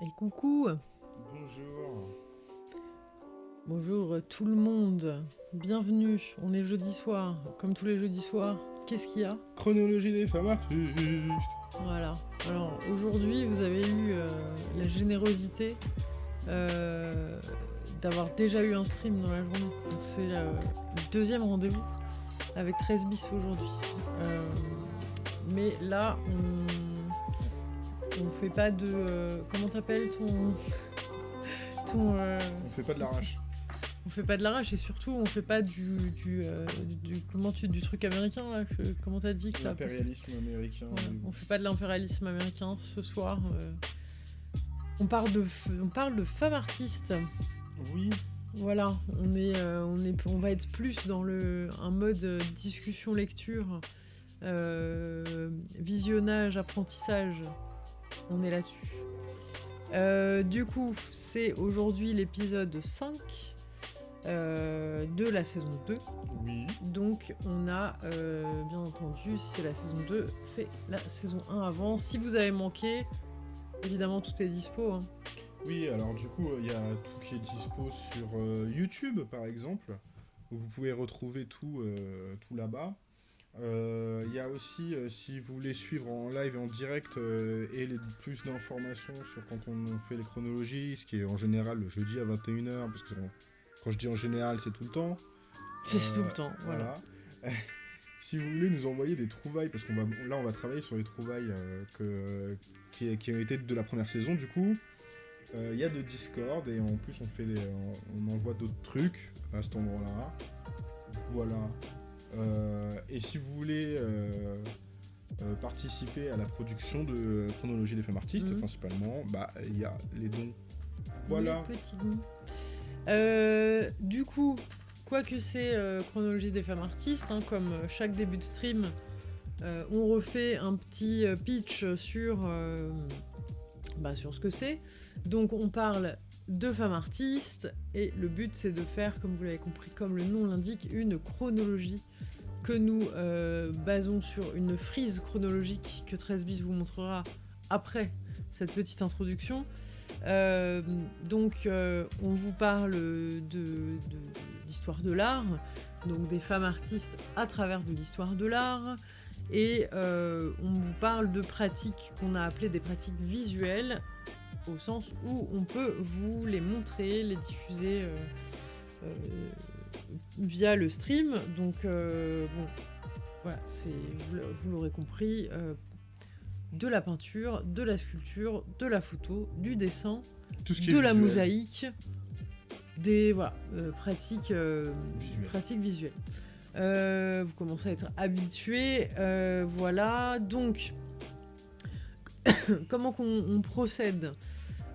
Et coucou Bonjour. Bonjour euh, tout le monde, bienvenue, on est jeudi soir, comme tous les jeudis soirs. Qu'est-ce qu'il y a? Chronologie des femmes artistes. Voilà, alors aujourd'hui vous avez eu euh, la générosité euh, d'avoir déjà eu un stream dans la journée. Donc c'est euh, le deuxième rendez-vous avec 13 bis aujourd'hui. Mais là on, on fait pas de... euh, comment t'appelles ton... ton... euh, On fait pas de l'arrache. on fait pas de l'arrache et surtout on fait pas du du, euh, du, comment tu du truc américain là que- comment t'as dit que L'impérialisme américain. Ouais, on fait pas de l'impérialisme américain ce soir on parle de f- on parle de femmes artistes Oui, voilà on est on est on va être plus dans le un mode discussion lecture euh, visionnage apprentissage on est là-dessus Euh, du coup c'est aujourd'hui l'épisode 5 euh, de la saison 2 oui. donc on a euh, bien entendu, si c'est la saison 2, fait la saison 1 avant. Si vous avez manqué, évidemment tout est dispo. hein. Oui, alors du coup, il y a tout qui est dispo sur YouTube, par exemple, où vous pouvez retrouver tout, tout là-bas. Euh, Il y a aussi, euh, si vous voulez suivre en live et en direct euh, et les, plus d'informations sur quand on fait les chronologies, ce qui est en général le jeudi à 21h, parce que quand je dis en général, c'est tout le temps. C'est Euh, tout le temps, voilà. Voilà. si vous voulez nous envoyer des trouvailles, parce qu'on va là on va travailler sur les trouvailles euh, que, qui, qui ont été de la première saison du coup. Euh, Il y a de Discord et en plus on fait des- on envoie d'autres trucs à cet endroit-là. Voilà. Euh, et si vous voulez euh, euh, participer à la production de Chronologie des femmes artistes Mhm. principalement, bah il y a les dons. Voilà. Les petits. Euh, du coup, quoi que c'est chronologie des femmes artistes, hein, comme chaque début de stream, euh, on refait un petit pitch sur, euh, bah, sur ce que c'est. Donc on parle de femmes artistes et le but c'est de faire, comme vous l'avez compris, comme le nom l'indique, une chronologie que nous euh, basons sur une frise chronologique que 13 bis vous montrera après cette petite introduction. Euh, donc, euh, on vous parle de, de- de l'art, donc des femmes artistes à travers de l'histoire de l'art, et on vous parle de pratiques qu'on a appelées des pratiques visuelles, au sens où on peut vous les montrer, les diffuser euh, euh, via le stream. Donc, euh, bon, voilà, c'est, vous l'a- vous l'aurez compris. de la peinture, de la sculpture, de la photo, du dessin, Tout ce qui de est la visuel. mosaïque, des voilà, pratiques, Visuelles. pratiques visuelles. Euh, vous commencez à être habitué, euh, voilà. Donc, comment qu'on on procède?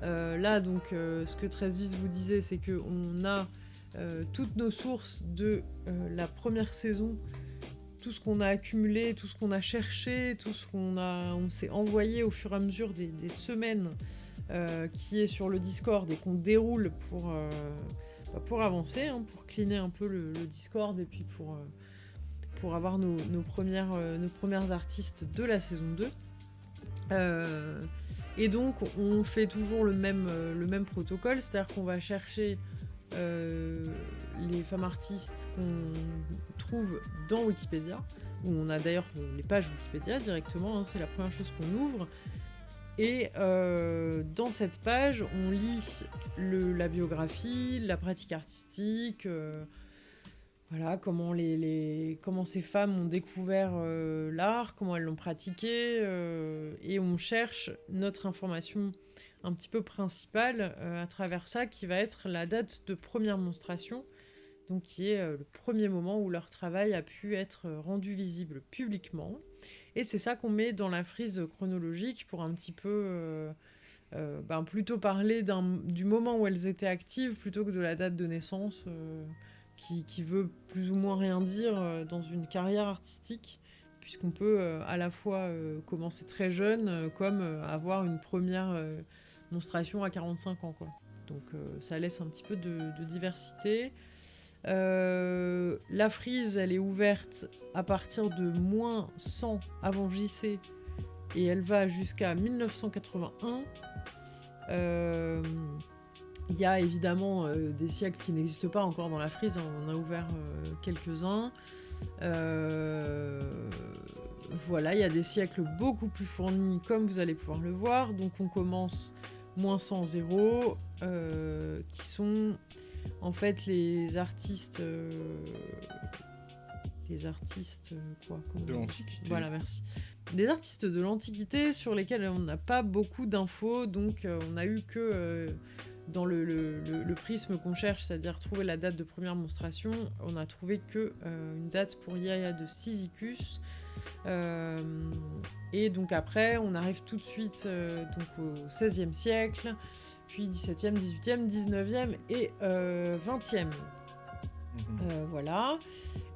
Là, donc, euh, ce que 13 bis vous disait, c'est que on a euh, toutes nos sources de euh, la première saison, tout ce qu'on a accumulé, tout ce qu'on a cherché, tout ce qu'on on s'est envoyé au fur et à mesure des, semaines, euh, qui est sur le Discord et qu'on déroule pour, euh, bah, avancer, hein, pour cleaner un peu le, Discord et puis pour, euh, avoir nos, premières, euh, nos premières artistes de la saison 2. Et donc on fait toujours le même, euh, le même protocole, c'est-à-dire qu'on va chercher euh, les femmes artistes qu'on trouve dans Wikipédia, où on a d'ailleurs les pages Wikipédia directement, hein, c'est la première chose qu'on ouvre. Et euh, dans cette page, on lit le- la biographie, la pratique artistique, voilà, comment, ces femmes ont découvert euh, l'art, comment elles l'ont pratiqué, euh, et on cherche notre information un petit peu principale euh, à travers ça, qui va être la date de première monstration, donc qui est le premier moment où leur travail a pu être rendu visible publiquement. Et c'est ça qu'on met dans la frise chronologique pour un petit peu ben, plutôt parler du moment où elles étaient actives plutôt que de la date de naissance qui, veut plus ou moins rien dire euh, dans une carrière artistique puisqu'on peut euh, à la fois euh, commencer très jeune comme avoir une première monstration à 45 ans quoi. Donc ça laisse un petit peu de, diversité. La frise, elle est ouverte à partir de moins 100 avant JC et elle va jusqu'à 1981. Euh, il y a évidemment euh, des siècles qui n'existent pas encore dans la frise, hein, on en a ouvert euh, quelques-uns. Euh, voilà, il y a des siècles beaucoup plus fournis, comme vous allez pouvoir le voir. Donc on commence moins 100, 0, euh, qui sont en fait les artistes... les artistes... quoi De l'Antiquité. Voilà, merci. Des artistes de l'Antiquité sur lesquels on n'a pas beaucoup d'infos, donc euh, on a eu que euh, dans le, le- le- le prisme qu'on cherche, c'est-à-dire trouver la date de première monstration, on a trouvé que euh, une date pour Yaya de Cyzicus. Euh, et donc après, on arrive tout de suite euh, donc au XVIe siècle, puis XVIIe, XVIIIe, XIXe et euh, XXe. Mhm. Euh, voilà.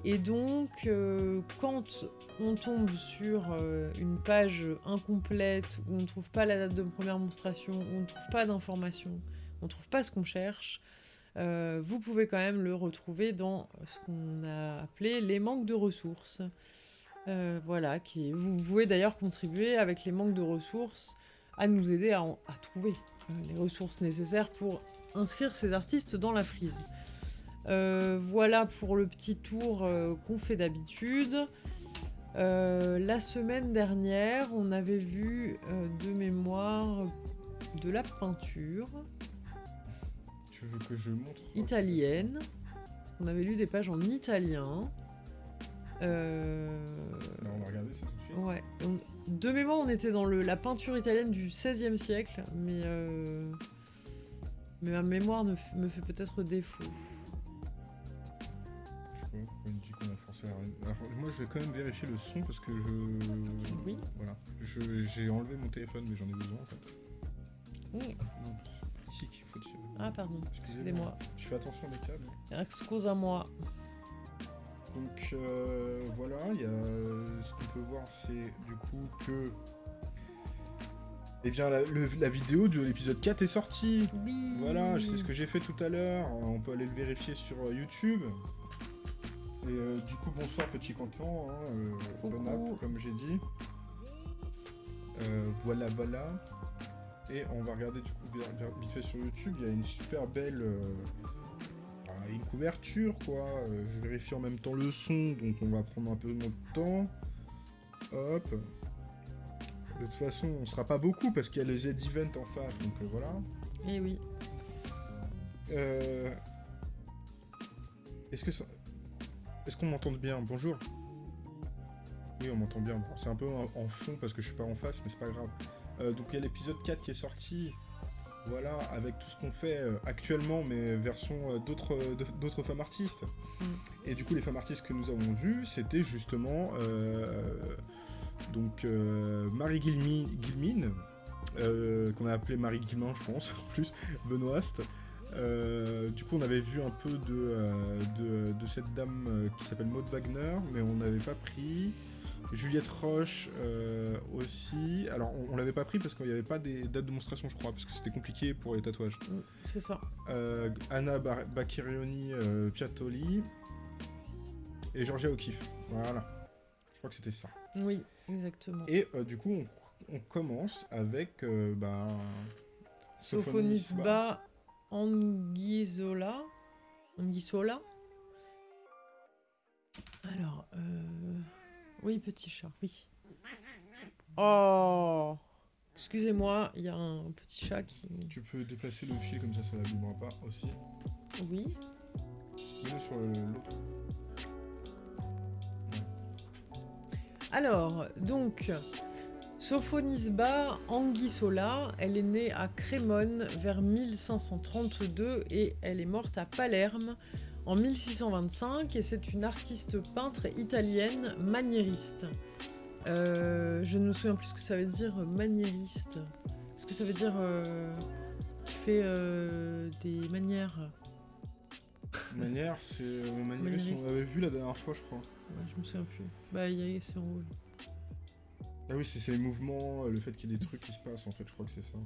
Et donc, euh, quand on tombe sur euh, une page incomplète, où on ne trouve pas la date de première monstration, où on ne trouve pas d'informations, on trouve pas ce qu'on cherche, euh, vous pouvez quand même le retrouver dans ce qu'on a appelé les manques de ressources. Euh, voilà, qui, vous pouvez d'ailleurs contribuer avec les manques de ressources à nous aider à, trouver euh, les ressources nécessaires pour inscrire ces artistes dans la frise. Voilà pour le petit tour qu'on fait d'habitude. La semaine dernière, on avait vu de mémoire de la peinture Tu veux que je montre italienne. On avait lu des pages en italien. Euh, Là, on va regarder ça tout de suite. ouais. On- de mémoire, on était dans le- la peinture italienne du XVIe siècle, mais, euh, mais ma mémoire ne f- me fait peut-être défaut. Je sais pas me dit qu'on est forcé rien. Alors, moi, je vais quand même vérifier le son parce que je. Oui. Voilà. Je- J'ai enlevé mon téléphone, mais j'en ai besoin en fait. Oui. Non, Ah, pardon, Excusez-moi. Je fais attention à mes câbles. Excuse-moi. Donc euh, voilà, il y a ce qu'on peut voir, c'est du coup que. Eh bien, la, le- la vidéo de l'épisode 4 est sortie. Oui. Voilà, c'est ce que j'ai fait tout à l'heure. On peut aller le vérifier sur euh, YouTube. Et euh, du coup, bonsoir petit cancan, hein, euh, bon app, comme j'ai dit. Euh, voilà, voilà. Et on va regarder du coup vite fait sur YouTube. Il y a une super belle. euh, bah, une couverture quoi. Euh, je vérifie en même temps le son, donc on va prendre un peu notre temps. Hop. De toute façon, on sera pas beaucoup parce qu'il y a le Z-Event en face, donc euh, voilà. Eh oui. Euh, Est-ce que ça... Est-ce qu'on m'entend bien? Bonjour. Oui, on m'entend bien. C'est un peu en, en fond parce que je suis pas en face, mais c'est pas grave. Euh, donc il y a l'épisode 4 qui est sorti. Voilà, avec tout ce qu'on fait euh, actuellement, mais version euh, d'autres femmes artistes. Mm. Et du coup, les femmes artistes que nous avons vues, c'était justement donc Marie Guilmi- Guilmine, qu'on a appelée Marie Guilmin, je pense, en plus, Benoist. Euh, du coup, on avait vu un peu de, euh, de, de cette dame euh, qui s'appelle Maud Wagner, mais on n'avait pas pris. Juliette Roche euh, aussi. Alors, on, on l'avait pas pris parce qu'il n'y avait pas des dates de monstration, je crois, parce que c'était compliqué pour les tatouages. Mm, C'est ça. Euh, Anna Bar- Bacchirioni euh, Piattoli et Georgia O'Keeffe. Voilà. Je crois que c'était ça. Oui, exactement. Et du coup, on, on commence avec bah, Sophonisba Anguissola. Anguissola. Alors, euh... oui, petit chat, oui. Oh Excusez-moi, il y a un petit chat qui... Tu peux déplacer le fil comme ça, ça ne vibrera pas aussi. Oui. Mets-le sur l'autre. Alors, donc, Sophonisba Anguissola, elle est née à Crémone vers 1532 et elle est morte à Palerme en 1625 et c'est une artiste peintre italienne maniériste. Euh, je ne me souviens plus ce que ça veut dire maniériste. Est-ce que ça veut dire euh, qui fait euh, des manières? Manière, c'est euh, Maniériste. on l'avait vu la dernière fois, je crois. Ouais, Je me souviens plus. Bah, il y a- c'est en haut. Ah oui, c'est les mouvements, euh, le fait qu'il y ait des trucs qui se passent, en fait, je crois que c'est ça.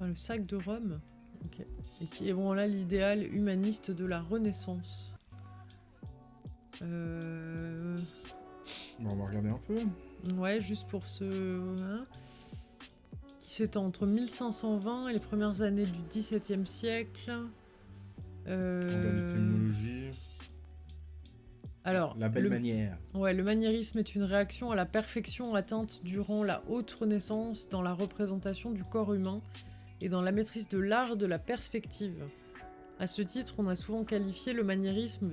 Le sac de Rome. Ok. Et qui est bon là l'idéal humaniste de la Renaissance. Euh... Bon, on va regarder un peu. Ouais, juste pour ce. hein. Qui c'est entre 1520 et les premières années du XVIIe siècle. Euh... Alors, la belle manière. Ouais, le maniérisme est une réaction à la perfection atteinte durant la haute renaissance dans la représentation du corps humain et dans la maîtrise de l'art de la perspective. À ce titre, on a souvent qualifié le maniérisme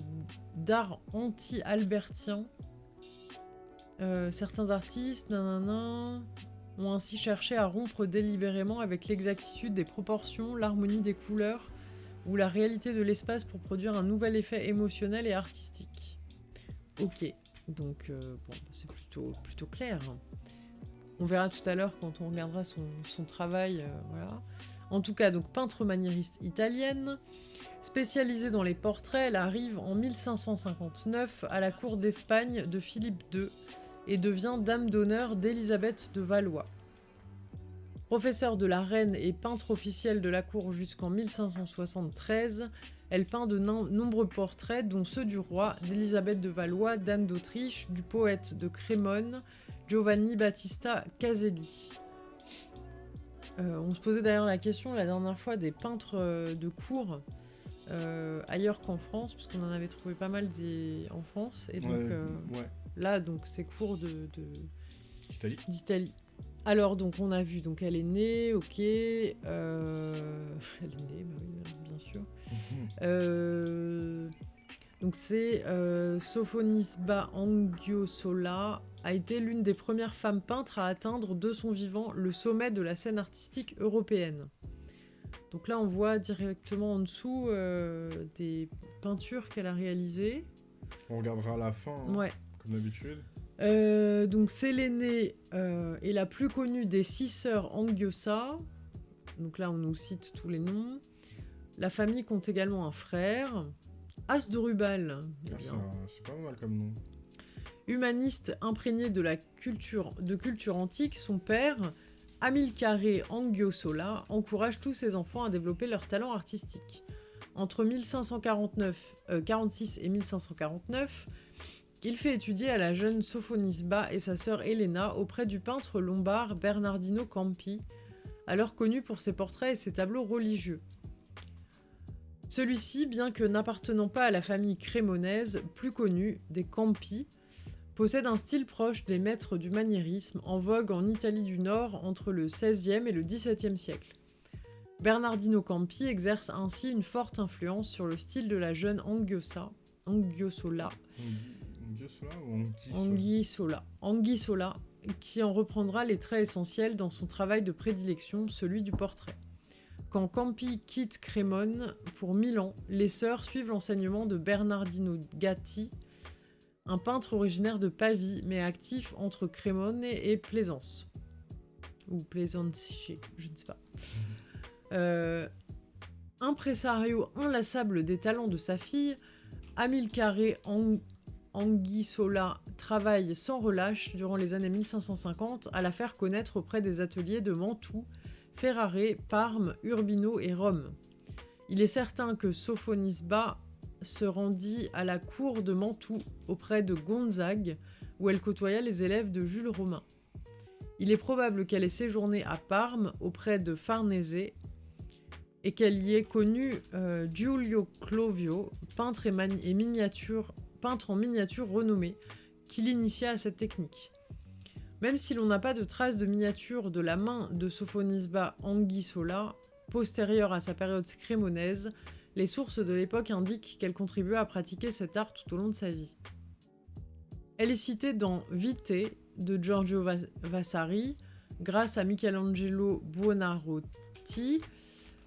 d'art anti-albertien. Euh, certains artistes nanana, ont ainsi cherché à rompre délibérément avec l'exactitude des proportions, l'harmonie des couleurs ou la réalité de l'espace pour produire un nouvel effet émotionnel et artistique. Ok, donc euh, bon, c'est plutôt, plutôt clair. On verra tout à l'heure quand on regardera son, travail. Euh. En tout cas, donc peintre maniériste italienne, spécialisée dans les portraits, elle arrive en 1559 à la cour d'Espagne de Philippe II et devient dame d'honneur d'Élisabeth de Valois. Professeure de la reine et peintre officielle de la cour jusqu'en 1573, elle peint de nombreux portraits, dont ceux du roi, d'Élisabeth de Valois, d'Anne d'Autriche, du poète de Crémone, Giovanni Battista Caselli. Euh, on se posait d'ailleurs la question la dernière fois des peintres euh, de cour euh, ailleurs qu'en France, parce qu'on en avait trouvé pas mal des... en France. Et donc là, donc c'est cours de, d'Italie. Alors donc on a vu, donc elle est née, ok. elle est née, bah oui, bien sûr. Mhm. donc c'est Sophonisba Angiosola a été l'une des premières femmes peintres à atteindre de son vivant le sommet de la scène artistique européenne. Donc là, on voit directement en dessous euh, des peintures qu'elle a réalisées. On regardera à la fin, hein, comme d'habitude. Euh, donc c'est l'aînée euh, et la plus connue des six sœurs Angiosa. Donc là, on nous cite tous les noms. La famille compte également un frère, Asdrubal. Ah, c'est pas mal comme nom. Humaniste imprégné de la culture, antique, son père, Amilcare Angiosola, encourage tous ses enfants à développer leur talent artistique. Entre 1549, 46 euh, et 1549, il fait étudier à la jeune Sophonisba et sa sœur Elena auprès du peintre lombard Bernardino Campi, alors connu pour ses portraits et ses tableaux religieux. Celui-ci, bien que n'appartenant pas à la famille crémonaise plus connue des Campi, possède un style proche des maîtres du maniérisme en vogue en Italie du Nord entre le XVIe et le XVIIe siècle. Bernardino Campi exerce ainsi une forte influence sur le style de la jeune Angiosa, Angiosola, Angiosola, Angiosola, qui en reprendra les traits essentiels dans son travail de prédilection, celui du portrait. Quand Campi quitte Crémone pour Milan, les sœurs suivent l'enseignement de Bernardino Gatti, un peintre originaire de Pavie, mais actif entre Crémone et Plaisance. Ou Plaisance, je ne sais pas. Euh, impresario inlassable des talents de sa fille, Amilcare Anguissola travaille sans relâche durant les années 1550 à la faire connaître auprès des ateliers de Mantoue, Ferrare, Parme, Urbino et Rome. Il est certain que Sophonisba se rendit à la cour de Mantoue auprès de Gonzague, où elle côtoya les élèves de Jules Romain. Il est probable qu'elle ait séjourné à Parme auprès de Farnese et qu'elle y ait connu euh, Giulio Clovio, peintre, et, miniature, peintre en miniature renommé, qui l'initia à cette technique. Même si l'on n'a pas de traces de miniature de la main de Sophonisba Anguissola, postérieure à sa période crémonaise, les sources de l'époque indiquent qu'elle contribua à pratiquer cet art tout au long de sa vie. Elle est citée dans Vite de Giorgio Vasari, grâce à Michelangelo Buonarroti,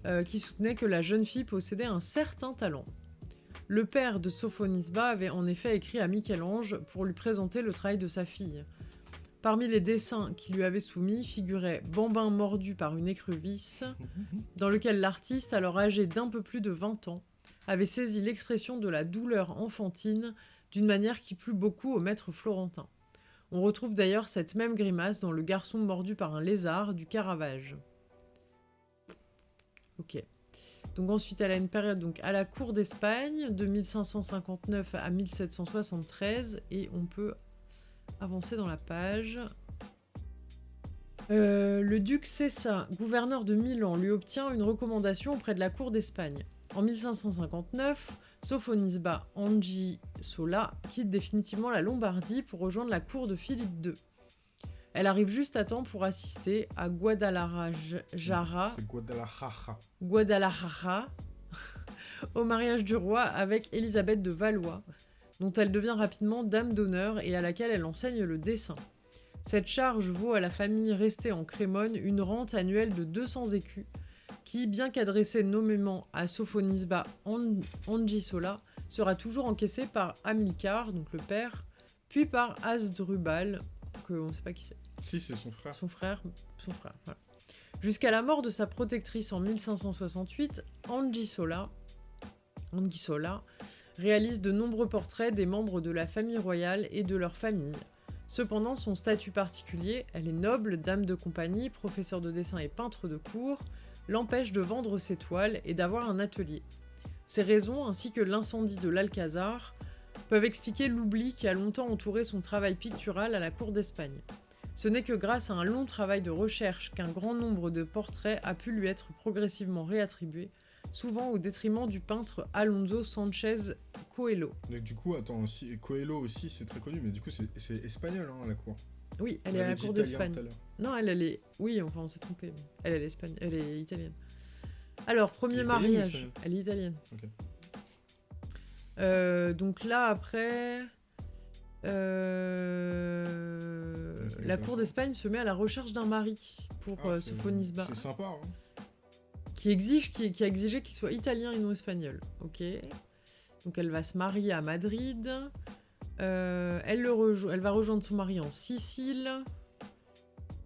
euh, qui soutenait que la jeune fille possédait un certain talent. Le père de Sophonisba avait en effet écrit à Michel-Ange pour lui présenter le travail de sa fille. Parmi les dessins qu'il lui avait soumis figurait Bambin mordu par une écrevisse, dans lequel l'artiste, alors âgé d'un peu plus de 20 ans, avait saisi l'expression de la douleur enfantine d'une manière qui plut beaucoup au maître florentin. On retrouve d'ailleurs cette même grimace dans Le garçon mordu par un lézard du Caravage. Donc ensuite, elle a une période à la cour d'Espagne de 1559 à 1773 et on peut avancer dans la page. Euh, le duc Cessa, gouverneur de Milan, lui obtient une recommandation auprès de la cour d'Espagne. En 1559, Sophonisba Sola quitte définitivement la Lombardie pour rejoindre la cour de Philippe II. Elle arrive juste à temps pour assister à Guadalajara, Guadalajara. Guadalajara au mariage du roi avec Élisabeth de Valois, dont elle devient rapidement dame d'honneur et à laquelle elle enseigne le dessin. Cette charge vaut à la famille restée en Crémone une rente annuelle de 200 écus, qui, bien qu'adressée nommément à Sophonisba Angisola, sera toujours encaissée par Amilcar, donc le père, puis par Asdrubal, que on ne sait pas qui c'est. Si, c'est son frère. Son frère, son frère, voilà. Jusqu'à la mort de sa protectrice en 1568, Angisola, Angisola réalise de nombreux portraits des membres de la famille royale et de leur famille, Cependant, son statut particulier, elle est noble, dame de compagnie, professeur de dessin et peintre de cour, l'empêche de vendre ses toiles et d'avoir un atelier. Ces raisons, ainsi que l'incendie de l'Alcazar, peuvent expliquer l'oubli qui a longtemps entouré son travail pictural à la cour d'Espagne. Ce n'est que grâce à un long travail de recherche qu'un grand nombre de portraits a pu lui être progressivement réattribué, souvent au détriment du peintre Alonso Sanchez Coelho. Du coup, attends, aussi, Coelho aussi, c'est très connu, mais du coup, c'est espagnol, hein, la cour. Oui, elle est à la cour d'Espagne. Non, elle, elle est... Oui, enfin, on s'est trompé. Elle, elle est, espagnole. elle est italienne. Alors, premier mariage. Elle est italienne. Euh, donc là, après... Euh, la cour d'Espagne se met à la recherche d'un mari pour ah, euh, Sophonisba. C'est sympa, hein qui exige, qui, a exigé qu'il soit italien et non espagnol. Ok. Donc elle va se marier à Madrid. Euh, elle, le elle va rejoindre son mari en Sicile.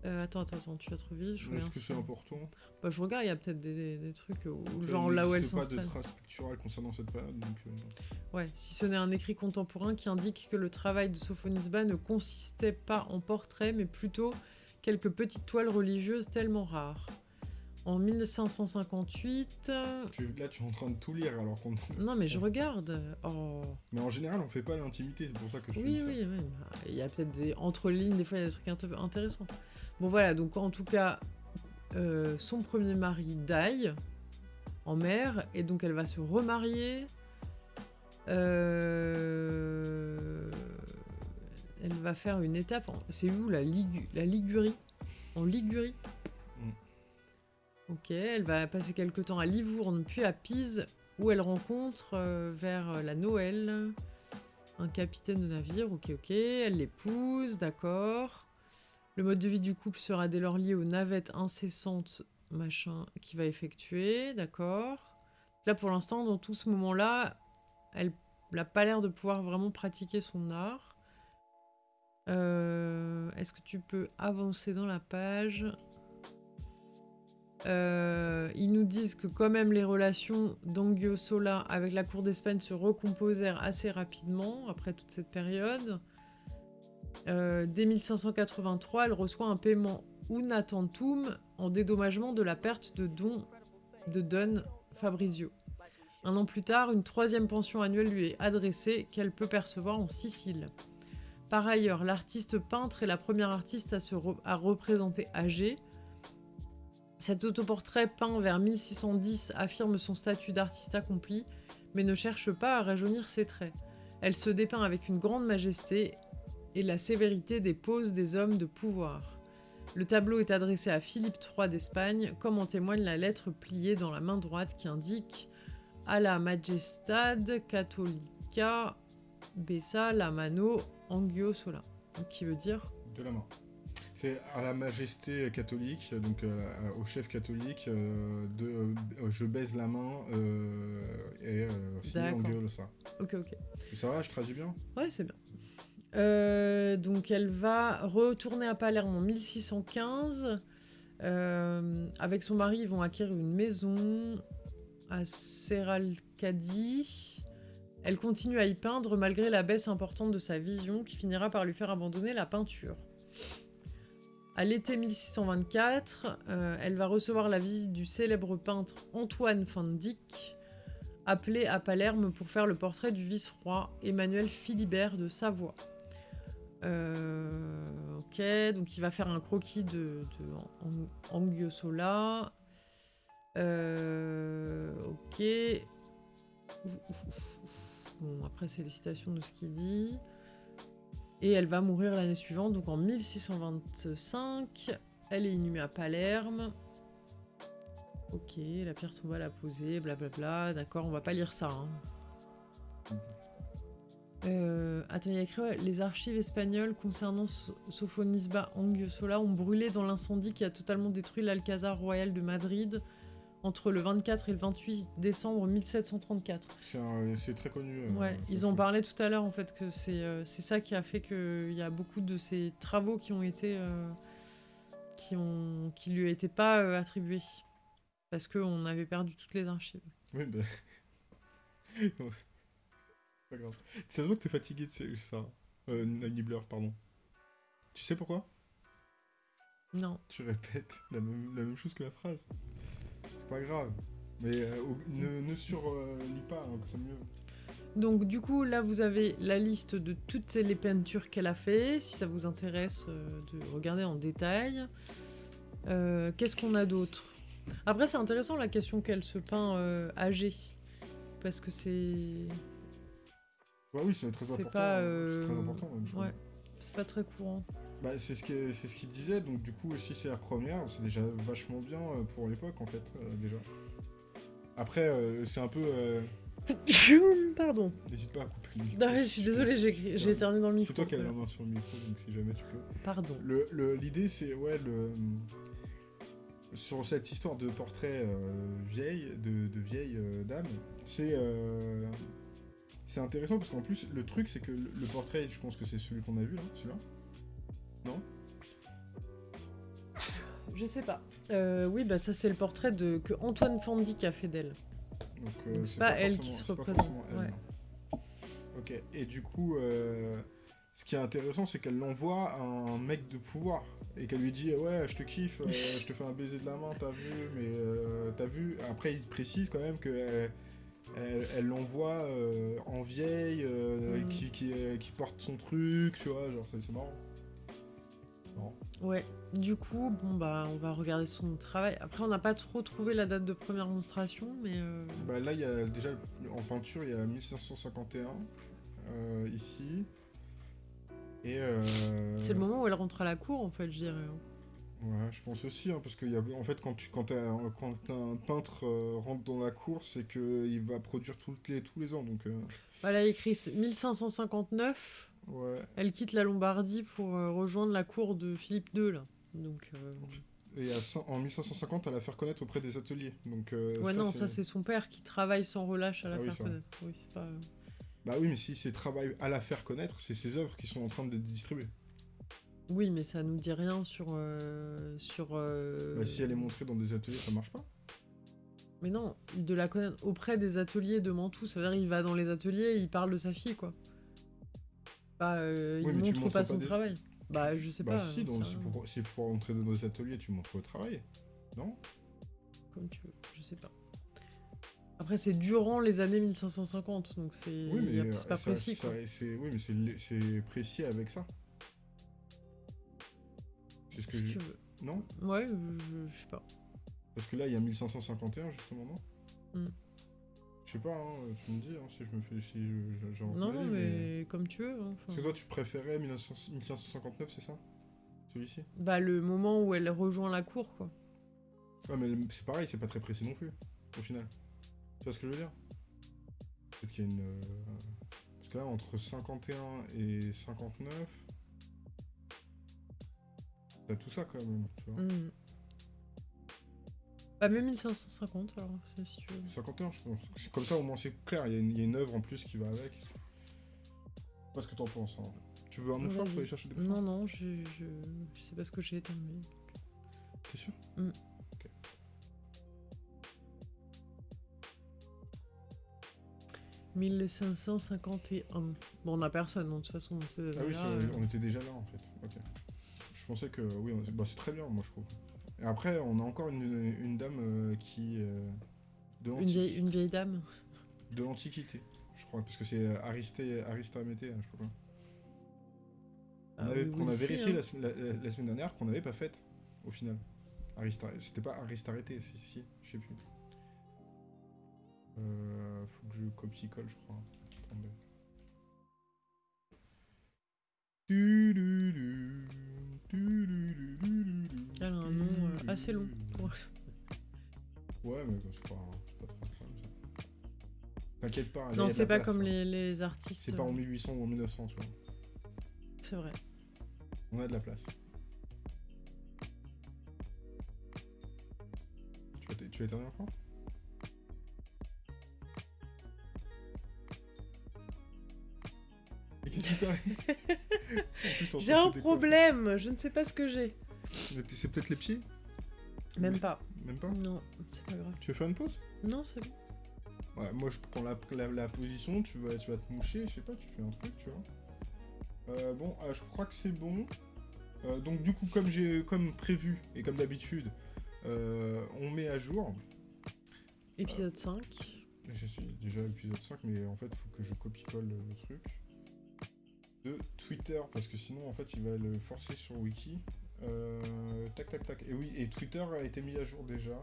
Euh, attends, attends, attends, tu vas trop vite. Est-ce que c'est important bah, Je regarde, il y a peut-être des, trucs où, genre là où elle s'installe. pas de traces picturales concernant cette période. Donc, euh. Ouais, si ce n'est un écrit contemporain qui indique que le travail de Sophonisba ne consistait pas en portrait, mais plutôt quelques petites toiles religieuses tellement rares. En 1558. là, tu es en train de tout lire alors qu'on. Non, mais je regarde. Oh. Mais en général, on fait pas l'intimité, c'est pour ça que je oui, oui. Oui, bah, Il y a peut-être des entre lignes, des fois, il y a des trucs intéressants. Bon, voilà, donc en tout cas, euh, son premier mari daille en mer, et donc elle va se remarier. Euh, elle va faire une étape. C'est où la, la Ligurie? En Ligurie Ok, elle va passer quelque temps à Livourne, puis à Pise, où elle rencontre euh, vers la Noël un capitaine de navire. Ok, ok, elle l'épouse, d'accord. Le mode de vie du couple sera dès lors lié aux navettes incessantes, machin, qu'il va effectuer, d'accord. Là, pour l'instant, dans tout ce moment-là, elle n'a pas l'air de pouvoir vraiment pratiquer son art. Euh, est-ce que tu peux avancer dans la page? Euh, ils nous disent que quand même les relations d'Angio-Sola avec la cour d'Espagne se recomposèrent assez rapidement après toute cette période. Euh, dès 1583, elle reçoit un paiement una tantum en dédommagement de la perte de dons de Don Fabrizio. Un an plus tard, une troisième pension annuelle lui est adressée qu'elle peut percevoir en Sicile. Par ailleurs, l'artiste peintre est la première artiste à, se à représenter âgée, cet autoportrait peint vers 1610 affirme son statut d'artiste accompli, mais ne cherche pas à rajeunir ses traits. Elle se dépeint avec une grande majesté et la sévérité des poses des hommes de pouvoir. Le tableau est adressé à Philippe III d'Espagne, comme en témoigne la lettre pliée dans la main droite qui indique A la Majestad Catholica Bessa la mano Angio Sola, qui veut dire de la main. À la majesté catholique, donc euh, au chef catholique, euh, de euh, je baise la main et signé en gueule ça. Ok, ok. ça va, je traduis bien? Ouais, c'est bien. donc elle va retourner à Palerme en 1615. avec son mari, ils vont acquérir une maison à Seralcadi. Elle continue à y peindre malgré la baisse importante de sa vision qui finira par lui faire abandonner la peinture. À l'été 1624, euh, elle va recevoir la visite du célèbre peintre Antoine van Dyck, appelé à Palerme pour faire le portrait du vice-roi Emmanuel Philibert de Savoie. Euh, ok, donc il va faire un croquis de, de Angiosola. Euh, ok. Bon, après, c'est les citations de ce qu'il dit. Et elle va mourir l'année suivante, donc en 1625. Elle est inhumée à Palerme. Ok, la pierre tombale à poser, blablabla. D'accord, on va pas lire ça. Hein. Euh, attends, il y a écrit les archives espagnoles concernant Sophonisba Angiosola ont brûlé dans l'incendie qui a totalement détruit l'Alcazar royal de Madrid entre le 24 et le 28 décembre 1734. C'est très connu. Euh, ouais, ils ont parlé tout à l'heure en fait que c'est euh, ça qui a fait qu'il y a beaucoup de ces travaux qui ont été euh, qui ont qui lui étaient pas attribués parce qu'on avait perdu toutes les archives. Oui, ben... pas grave. Ça se voit que t'es fatigué, tu sais, ça. Euh, Nibbler, pardon. Tu sais pourquoi? Non. Tu répètes la même, la même chose que la phrase. C'est pas grave. Mais euh, ne, ne surlis euh, pas, hein, c'est mieux. Donc du coup, là, vous avez la liste de toutes les peintures qu'elle a fait, si ça vous intéresse euh, de regarder en détail. Qu'est-ce qu'on a d'autre? Après, c'est intéressant la question qu'elle se peint âgée. Parce que c'est... Ouais, oui, c'est très important. Pas, C'est très important, ouais, c'est pas très courant. Bah, c'est ce qu'il ce disait, donc du coup, si c'est la première, c'est déjà vachement bien euh, pour l'époque, en fait, euh, déjà. Après, euh, c'est un peu... Pardon. N'hésite pas à couper le micro. Non, je suis désolé, j'ai éternué dans le micro. C'est toi qui as la main sur le micro, donc si jamais tu peux. Pardon. L'idée, le, c'est, ouais, le... Sur cette histoire de portrait vieille, de, de vieille dame, c'est... C'est intéressant parce qu'en plus, le truc, c'est que le portrait, je pense que c'est celui qu'on a vu, là, celui-là. Non Je sais pas. Euh, oui, bah ça c'est le portrait de que Antoine Fandy qui a fait d'elle. Donc euh, c'est pas, elle qui se représente. Ok. Et du coup, euh, ce qui est intéressant, c'est qu'elle l'envoie à un mec de pouvoir et qu'elle lui dit ouais, je te kiffe, je te fais un baiser de la main, t'as vu, mais t'as vu? Après, il précise quand même que elle l'envoie en vieille, mm. qui, qui, qui, porte son truc, tu vois, genre c'est marrant. Ouais, du coup, bon bah on va regarder son travail. Après, on n'a pas trop trouvé la date de première monstration, mais. Euh, bah là, il y a déjà en peinture, il y a 1551 euh, ici. Et. Euh, C'est le moment où elle rentre à la cour, en fait, je dirais. Hein. Ouais, je pense aussi, hein, parce que y a, en fait, quand, tu, quand, quand un peintre rentre dans la cour, c'est qu'il va produire toutes les, tous les ans. Donc, Voilà, il écrit 1559. Elle quitte la Lombardie pour euh, rejoindre la cour de Philippe II, là. Donc, euh, Et en 1550, elle la faire connaître auprès des ateliers. Donc, euh, ouais, non, ça c'est son père qui travaille sans relâche à la ah faire connaître. Oui, pas... Bah oui, mais si c'est travail à la faire connaître, c'est ses œuvres qui sont en train d'être distribuées. Oui, mais ça nous dit rien sur. sur bah, si elle est montrée dans des ateliers, ça marche pas. Mais non, de la connaître auprès des ateliers de Mantoue. Ça veut dire il va dans les ateliers, il parle de sa fille, quoi. Bah, euh, il montre pas son travail. Bah, je sais bah, pas. Si, donc, si, pour, si pour entrer dans nos ateliers, tu montres le travail. Non? Comme tu veux, je sais pas. Après, c'est durant les années 1550, donc c'est oui, pas précis. quoi. oui, mais c'est précis avec ça. C'est ce que je... Non? Ouais, je, je, sais pas. Parce que là, il y a 1551, justement, non? Hmm. Sais pas, hein, tu me dis hein, si je me fais. Si non, non, mais, comme tu veux. Hein, Parce que toi, tu préférais 1559, c'est ça? Celui-ci? Bah, le moment où elle rejoint la cour, quoi. Ouais, mais c'est pareil, c'est pas très précis non plus, au final. Tu vois ce que je veux dire? Peut-être qu'il y a une. Euh, parce que là, entre 51 et 59. T'as tout ça quand même, tu vois. Mmh. Bah, même 1550, alors, si tu veux. 51, je pense. Comme ça, au moins, c'est clair. Il y, a une, œuvre en plus qui va avec. Parce que t'en penses. Hein. Tu veux un mouchoir pour aller chercher des Non, non, je, je, je sais pas ce que j'ai éternué. T'es sûr mm. Ok. « 1551. Bon, on a personne, de toute façon. Ah oui, on était déjà là, en fait. Je pensais que... Oui, bah, c'est très bien, moi, je trouve. Et après, on a encore une, dame euh, qui. Euh, de une, vieille, une vieille dame De l'Antiquité, je crois, parce que c'est Aristée, Aristaméthée, hein, je sais pas quoi. On, Ah avait- oui, qu'on a si, vérifié hein. la, se- la- la- la semaine dernière qu'on n'avait pas faite, au final. Arista- C'était pas Arista arrêté, si, si, je sais plus. Euh, faut que je copie-colle, je crois. Attendez. Tu-du-du, tu-du-du-du-du-du, Elle a un nom, euh, assez long. Ouais, mais c'est pas, c'est pas trop. T'inquiète pas. Non, c'est pas place, comme hein. les, les artistes. C'est pas en euh, 1800 ou en 1900, tu vois. C'est vrai. On a de la place. Tu t- tu encore J'ai un problème, je ne sais pas ce que j'ai. C'est peut-être les pieds Même pas. Même pas Non, c'est pas grave. Tu veux faire une pause? Non, c'est bon. Ouais, moi je prends la, la, la position, tu vas, tu vas te moucher, je sais pas, tu fais un truc, tu vois. Euh, bon, ah, je crois que c'est bon. Euh, donc du coup, comme j'ai comme prévu et comme d'habitude, euh, on met à jour. Épisode 5. Je suis déjà à l'épisode 5, mais en fait, il faut que je copie-colle le truc. Twitter, parce que sinon, en fait, il va le forcer sur Wiki. Euh, tac, tac, tac. Et oui, et Twitter a été mis à jour déjà.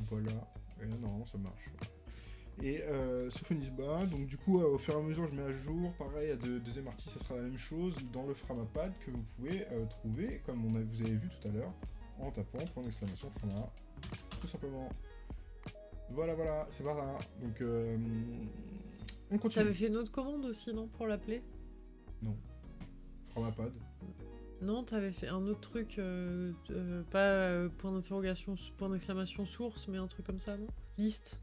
Voilà. Et non, ça marche. Et euh, Sophonisba, donc du coup, euh, au fur et à mesure, je mets à jour. Pareil, à de, deuxième artiste, ça sera la même chose dans le Framapad que vous pouvez euh, trouver, comme on a, vous avez vu tout à l'heure, en tapant point d'exclamation Frama. Tout simplement. Voilà, voilà, c'est pas ça. Donc, on continue. T'avais fait une autre commande aussi, non Pour l'appeler? Framapad. Non, t'avais fait un autre truc, euh, euh, pas euh, point d'interrogation, point d'exclamation source, mais un truc comme ça, non? Liste?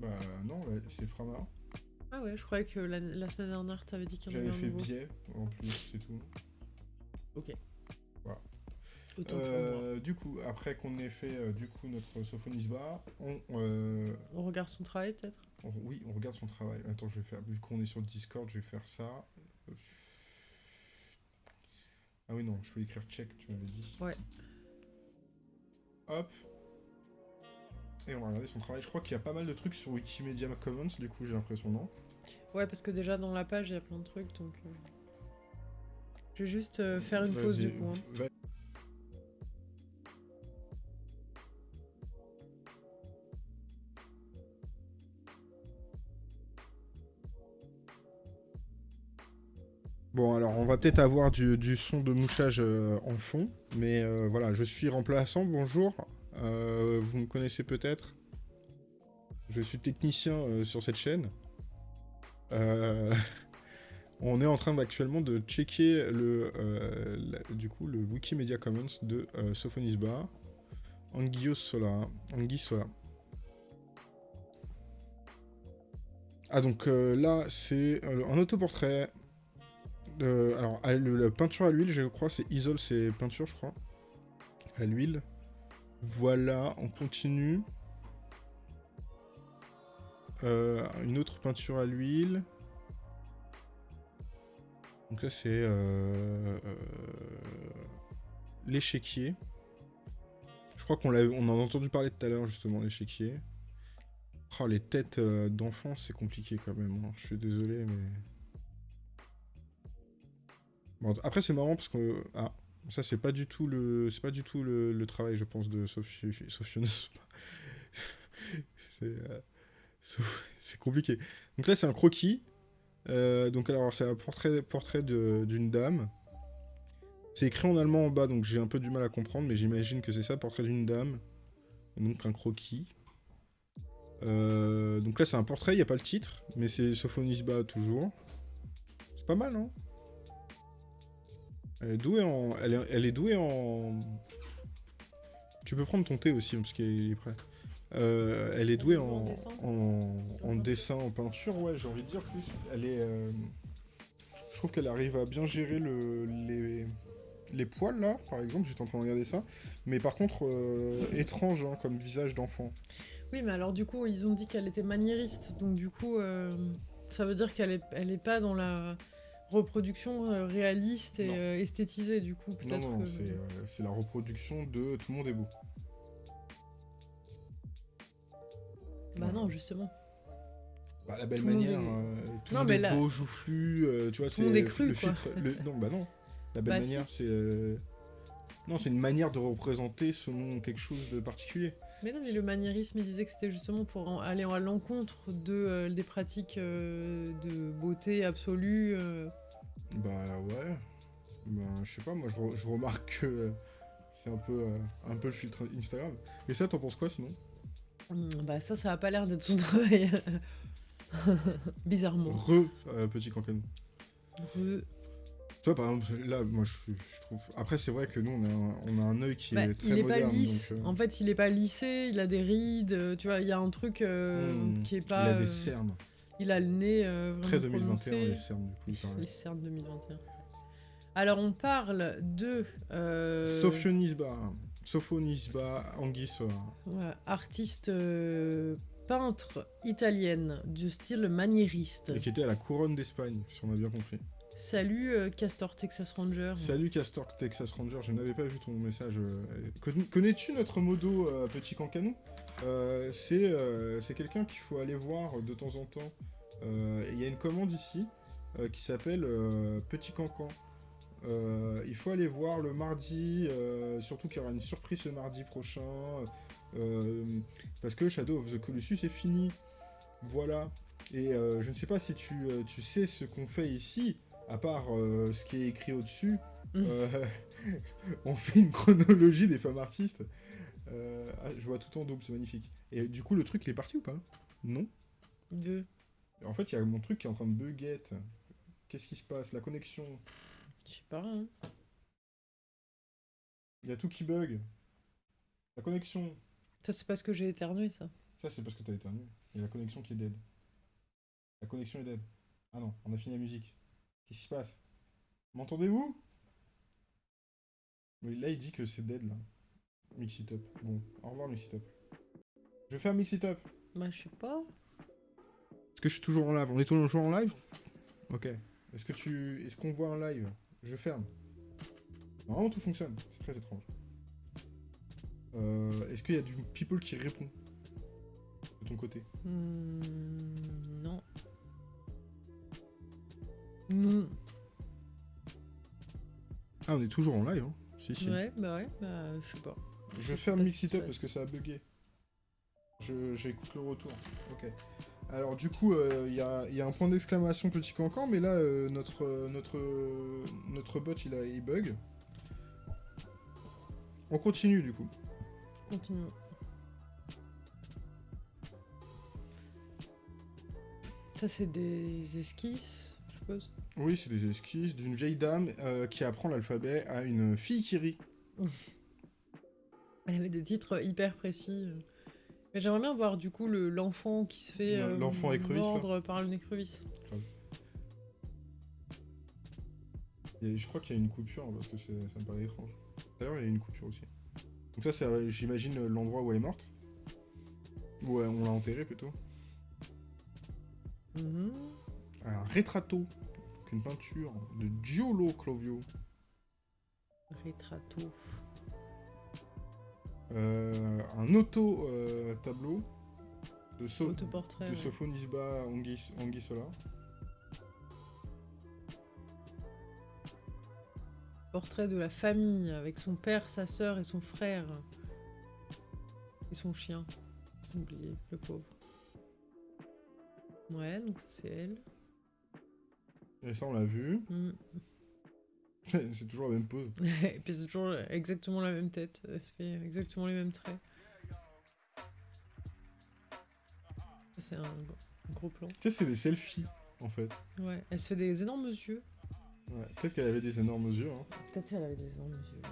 Bah non, c'est Frama. Ah ouais, je croyais que la, la semaine dernière, t'avais dit qu'il y en J'avais avait un fait nouveau. biais en plus, c'est tout. Moi. Euh, du coup, après qu'on ait fait euh, du coup notre Sophonisba, on, euh, On regarde son travail, peut-être? On- oui, on regarde son travail. Attends, je vais faire, vu qu'on est sur le Discord, je vais faire ça. Ah oui, non, je peux écrire check, tu m'avais dit. Ouais. Hop. Et on va regarder son travail. Je crois qu'il y a pas mal de trucs sur Wikimedia Commons, du coup, j'ai l'impression, non? Ouais, parce que déjà, dans la page, il y a plein de trucs, donc... euh, Je vais juste euh, faire une pause, du coup. hein. Peut-être avoir du, son de mouchage euh, en fond, mais euh, voilà, je suis remplaçant, bonjour. Euh, vous me connaissez peut-être Je suis technicien sur cette chaîne. On est en train actuellement de checker le, du coup, le Wikimedia Commons de Sophonisba, Anguillos Sola. Anguille Sola. Ah donc là c'est un autoportrait. Euh, alors la peinture à l'huile je crois c'est Isol c'est peinture je crois. À l'huile. Voilà, on continue. Euh, une autre peinture à l'huile. Donc là c'est euh, euh, l'échiquier. Je crois qu'on on en a entendu parler tout à l'heure justement l'échiquier. Oh, les têtes d'enfants c'est compliqué quand même. hein. Je suis désolé mais. Bon, après c'est marrant parce que ah ça c'est pas du tout le c'est pas du tout le, le travail je pense de Sophie Sophionos. c'est euh, c'est compliqué. Donc là c'est un croquis. Euh, donc alors c'est un portrait portrait d'une dame. C'est écrit en allemand en bas donc j'ai un peu du mal à comprendre mais j'imagine que c'est ça portrait d'une dame. Donc un croquis. Euh, donc là c'est un portrait, il n'y a pas le titre, mais c'est Sophonisba toujours. C'est pas mal, non Elle est douée en. Elle est, elle est douée en. Tu peux prendre ton thé aussi, parce qu'il est prêt. Euh, elle est douée En en, dessin en, en peinture dessin, en peinture, ouais, j'ai envie de dire plus. Elle est. euh, Je trouve qu'elle arrive à bien gérer le, les, les poils là, par exemple, j'étais en train de regarder ça. Mais par contre, euh, étrange hein, comme visage d'enfant. Oui, mais alors du coup, ils ont dit qu'elle était maniériste, donc du coup, ça veut dire qu'elle est, elle est pas dans la reproduction euh, réaliste et Non. euh, esthétisée, du coup, Non, peut-être non, que... c'est euh, c'est la reproduction de Tout le monde est beau. Bah non, justement. Bah, la belle Tout le monde manière, est- euh, tout Non, le monde est là- beau, joufflu, euh, tu vois, c'est le quoi. filtre. le- Non, bah non. La belle Bah, si. manière, c'est. euh, Non, c'est une manière de représenter selon quelque chose de particulier. Mais non, mais le maniérisme, il disait que c'était justement pour en- aller à l'encontre de, euh, des pratiques euh, de beauté absolue. euh. Bah ouais. Bah, je sais pas, moi je, re- je remarque que euh, c'est un peu, euh, un peu le filtre Instagram. Et ça, t'en penses quoi sinon? Hum, Bah ça, ça a pas l'air d'être son travail. Bizarrement. Re, euh, petit cancanou. Re- Tu vois, par exemple, là, moi je, je trouve. Après, c'est vrai que nous, on a un, on a un œil qui Bah, est très il est moderne. pas lisse. donc, euh, En fait, il est pas lissé, il a des rides, euh, tu vois, il y a un truc euh, hmm, qui est il pas. a euh, des cernes. il a le nez vraiment Très 2021, prononcé. les cernes, du coup, il. Les cernes 2021. Alors, on parle de. Sophonisba, Sophonisba Anguissa. ouais, artiste euh, peintre italienne du style maniériste. Et qui était à la couronne d'Espagne, si on a bien compris. Salut euh, Castor Texas Ranger. Salut Castor Texas Ranger, je n'avais pas vu ton message. euh. Conna- Connais-tu notre modo euh, Petit Cancanou C'est quelqu'un qu'il faut aller voir de temps en temps. Il y a une commande ici qui s'appelle Petit Cancan. Il faut aller voir le mardi, surtout qu'il y aura une surprise ce mardi prochain. parce que Shadow of the Colossus est fini. Voilà. Et je ne sais pas si tu, tu sais ce qu'on fait ici, à part euh, ce qui est écrit au-dessus. Mm. Euh, on fait une chronologie des femmes artistes. Euh, ah, je vois tout en double, c'est magnifique. Et du coup, le truc, il est parti ou pas? Non? De... En fait, il y a mon truc qui est en train de buguette. Qu'est-ce qui se passe? La connexion. Je sais pas. hein. Il y a tout qui bug. La connexion. Ça, c'est parce que j'ai éternué, ça. Ça, c'est parce que t'as éternué. Il y a la connexion qui est dead. La connexion est dead. Ah non, on a fini la musique. Qu'est-ce qui se passe? M'entendez-vous? Oui, là, il dit que c'est dead, là. Mix it up. Bon, au revoir, Mix it up. Je vais faire Mix it up. Bah, je sais pas. Est-ce que je suis toujours en live? On est toujours en live? Ok. Est-ce que tu... Est-ce qu'on voit un live? Je ferme. Normalement, tout fonctionne. C'est très étrange. Euh, Est-ce qu'il y a du people qui répond De ton côté? Hmm, Ah, on est toujours en live, hein Si, si. Ouais, bah ouais, bah je sais pas. Je Up ça- parce que ça a bugué. Je- J'écoute le retour. Ok. Alors du coup, il y, a, y a un point d'exclamation petit cancan, mais là, euh, notre, euh, notre, euh, notre bot, il, a, il bug. On continue du coup. Continue. Ça, c'est des esquisses, je suppose. Oui, c'est des esquisses d'une vieille dame euh, qui apprend l'alphabet à une fille qui rit. Elle avait des titres hyper précis. euh. Mais j'aimerais bien voir du coup le- l'enfant qui se fait euh, L'enfant mordre par une écrevisse. Et je crois qu'il y a une coupure parce que ça me paraît étrange. Tout à l'heure, il y a une coupure aussi. Donc ça, c'est, euh, j'imagine, l'endroit où elle est morte? Où euh, on l'a enterrée plutôt? Mhm. un rétrato, une peinture de Giolo Clovio. Retrato. Euh, un auto-tableau de, so Autoportrait. de Anguis Anguissola. Portrait de la famille avec son père, sa sœur et son frère. Et son chien. Oublié, le pauvre. Ouais, donc ça, c'est elle. Et ça, on l'a vu. Mm. c'est toujours la même pose. Et puis c'est toujours exactement la même tête. Elle se fait exactement les mêmes traits. Ça, C'est un gros- plan. Tu sais, c'est des selfies, en fait. Ouais, elle se fait des énormes yeux. Ouais, Peut-être qu'elle avait des énormes yeux. Hein. Peut-être qu'elle avait des énormes yeux. ouais.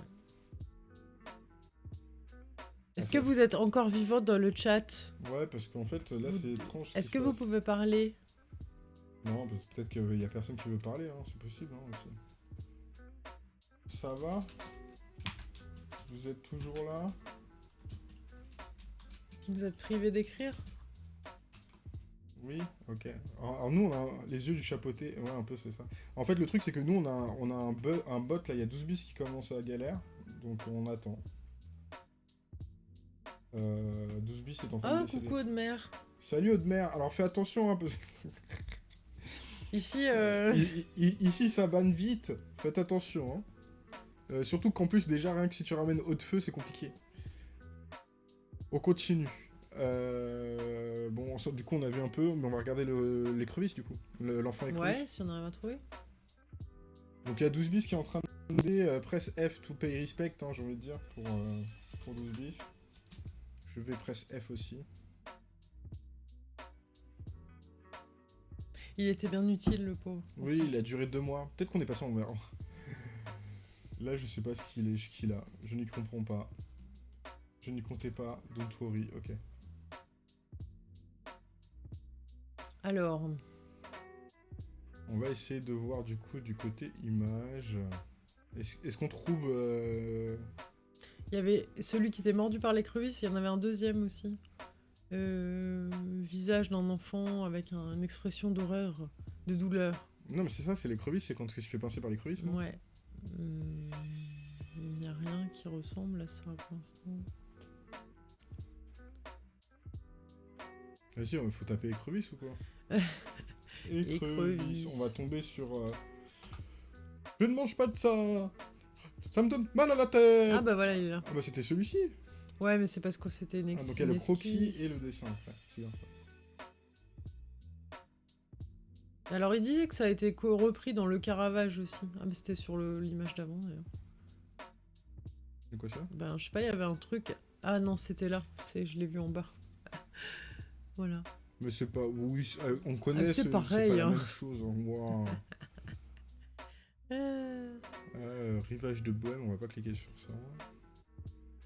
Est-ce Ah, que ça, vous êtes encore vivant dans le chat? Ouais, parce qu'en fait, là, Vous- c'est étrange. ce Est-ce que vous passe. pouvez parler? Non, parce que peut-être qu'il y a personne qui veut parler, hein. c'est possible hein, aussi. Ça va? Vous êtes toujours là? Vous êtes privé d'écrire? Oui, ok. Alors, nous, on a les yeux du chapeauté. Ouais, un peu, c'est ça. En fait, le truc, c'est que nous, on a, un- on a un, bu- un bot, là, il y a 12 bis qui commence à galère. Donc, on attend. Euh, 12 bis est en train de Ah, décéder. coucou de mer. Salut Audemers. Alors fais attention, hein, parce Ici, euh, I- i- ici ça banne vite. Faites attention. Hein. Euh, surtout qu'en plus, déjà, rien que si tu ramènes haut de feu, c'est compliqué. On continue. Euh, bon, du coup, on a vu un peu, mais on va regarder le- l'écrevisse, du coup. Le- L'enfant écrevisse. ouais, si on arrive à trouver. Donc il y a 12 bis qui est en train de demander presse F to pay respect, hein, j'ai envie de dire, pour, pour 12 bis. Je vais presse F aussi. Il était bien utile, le pauvre. Oui, il a duré deux mois. Peut-être qu'on est passé en vert. Là, je sais pas ce qu'il est, ce qu'il a. Je n'y comprends pas. Je n'y comptais pas. Don't worry, ok. Alors, On va essayer de voir du coup du côté image. Est-ce est-ce qu'on trouve... euh, il y avait celui qui était mordu par l'écrevisse, il y en avait un deuxième aussi. Euh, visage d'un enfant avec un- une expression d'horreur, de douleur. Non mais c'est ça, c'est l'écrevisse, c'est quand tu fais pincer par l'écrevisse, non? Ouais. Il n'y a rien qui ressemble à ça pour l'instant. Vas-y, il faut taper écrevisse ou quoi? Écrevisse. Écrevisse. On va tomber sur... euh, Je ne mange pas de ça Ça me donne mal à la tête Ah bah voilà, il est là. Ah bah c'était celui-ci Ouais, mais c'est parce que c'était une Ah, ex- donc il y a le croquis esquisse. et le dessin après. C'est bien ça. Alors il disait que ça a été repris dans le Caravage aussi. Ah mais c'était sur l'image d'avant d'ailleurs. C'est quoi ça? Ben je sais pas, il y avait un truc. Ah non, c'était là. C'est, je l'ai vu en bas. voilà. Mais c'est pas... Oui, euh, on connaît, Ah, c'est ce- c'est pareil, pas la hein. même chose. hein. Waouh. Euh, Euh, rivage de Bohème, on va pas cliquer sur ça.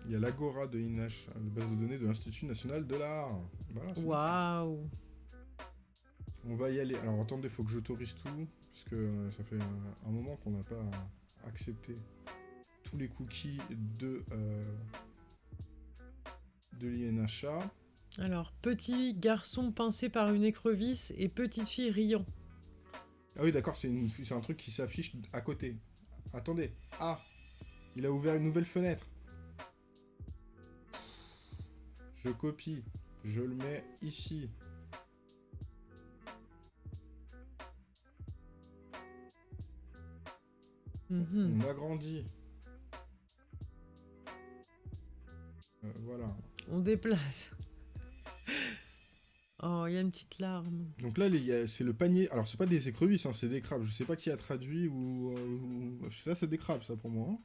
Il y a l'Agora de INH, la base de données de l'Institut National de l'Art. Voilà. Waouh. On va y aller. Alors attendez, faut que j'autorise tout, parce que euh, ça fait un, un moment qu'on n'a pas accepté tous les cookies de, euh, de l'INHA. Alors, petit garçon pincé par une écrevisse et petite fille riant. Ah oui, d'accord, c'est un truc qui s'affiche à côté. Attendez. Ah Il a ouvert une nouvelle fenêtre. Je copie. Je le mets ici. Mhm. On agrandit. Euh, voilà. On déplace. Oh, il y a une petite larme. Donc là, c'est le panier. Alors, c'est pas des écrevisses, hein, c'est des crabes. Je sais pas qui a traduit ou. euh, ou- Ça, c'est des crabes, ça, pour moi. hein.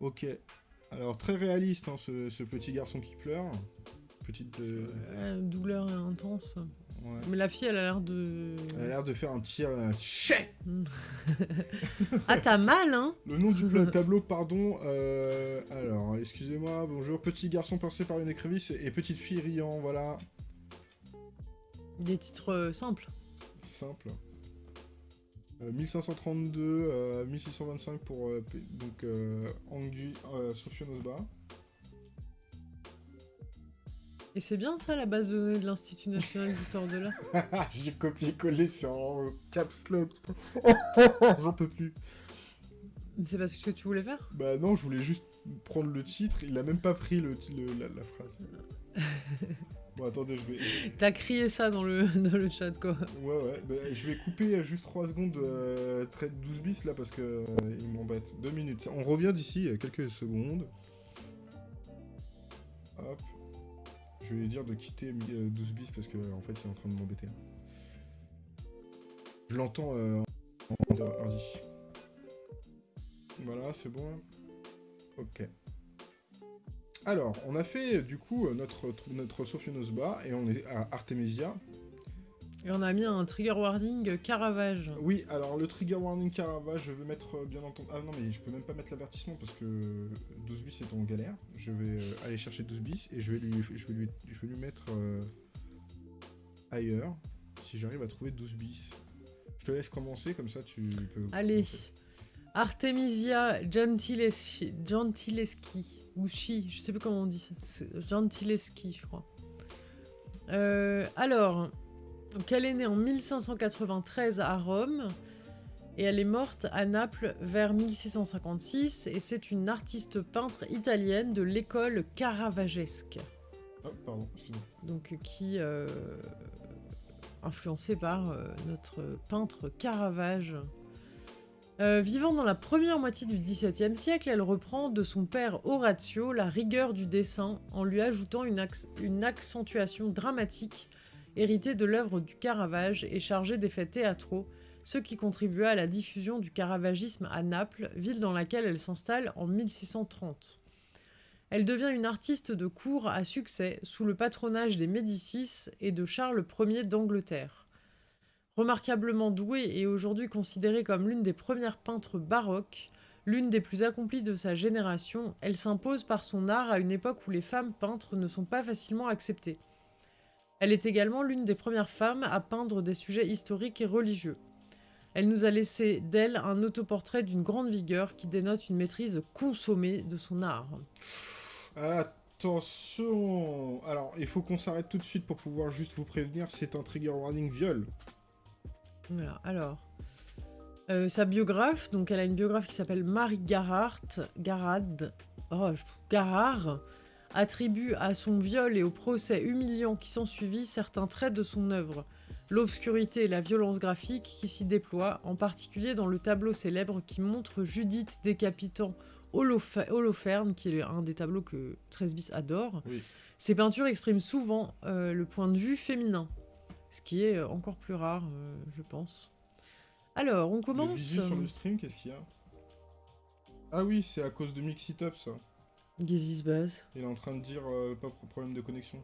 Ok. Alors, très réaliste, hein, ce, ce petit garçon qui pleure. Petite. euh, Euh, douleur intense. ouais. Mais la fille, elle a l'air de. Elle a l'air de faire un un tchè ah, t'as mal, hein Le nom du tableau, pardon. euh, alors, excusez-moi, bonjour. Petit garçon pincé par une écrevisse et petite fille riant, voilà. Des titres euh, simples. Simple. Euh, 1532, euh, 1625 pour euh, donc euh, Angu, euh, Osba. Et c'est bien ça, la base de données de l'Institut National d'Histoire de l'Art J'ai copié-collé, c'est en caps lock. J'en peux plus. C'est parce que tu voulais faire? Bah non, je voulais juste prendre le titre, il a même pas pris le, le- la, la phrase. bon, attendez, je vais. T'as crié ça dans le, dans le chat, quoi. Ouais, ouais, bah, je vais couper juste 3 secondes euh, trait 12 bis là parce que euh, il m'embête. 2 minutes. On revient d'ici euh, quelques secondes. Hop. Je vais lui dire de quitter euh, 12 bis parce que en fait il est en train de m'embêter. Je l'entends euh, en en ordi. Voilà, c'est bon. Ok. Alors, on a fait du coup notre, notre Sophianosba et on est à Artemisia. Et on a mis un trigger warning Caravage. Oui, alors le trigger warning Caravage, je vais mettre euh, bien entendu. Ah non, mais je peux même pas mettre l'avertissement parce que 12 bis est en galère. Je vais euh, aller chercher 12 bis et je vais lui, je vais lui, je vais lui mettre euh, ailleurs si j'arrive à trouver 12 bis. Je te laisse commencer comme ça tu peux. Allez. Artemisia Gentileschi, Gentileschi, ou Chi, je sais plus comment on dit ça. Gentileschi, je crois. Euh, alors, donc elle est née en 1593 à Rome et elle est morte à Naples vers 1656 et c'est une artiste peintre italienne de l'école caravagesque. Pardon, excusez-moi. donc qui euh, influencé par euh, notre peintre Caravage. Euh, vivant dans la première moitié du XVIIe siècle, elle reprend de son père Horatio la rigueur du dessin en lui ajoutant une, une accentuation dramatique héritée de l'œuvre du Caravage et chargée d'effets théâtraux, ce qui contribua à la diffusion du caravagisme à Naples, ville dans laquelle elle s'installe en 1630. Elle devient une artiste de cour à succès sous le patronage des Médicis et de Charles Ier d'Angleterre. Remarquablement douée et aujourd'hui considérée comme l'une des premières peintres baroques, l'une des plus accomplies de sa génération, elle s'impose par son art à une époque où les femmes peintres ne sont pas facilement acceptées. Elle est également l'une des premières femmes à peindre des sujets historiques et religieux. Elle nous a laissé d'elle un autoportrait d'une grande vigueur qui dénote une maîtrise consommée de son art. Attention Alors, il faut qu'on s'arrête tout de suite pour pouvoir juste vous prévenir, c'est un trigger warning viol. Voilà, alors. euh, sa biographe, donc elle a une biographe qui s'appelle Marie Garard, Garad, oh, Garard, attribue à son viol et au procès humiliant qui s'ensuivit certains traits de son œuvre, l'obscurité et la violence graphique qui s'y déploient, en particulier dans le tableau célèbre qui montre Judith décapitant Holofe- Holoferne, qui est un des tableaux que Tresbis adore. Oui. Ces peintures expriment souvent euh, le point de vue féminin, ce qui est encore plus rare, euh, je pense. Alors, on Le commence. visu sur le stream, qu'est-ce qu'il y a Ah oui, c'est à cause de Mix It Up, ça. Qu'est-ce Il est en train de dire euh, pas pro- problème de connexion.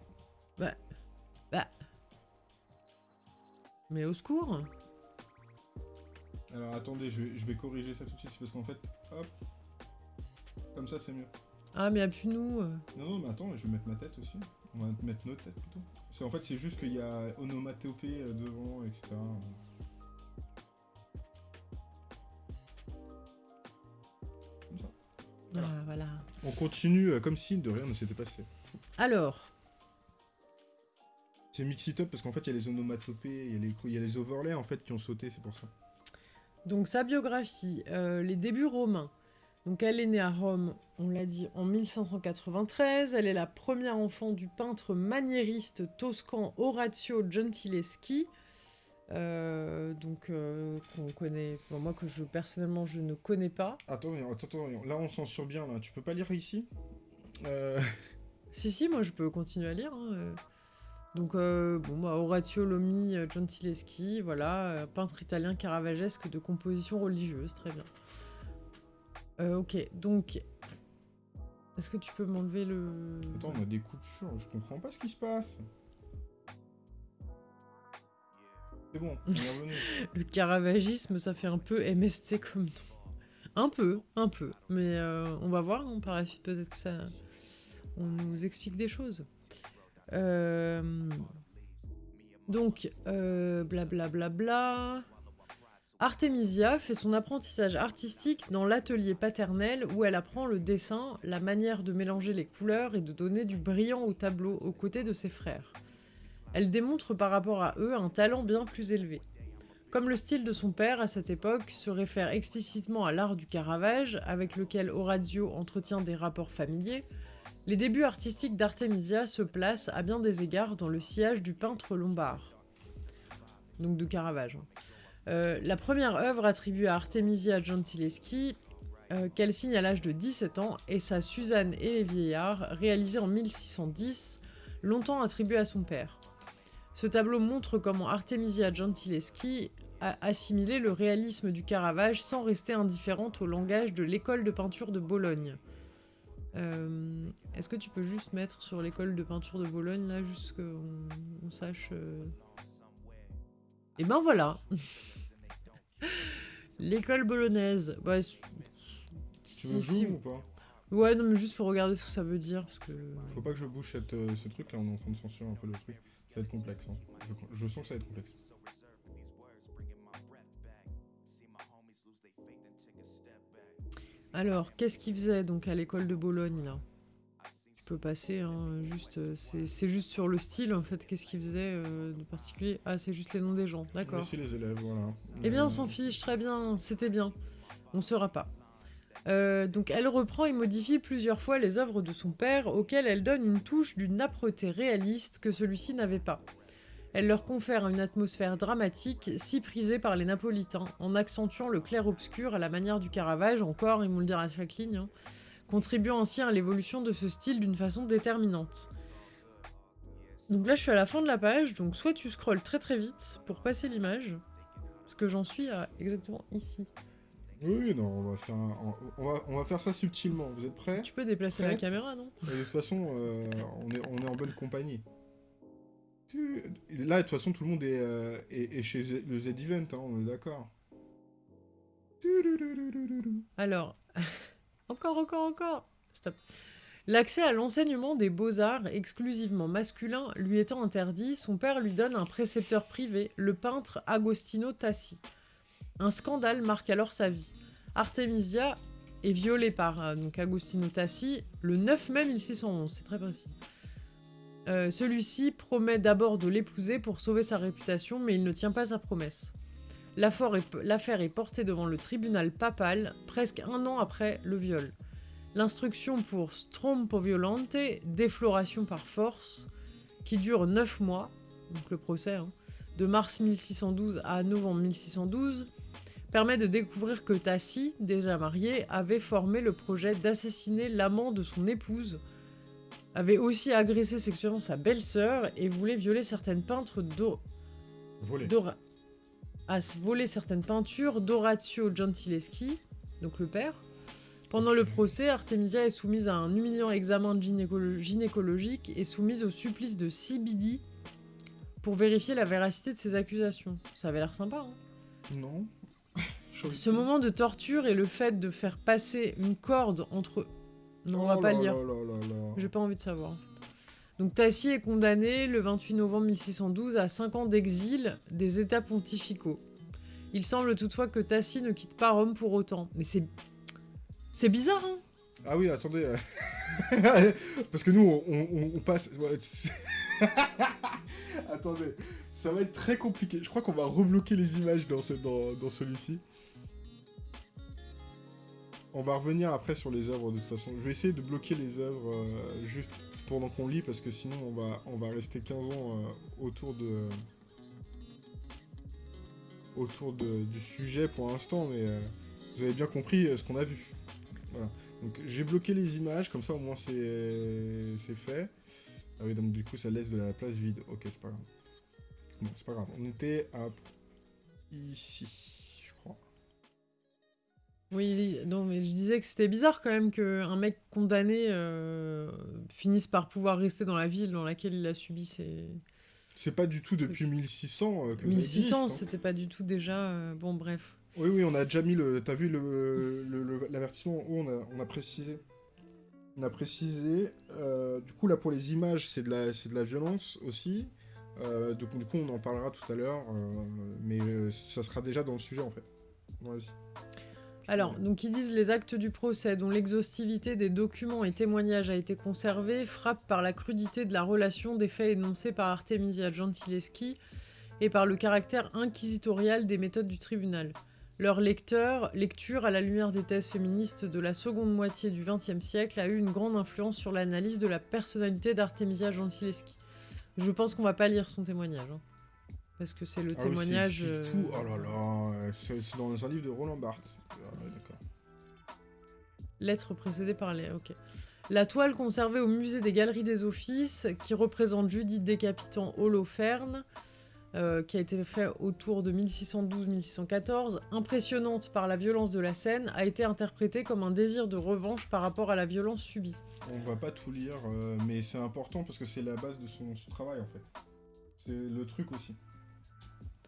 Mais au secours Alors attendez, je vais, je vais corriger ça tout de suite, parce qu'en fait, hop, comme ça c'est mieux. Ah, mais appuie-nous. euh. Non, non, mais attends, je vais mettre ma tête aussi. On va mettre notre tête plutôt. C'est en fait, c'est juste qu'il y a onomatopée euh, devant, etc. Comme ça. Voilà. Ah, voilà. On continue euh, comme si de rien ne s'était passé. Alors, C'est mix it up parce qu'en fait, il y a les onomatopées, il y a les, il y a les overlays en fait qui ont sauté, c'est pour ça. donc sa biographie, euh, les débuts romains. Donc elle est née à Rome, on l'a dit, en 1593. Elle est la première enfant du peintre maniériste toscan Orazio Gentileschi. euh, donc euh, qu'on connaît, bon, moi que je personnellement je ne connais pas. Attends, attends, attends, là on censure bien, là. Tu peux pas lire ici? Euh... Si, si, moi je peux continuer à lire. hein. Donc, euh, bon, bah, Orazio Lomi Gentileschi, voilà, peintre italien caravagesque de composition religieuse, très bien. Euh, ok, donc. Est-ce que tu peux m'enlever le. Attends, on a des coupures, je comprends pas ce qui se passe. C'est bon, on est revenu. Le caravagisme, ça fait un peu MST comme nom. Un peu, un peu. Mais euh, on va voir, hein, par la suite, peut-être que ça. On nous explique des choses. Euh, donc, euh, blablabla. bla. Artemisia fait son apprentissage artistique dans l'atelier paternel où elle apprend le dessin, la manière de mélanger les couleurs et de donner du brillant au tableau aux côtés de ses frères. Elle démontre par rapport à eux un talent bien plus élevé. Comme le style de son père à cette époque se réfère explicitement à l'art du Caravage, avec lequel Orazio entretient des rapports familiers, les débuts artistiques d'Artemisia se placent à bien des égards dans le sillage du peintre lombard. Donc de Caravage. hein. Euh, la première œuvre attribuée à Artemisia Gentileschi, euh, qu'elle signe à l'âge de 17 ans, est sa Suzanne et les vieillards, réalisée en 1610, longtemps attribuée à son père. Ce tableau montre comment Artemisia Gentileschi a assimilé le réalisme du Caravage sans rester indifférente au langage de l'école de peinture de Bologne. Euh, Est-ce que tu peux juste mettre sur l'école de peinture de Bologne, là, juste qu'on on sache... Et ben voilà L'école bolognaise. Bah, Tu si- si- ou pas? Ouais, non, mais juste pour regarder ce que ça veut dire, parce que... Faut pas que je bouge cette, euh, ce truc là, on est en train de censurer un peu le truc. Ça va être complexe. hein. Je, je sens que ça va être complexe. Alors, qu'est-ce qu'il faisait donc à l'école de Bologne là? Tu peux passer, hein, juste, euh, c'est c'est juste sur le style en fait. Qu'est-ce qu'il faisait euh, de particulier Ah, c'est juste les noms des gens, d'accord. Voici les élèves, voilà. Eh bien, on s'en fiche, très bien, c'était bien. On saura pas. Euh, donc elle reprend et modifie plusieurs fois les œuvres de son père, auxquelles elle donne une touche d'une âpreté réaliste que celui-ci n'avait pas. Elle leur confère une atmosphère dramatique si prisée par les Napolitains, en accentuant le clair-obscur à la manière du Caravage, encore, ils vont le dire à chaque ligne, hein, contribuant ainsi à l'évolution de ce style d'une façon déterminante. Donc là je suis à la fin de la page, donc soit tu scrolles très très vite pour passer l'image, parce que j'en suis à exactement ici. Oui, non, on va, faire on, va, on va faire ça subtilement. Vous êtes prêts Tu peux déplacer la caméra, non? De toute façon, euh, on, est, on est en bonne compagnie. Là, de toute façon, tout le monde est, euh, est, chez le Z-Event, hein, on est d'accord. Alors, encore, encore, encore. Stop. L'accès à l'enseignement des beaux-arts exclusivement masculin lui étant interdit, son père lui donne un précepteur privé, le peintre Agostino Tassi. Un scandale marque alors sa vie. Artemisia est violée par euh, donc Agostino Tassi le 9 mai 1611, c'est très précis. Euh, celui-ci promet d'abord de l'épouser pour sauver sa réputation, mais il ne tient pas sa promesse. L'affaire est, portée devant le tribunal papal presque un an après le viol. L'instruction pour strompo violente, défloration par force, qui dure 9 mois, donc le procès, hein, de mars 1612 à novembre 1612, permet de découvrir que Tassi, déjà marié, avait formé le projet d'assassiner l'amant de son épouse, avait aussi agressé sexuellement sa belle-sœur et voulait violer certaines peintres d'O... Voler. Ah, voler certaines peintures d'Orazio Gentileschi, donc le père. Pendant le procès, Artemisia est soumise à un humiliant examen gynécologique et soumise au supplice de Sibidi pour vérifier la véracité de ses accusations. Ça avait l'air sympa, hein Non. Ce moment de torture et le fait de faire passer une corde entre... Non, on va oh pas lire. J'ai pas envie de savoir. Donc Tassi est condamné le 28 novembre 1612 à 5 ans d'exil des états pontificaux. Il semble toutefois que Tassi ne quitte pas Rome pour autant. Mais c'est... C'est bizarre, hein? Ah oui, attendez. Parce que nous, on, passe... attendez, ça va être très compliqué. Je crois qu'on va rebloquer les images dans, celui-ci. On va revenir après sur les œuvres de toute façon. Je vais essayer de bloquer les œuvres euh, juste pendant qu'on lit parce que sinon on va, on va rester 15 ans euh, autour de autour du sujet pour l'instant, mais euh, vous avez bien compris ce qu'on a vu. Voilà. Donc j'ai bloqué les images, comme ça au moins c'est fait. Ah oui, donc du coup ça laisse de la place vide. Ok, c'est pas grave. Bon, c'est pas grave. On était à ici. Oui, non, mais je disais que c'était bizarre quand même qu'un mec condamné euh, finisse par pouvoir rester dans la ville dans laquelle il a subi ses... C'est pas du tout depuis 1600 euh, que 1600, hein. c'était pas du tout déjà... Euh, bon, bref. Oui, oui, on a déjà mis le... T'as vu l'avertissement le, on a, on a précisé. On a précisé. du coup, là, pour les images, c'est de, la, de la violence aussi. donc, du coup, on en parlera tout à l'heure. mais ça sera déjà dans le sujet, en fait. Alors, donc ils disent les actes du procès dont l'exhaustivité des documents et témoignages a été conservée frappent par la crudité de la relation des faits énoncés par Artemisia Gentileschi et par le caractère inquisitorial des méthodes du tribunal. Leur lecteur, lecture à la lumière des thèses féministes de la seconde moitié du XXe siècle a eu une grande influence sur l'analyse de la personnalité d'Artemisia Gentileschi. Je pense qu'on va pas lire son témoignage. Hein, parce que c'est le ah témoignage... tout. Oh là là, c'est dans un livre de Roland Barthes. Lettre précédée par les... Ok. La toile conservée au musée des Galeries des Offices, qui représente Judith décapitant Holoferne, euh, qui a été fait autour de 1612-1614, impressionnante par la violence de la scène, a été interprétée comme un désir de revanche par rapport à la violence subie. On va pas tout lire, euh, mais c'est important parce que c'est la base de son, travail en fait. C'est le truc aussi.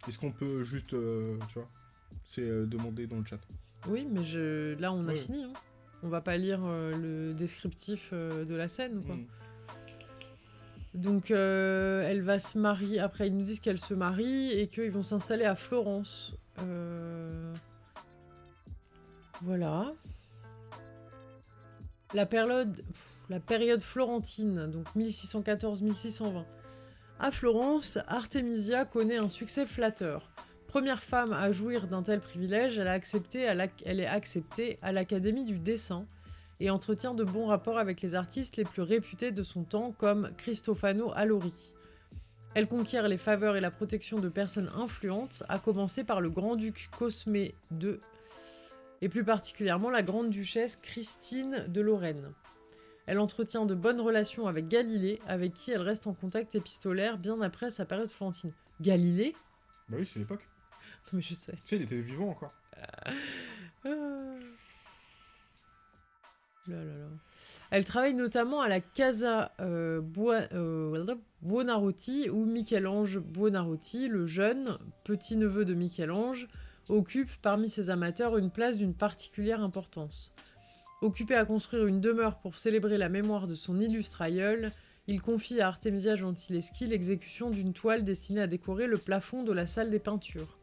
Est-ce qu'on peut juste, euh, tu vois, c'est demander dans le chat. Oui, mais je... là on a fini. Hein. On va pas lire euh, le descriptif euh, de la scène, quoi. Mm. Donc euh, elle va se marier, après ils nous disent qu'elle se marie et qu'ils vont s'installer à Florence. Voilà. La période, la période florentine, donc 1614-1620. À Florence, Artemisia connaît un succès flatteur première femme à jouir d'un tel privilège, elle, est acceptée à l'Académie du dessin et entretient de bons rapports avec les artistes les plus réputés de son temps comme Cristofano Allori. Elle conquiert les faveurs et la protection de personnes influentes, à commencer par le grand-duc Cosmé II et plus particulièrement la grande-duchesse Christine de Lorraine. Elle entretient de bonnes relations avec Galilée, avec qui elle reste en contact épistolaire bien après sa période florentine. Galilée? Bah oui, c'est l'époque. Non mais je sais. Tu sais, il était vivant encore. Ah. Là, là, là. Elle travaille notamment à la Casa euh, euh, Buonarroti, où Michel-Ange Buonarroti, le jeune petit-neveu de Michel-Ange, occupe parmi ses amateurs une place d'une particulière importance. Occupé à construire une demeure pour célébrer la mémoire de son illustre aïeul, il confie à Artemisia Gentileschi l'exécution d'une toile destinée à décorer le plafond de la salle des peintures.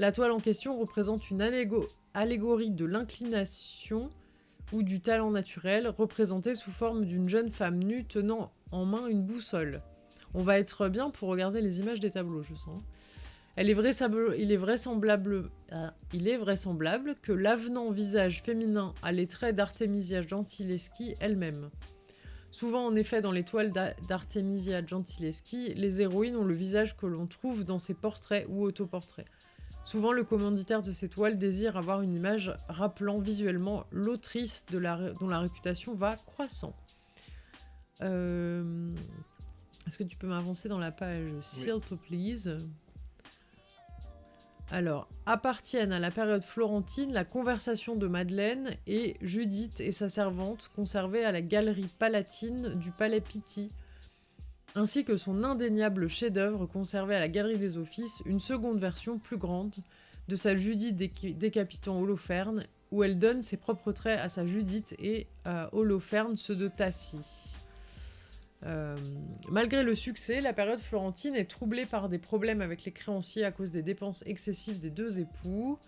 La toile en question représente une allégo- allégorie de l'inclination ou du talent naturel, représentée sous forme d'une jeune femme nue tenant en main une boussole. On va être bien pour regarder les images des tableaux, je sens. Elle est vraisemblable, il, est vraisemblable, il est vraisemblable que l'avenant visage féminin a les traits d'Artemisia Gentileschi elle-même. Souvent, en effet, dans les toiles d'A- d'Artemisia Gentileschi, les héroïnes ont le visage que l'on trouve dans ses portraits ou autoportraits. Souvent, le commanditaire de ces toiles désire avoir une image rappelant visuellement l'autrice la dont la réputation va croissant. Euh, Est-ce que tu peux m'avancer dans la page, s'il te please alors, appartiennent à la période florentine la conversation de Madeleine et Judith et sa servante conservée à la galerie palatine du Palais Pitti, ainsi que son indéniable chef-d'œuvre conservé à la Galerie des Offices, une seconde version plus grande de sa Judith déca- décapitant Holoferne, où elle donne ses propres traits à sa Judith et à Holoferne ceux de Tassi. Euh, malgré le succès, la période florentine est troublée par des problèmes avec les créanciers à cause des dépenses excessives des deux époux.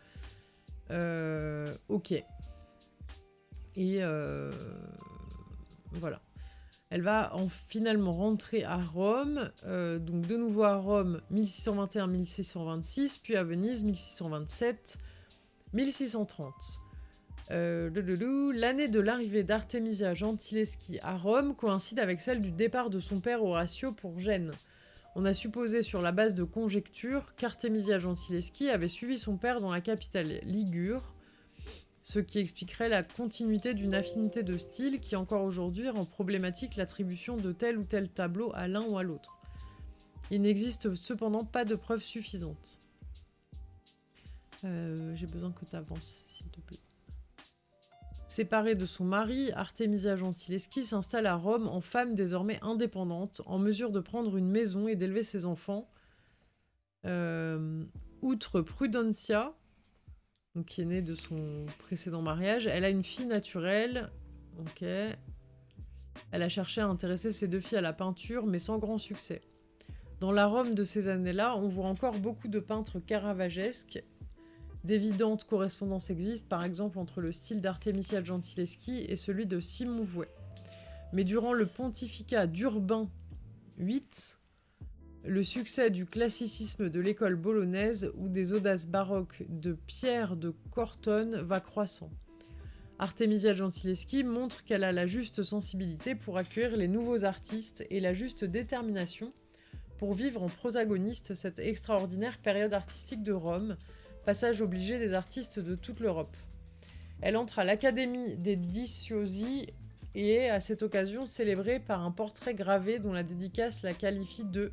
Euh, ok. Et euh, voilà. Elle va en finalement rentrer à Rome, donc de nouveau à Rome 1621-1626, puis à Venise 1627-1630. Euh, L'année de l'arrivée d'Artemisia Gentileschi à Rome coïncide avec celle du départ de son père Horatio pour Gênes. On a supposé sur la base de conjectures qu'Artemisia Gentileschi avait suivi son père dans la capitale ligure, ce qui expliquerait la continuité d'une affinité de style qui encore aujourd'hui rend problématique l'attribution de tel ou tel tableau à l'un ou à l'autre. Il n'existe cependant pas de preuves suffisantes. Euh, J'ai besoin que tu avances, s'il te plaît. Séparée de son mari, Artemisia Gentileschi s'installe à Rome en femme désormais indépendante, en mesure de prendre une maison et d'élever ses enfants. Euh, outre Prudencia, qui est née de son précédent mariage, elle a une fille naturelle. Elle a cherché à intéresser ses deux filles à la peinture, mais sans grand succès. Dans la Rome de ces années-là, on voit encore beaucoup de peintres caravagesques D'évidentes correspondances existent, par exemple, entre le style d'Artemisia Gentileschi et celui de Simon Vouet. Mais durant le pontificat d'Urbain VIII, le succès du classicisme de l'école bolognaise ou des audaces baroques de Pierre de Cortone va croissant. Artemisia Gentileschi montre qu'elle a la juste sensibilité pour accueillir les nouveaux artistes et la juste détermination pour vivre en protagoniste cette extraordinaire période artistique de Rome, passage obligé des artistes de toute l'Europe. Elle entre à l'Académie des Diciosi et est à cette occasion célébrée par un portrait gravé dont la dédicace la qualifie de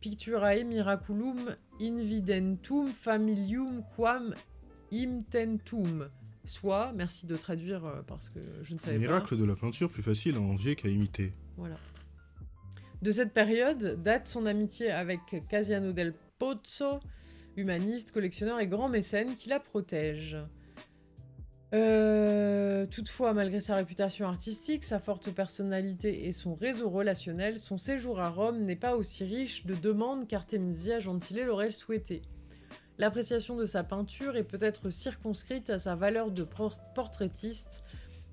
Picturae miraculum invidentum familium quam imtentum. Soit, merci de traduire euh, parce que je ne savais pas. Miracle de la peinture plus facile à envier qu'à imiter. Voilà. De cette période date son amitié avec Casiano del Pozzo, humaniste, collectionneur et grand mécène qui la protège. Euh, toutefois, malgré sa réputation artistique, sa forte personnalité et son réseau relationnel, son séjour à Rome n'est pas aussi riche de demandes qu'Artemisia Gentile l'aurait souhaité. L'appréciation de sa peinture est peut-être circonscrite à sa valeur de por- portraitiste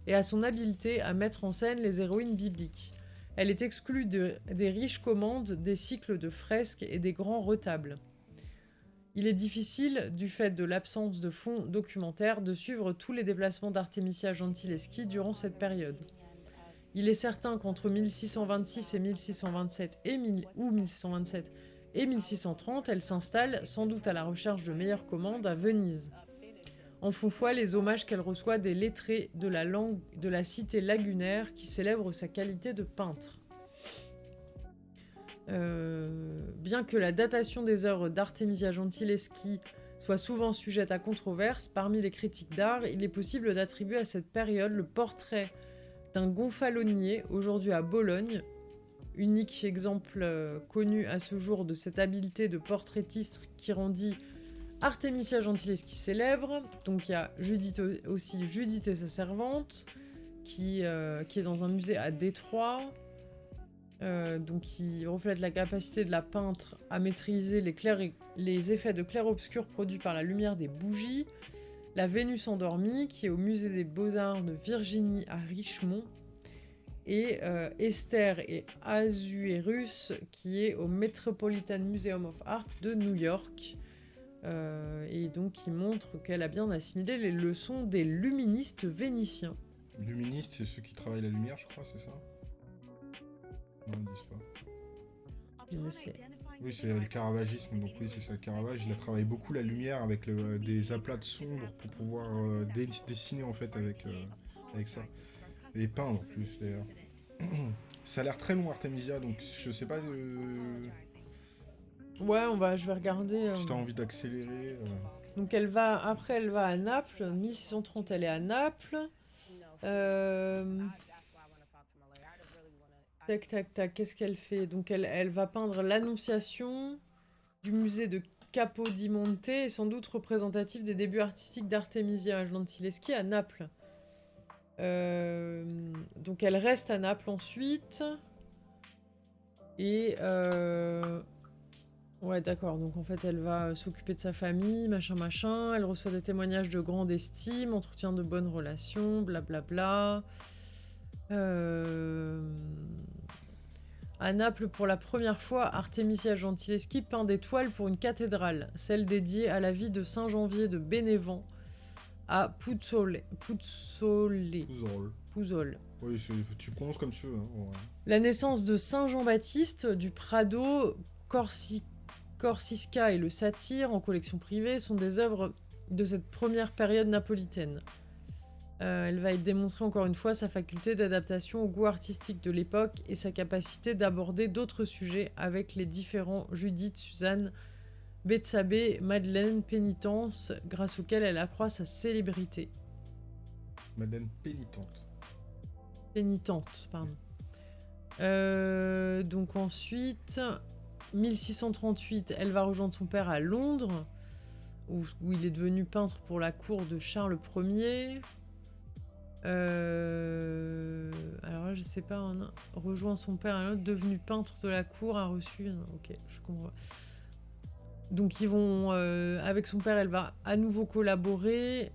et à son habileté à mettre en scène les héroïnes bibliques. Elle est exclue de- des riches commandes, des cycles de fresques et des grands retables. Il est difficile, du fait de l'absence de fonds documentaires, de suivre tous les déplacements d'Artemisia Gentileschi durant cette période. Il est certain qu'entre 1626 et 1627 et ou 1627 et 1630, elle s'installe, sans doute à la recherche de meilleures commandes, à Venise. En font foi les hommages qu'elle reçoit des lettrés de la langue de la cité lagunaire qui célèbrent sa qualité de peintre. Euh, bien que la datation des œuvres d'Artemisia Gentileschi soit souvent sujette à controverse, parmi les critiques d'art, il est possible d'attribuer à cette période le portrait d'un gonfalonier, aujourd'hui à Bologne, unique exemple euh, connu à ce jour de cette habileté de portraitiste qui rendit Artemisia Gentileschi célèbre. Donc il y a Judith aussi Judith et sa servante, euh, qui est dans un musée à Détroit. Euh, donc qui reflète la capacité de la peintre à maîtriser les, effets de clair-obscur produits par la lumière des bougies. La Vénus endormie, qui est au musée des beaux-arts de Virginie à Richmond, et euh, Esther et Azuerus, qui est au Metropolitan Museum of Art de New York. Euh, et donc qui montre qu'elle a bien assimilé les leçons des luministes vénitiens. Luministes, c'est ceux qui travaillent la lumière, je crois, c'est ça? Non, ils disent pas. Je ne sais. Oui, c'est le caravagisme, donc oui, c'est ça, le Caravage. Il a travaillé beaucoup la lumière avec des aplats de sombres pour pouvoir euh, dessiner en fait avec, avec ça. Et peindre en plus d'ailleurs. Ça a l'air très long Artemisia, donc je sais pas... Euh, ouais, on va, je vais regarder... Si t'as euh. envie d'accélérer... Euh. Donc elle va... Après, elle va à Naples. 1630, elle est à Naples. Tac, tac, tac. Qu'est-ce qu'elle fait? Donc elle, elle va peindre l'Annonciation du musée de Capodimonte, et sans doute représentatif des débuts artistiques d'Artemisia Gentileschi à Naples. Euh, donc elle reste à Naples ensuite. Et... Euh, ouais, d'accord. Donc en fait, elle va s'occuper de sa famille, machin, machin. Elle reçoit des témoignages de grande estime, entretient de bonnes relations, blablabla. Bla, bla. Euh... À Naples, pour la première fois, Artemisia Gentileschi peint des toiles pour une cathédrale, celle dédiée à la vie de Saint Janvier de Bénévent, à Puzzole. Puzzole. Puzzole. Oui, tu prononces comme tu veux. Hein, La naissance de Saint Jean-Baptiste du Prado, Corsi, Corsisca et le Satire en collection privée sont des œuvres de cette première période napolitaine. Euh, elle va être démontrée encore une fois sa faculté d'adaptation au goût artistique de l'époque et sa capacité d'aborder d'autres sujets avec les différents Judith, Suzanne, Betsabé, Madeleine, Pénitence, grâce auquel elle accroît sa célébrité. Madeleine Pénitente. Pénitente, pardon. Euh, donc ensuite, 1638, elle va rejoindre son père à Londres, où, il est devenu peintre pour la cour de Charles Ier. Euh, alors là, je sais pas, on rejoint son père à Londres, devenu peintre de la cour, a reçu... Ok, je comprends. Donc ils vont, euh, avec son père, elle va à nouveau collaborer.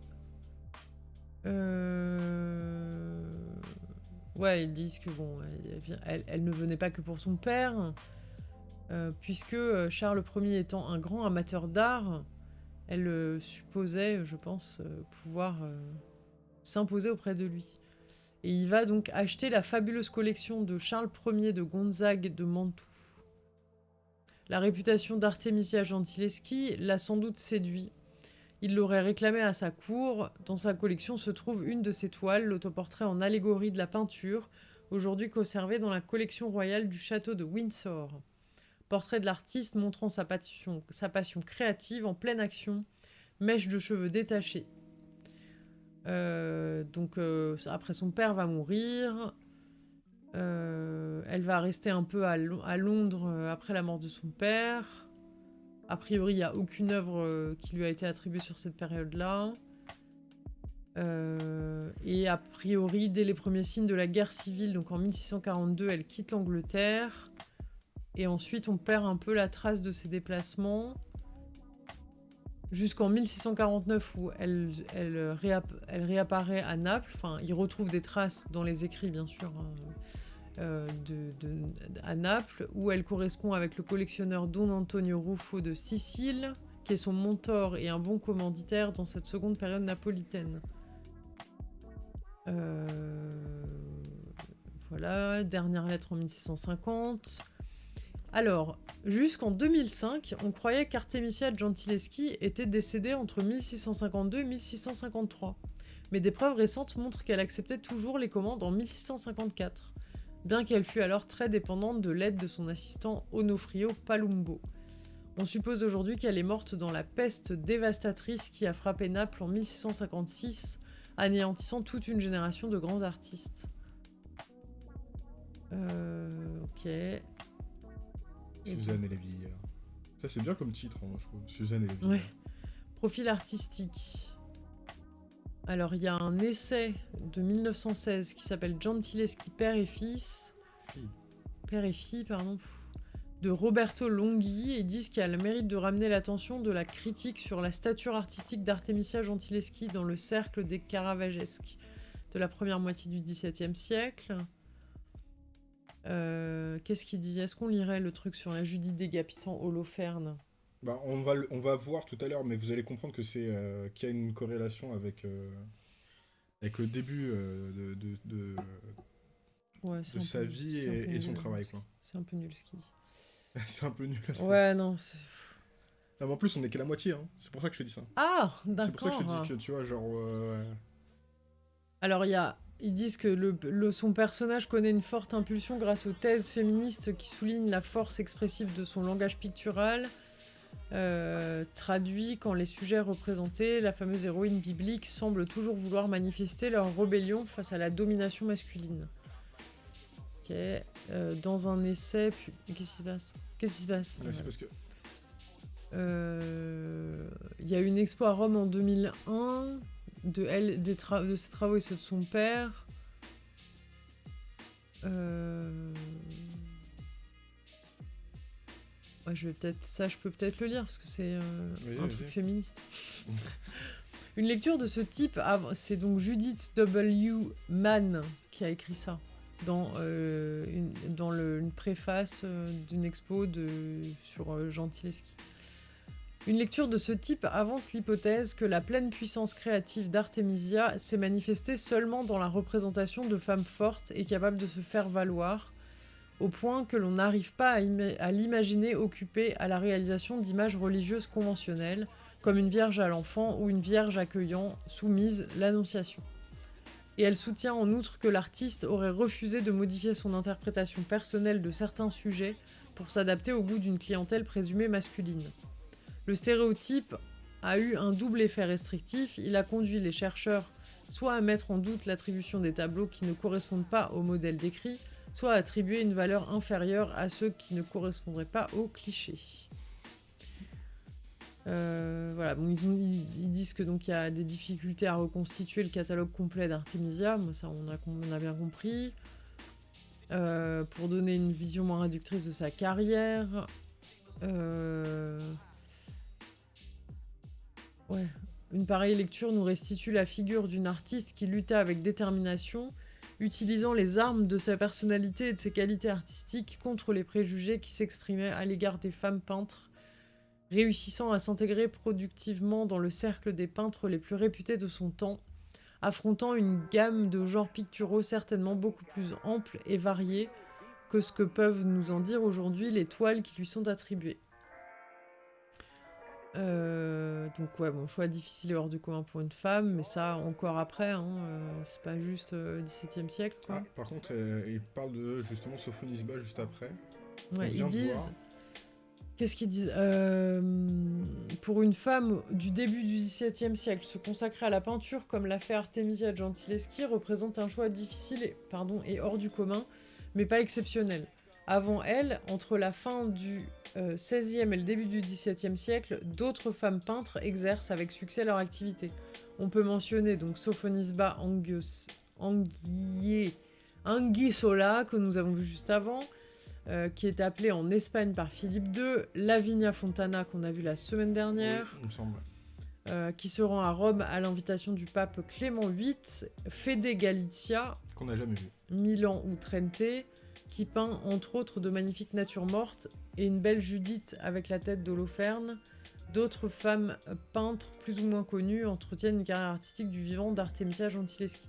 Euh, ouais, ils disent que bon, elle, ne venait pas que pour son père, puisque Charles Ier étant un grand amateur d'art, elle supposait, je pense, pouvoir s'imposer auprès de lui. Et il va donc acheter la fabuleuse collection de Charles Ier de Gonzague de Mantoue. La réputation d'Artemisia Gentileschi l'a sans doute séduit. Il l'aurait réclamé à sa cour. Dans sa collection se trouve une de ses toiles, l'autoportrait en allégorie de la peinture, aujourd'hui conservé dans la collection royale du château de Windsor. Portrait de l'artiste montrant sa passion, sa passion créative en pleine action, mèche de cheveux détachée. Euh, donc euh, après son père va mourir, euh, elle va rester un peu à, Londres euh, après la mort de son père. A priori, il n'y a aucune œuvre qui lui a été attribuée sur cette période-là. et a priori, dès les premiers signes de la guerre civile, donc en 1642, elle quitte l'Angleterre. Et ensuite, on perd un peu la trace de ses déplacements. Jusqu'en 1649, où elle, elle, réapparaît à Naples. Enfin, il retrouve des traces dans les écrits, bien sûr, hein, euh, à Naples, où elle correspond avec le collectionneur Don Antonio Ruffo de Sicile, qui est son mentor et un bon commanditaire dans cette seconde période napolitaine. Euh, Voilà, dernière lettre en 1650. Alors, jusqu'en 2005, on croyait qu'Artemisia Gentileschi était décédée entre 1652 et 1653. Mais des preuves récentes montrent qu'elle acceptait toujours les commandes en 1654, bien qu'elle fût alors très dépendante de l'aide de son assistant Onofrio Palumbo. On suppose aujourd'hui qu'elle est morte dans la peste dévastatrice qui a frappé Naples en 1656, anéantissant toute une génération de grands artistes. Euh, ok. Suzanne et les vieillards. Ça, c'est bien comme titre, hein, moi, je trouve. Suzanne et les vieillards. Ouais. Profil artistique. Alors, il y a un essai de 1916 qui s'appelle Gentileschi Père et Fils. Fille. Père et fille, pardon. De Roberto Longhi et disent qu'il a le mérite de ramener l'attention de la critique sur la stature artistique d'Artemisia Gentileschi dans le cercle des Caravagesques de la première moitié du XVIIe siècle. Euh, Qu'est-ce qu'il dit? Est-ce qu'on lirait le truc sur la Judith décapitant Holoferne? Bah, on, va, on va voir tout à l'heure, mais vous allez comprendre que c'est euh, qu'il y a une corrélation avec, euh, avec le début de, de, de- Ouais, sa peu- vie et, et son nul, travail. c'est- un peu nul ce qu'il dit. c'est un peu nul. à ce Ouais, non. Ah, mais en plus, on est qu'à la moitié. Hein. C'est pour ça que je te dis ça. Ah, C'est pour ça que je d'accord. te dis que tu vois, genre. Alors, il y a, ils disent que le, le- son personnage connaît une forte impulsion grâce aux thèses féministes qui soulignent la force expressive de son langage pictural, euh, traduit quand les sujets représentés, la fameuse héroïne biblique, semblent toujours vouloir manifester leur rébellion face à la domination masculine. Ok, euh, dans un essai, puis- qu'est-ce qui se passe? Qu'est-ce qui se passe? Ouais, parce que. Euh, Il y a eu une expo à Rome en 2001 de, elle, des de ses travaux et ceux de son père. Euh, ouais, je vais peut-être ça, je peux peut-être le lire parce que c'est euh, Oui, un truc féministe. une lecture de ce type, c'est donc Judith W. Mann qui a écrit ça dans, euh, une, dans le- une préface euh, d'une expo de, sur Gentileschi. Une lecture de ce type avance l'hypothèse que la pleine puissance créative d'Artemisia s'est manifestée seulement dans la représentation de femmes fortes et capables de se faire valoir, au point que l'on n'arrive pas à, ima- à l'imaginer occupée à la réalisation d'images religieuses conventionnelles, comme une vierge à l'enfant ou une vierge accueillant, soumise, l'Annonciation. Et elle soutient en outre que l'artiste aurait refusé de modifier son interprétation personnelle de certains sujets pour s'adapter au goût d'une clientèle présumée masculine. Le stéréotype a eu un double effet restrictif, il a conduit les chercheurs soit à mettre en doute l'attribution des tableaux qui ne correspondent pas au modèle décrit, soit à attribuer une valeur inférieure à ceux qui ne correspondraient pas au cliché. Euh, voilà, bon, ils, disent que donc il y a des difficultés à reconstituer le catalogue complet d'Artemisia, ça on a, com- on a bien compris. Euh, pour donner une vision moins réductrice de sa carrière. Euh, Ouais. Une pareille lecture nous restitue la figure d'une artiste qui lutta avec détermination, utilisant les armes de sa personnalité et de ses qualités artistiques contre les préjugés qui s'exprimaient à l'égard des femmes peintres, réussissant à s'intégrer productivement dans le cercle des peintres les plus réputés de son temps, affrontant une gamme de genres picturaux certainement beaucoup plus ample et variée que ce que peuvent nous en dire aujourd'hui les toiles qui lui sont attribuées. Euh, donc ouais, bon, choix difficile et hors du commun pour une femme, mais ça encore après, hein, euh, c'est pas juste euh, 17e siècle. Quoi. Ah, par contre, euh, il parle de justement Sophonisba juste après. Ouais, ils disent. Qu'est-ce qu'ils disent Pour une femme du début du XVIIe siècle, se consacrer à la peinture comme l'a fait Artemisia Gentileschi représente un choix difficile et, pardon, et hors du commun, mais pas exceptionnel. Avant elle, entre la fin du euh, XVIe et le début du XVIIe siècle, d'autres femmes peintres exercent avec succès leur activité. On peut mentionner donc Sophonisba Anguissola, que nous avons vu juste avant, euh, qui est appelée en Espagne par Philippe II, Lavinia Fontana, qu'on a vu la semaine dernière, Oui, il me semble. euh, qui se rend à Rome à l'invitation du pape Clément VIII, Fede Galizia, Qu'on n'a jamais vu. Milan ou Trente, qui peint entre autres de magnifiques natures mortes et une belle Judith avec la tête d'Holoferne d'autres femmes peintres plus ou moins connues entretiennent une carrière artistique du vivant d'Artemisia Gentileschi.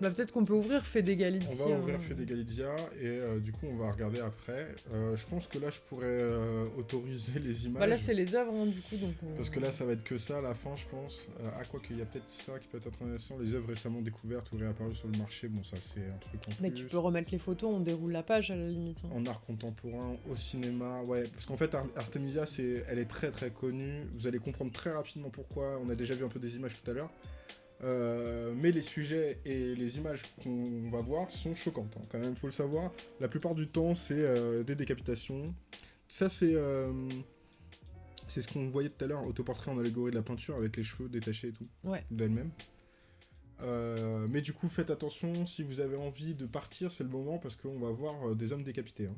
Bah, peut-être qu'on peut ouvrir Fede Galizia. On va ouvrir Fede Galizia et euh, du coup on va regarder après. Euh, je pense que là je pourrais euh, autoriser les images. Bah là c'est les œuvres hein, du coup donc. Parce que là ça va être que ça à la fin je pense. ah quoi qu'il y a peut-être ça qui peut être intéressant. Les œuvres récemment découvertes ou réapparues sur le marché. Bon ça c'est un truc en Mais tu peux remettre les photos, on déroule la page à la limite. Hein. En art contemporain, au cinéma, ouais. Parce qu'en fait Artemisia c'est, elle est très très connue. Vous allez comprendre très rapidement pourquoi. On a déjà vu un peu des images tout à l'heure. Euh, mais les sujets et les images qu'on va voir sont choquantes, hein. quand même, faut le savoir. La plupart du temps, c'est euh, des décapitations. Ça, c'est euh, c'est ce qu'on voyait tout à l'heure, autoportrait en allégorie de la peinture avec les cheveux détachés et tout, ouais. d'elle-même. mais du coup, faites attention, si vous avez envie de partir, c'est le moment parce qu'on va voir des hommes décapités. Hein.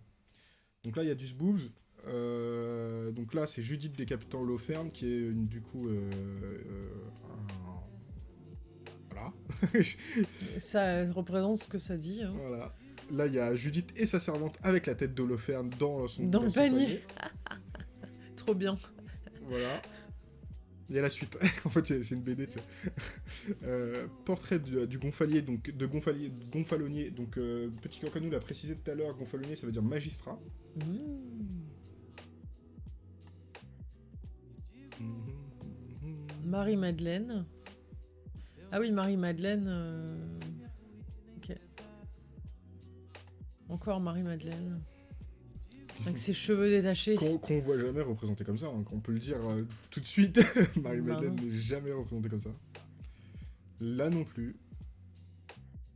Donc là, il y a du Sboobs. donc là, c'est Judith décapitant Lofern, qui est du coup un ça représente ce que ça dit. Hein. Voilà. Là, il y a Judith et sa servante avec la tête d'Holoferne dans son Dans le panier. Trop bien. Voilà. Il y a la suite. en fait, c'est une BD, euh, portrait du, gonfalier, donc de gonfalier, gonfalonier. Donc, euh, petit Cancanou l'a précisé tout à l'heure, gonfalonier, ça veut dire magistrat. Mmh. Marie-Madeleine. Ah oui, Marie-Madeleine. Euh, ok. Encore Marie-Madeleine. Avec ses cheveux détachés. Qu'on voit jamais représenté comme ça, hein, qu'on peut le dire euh, tout de suite. Marie-Madeleine n'est jamais représentée comme ça. Là non plus.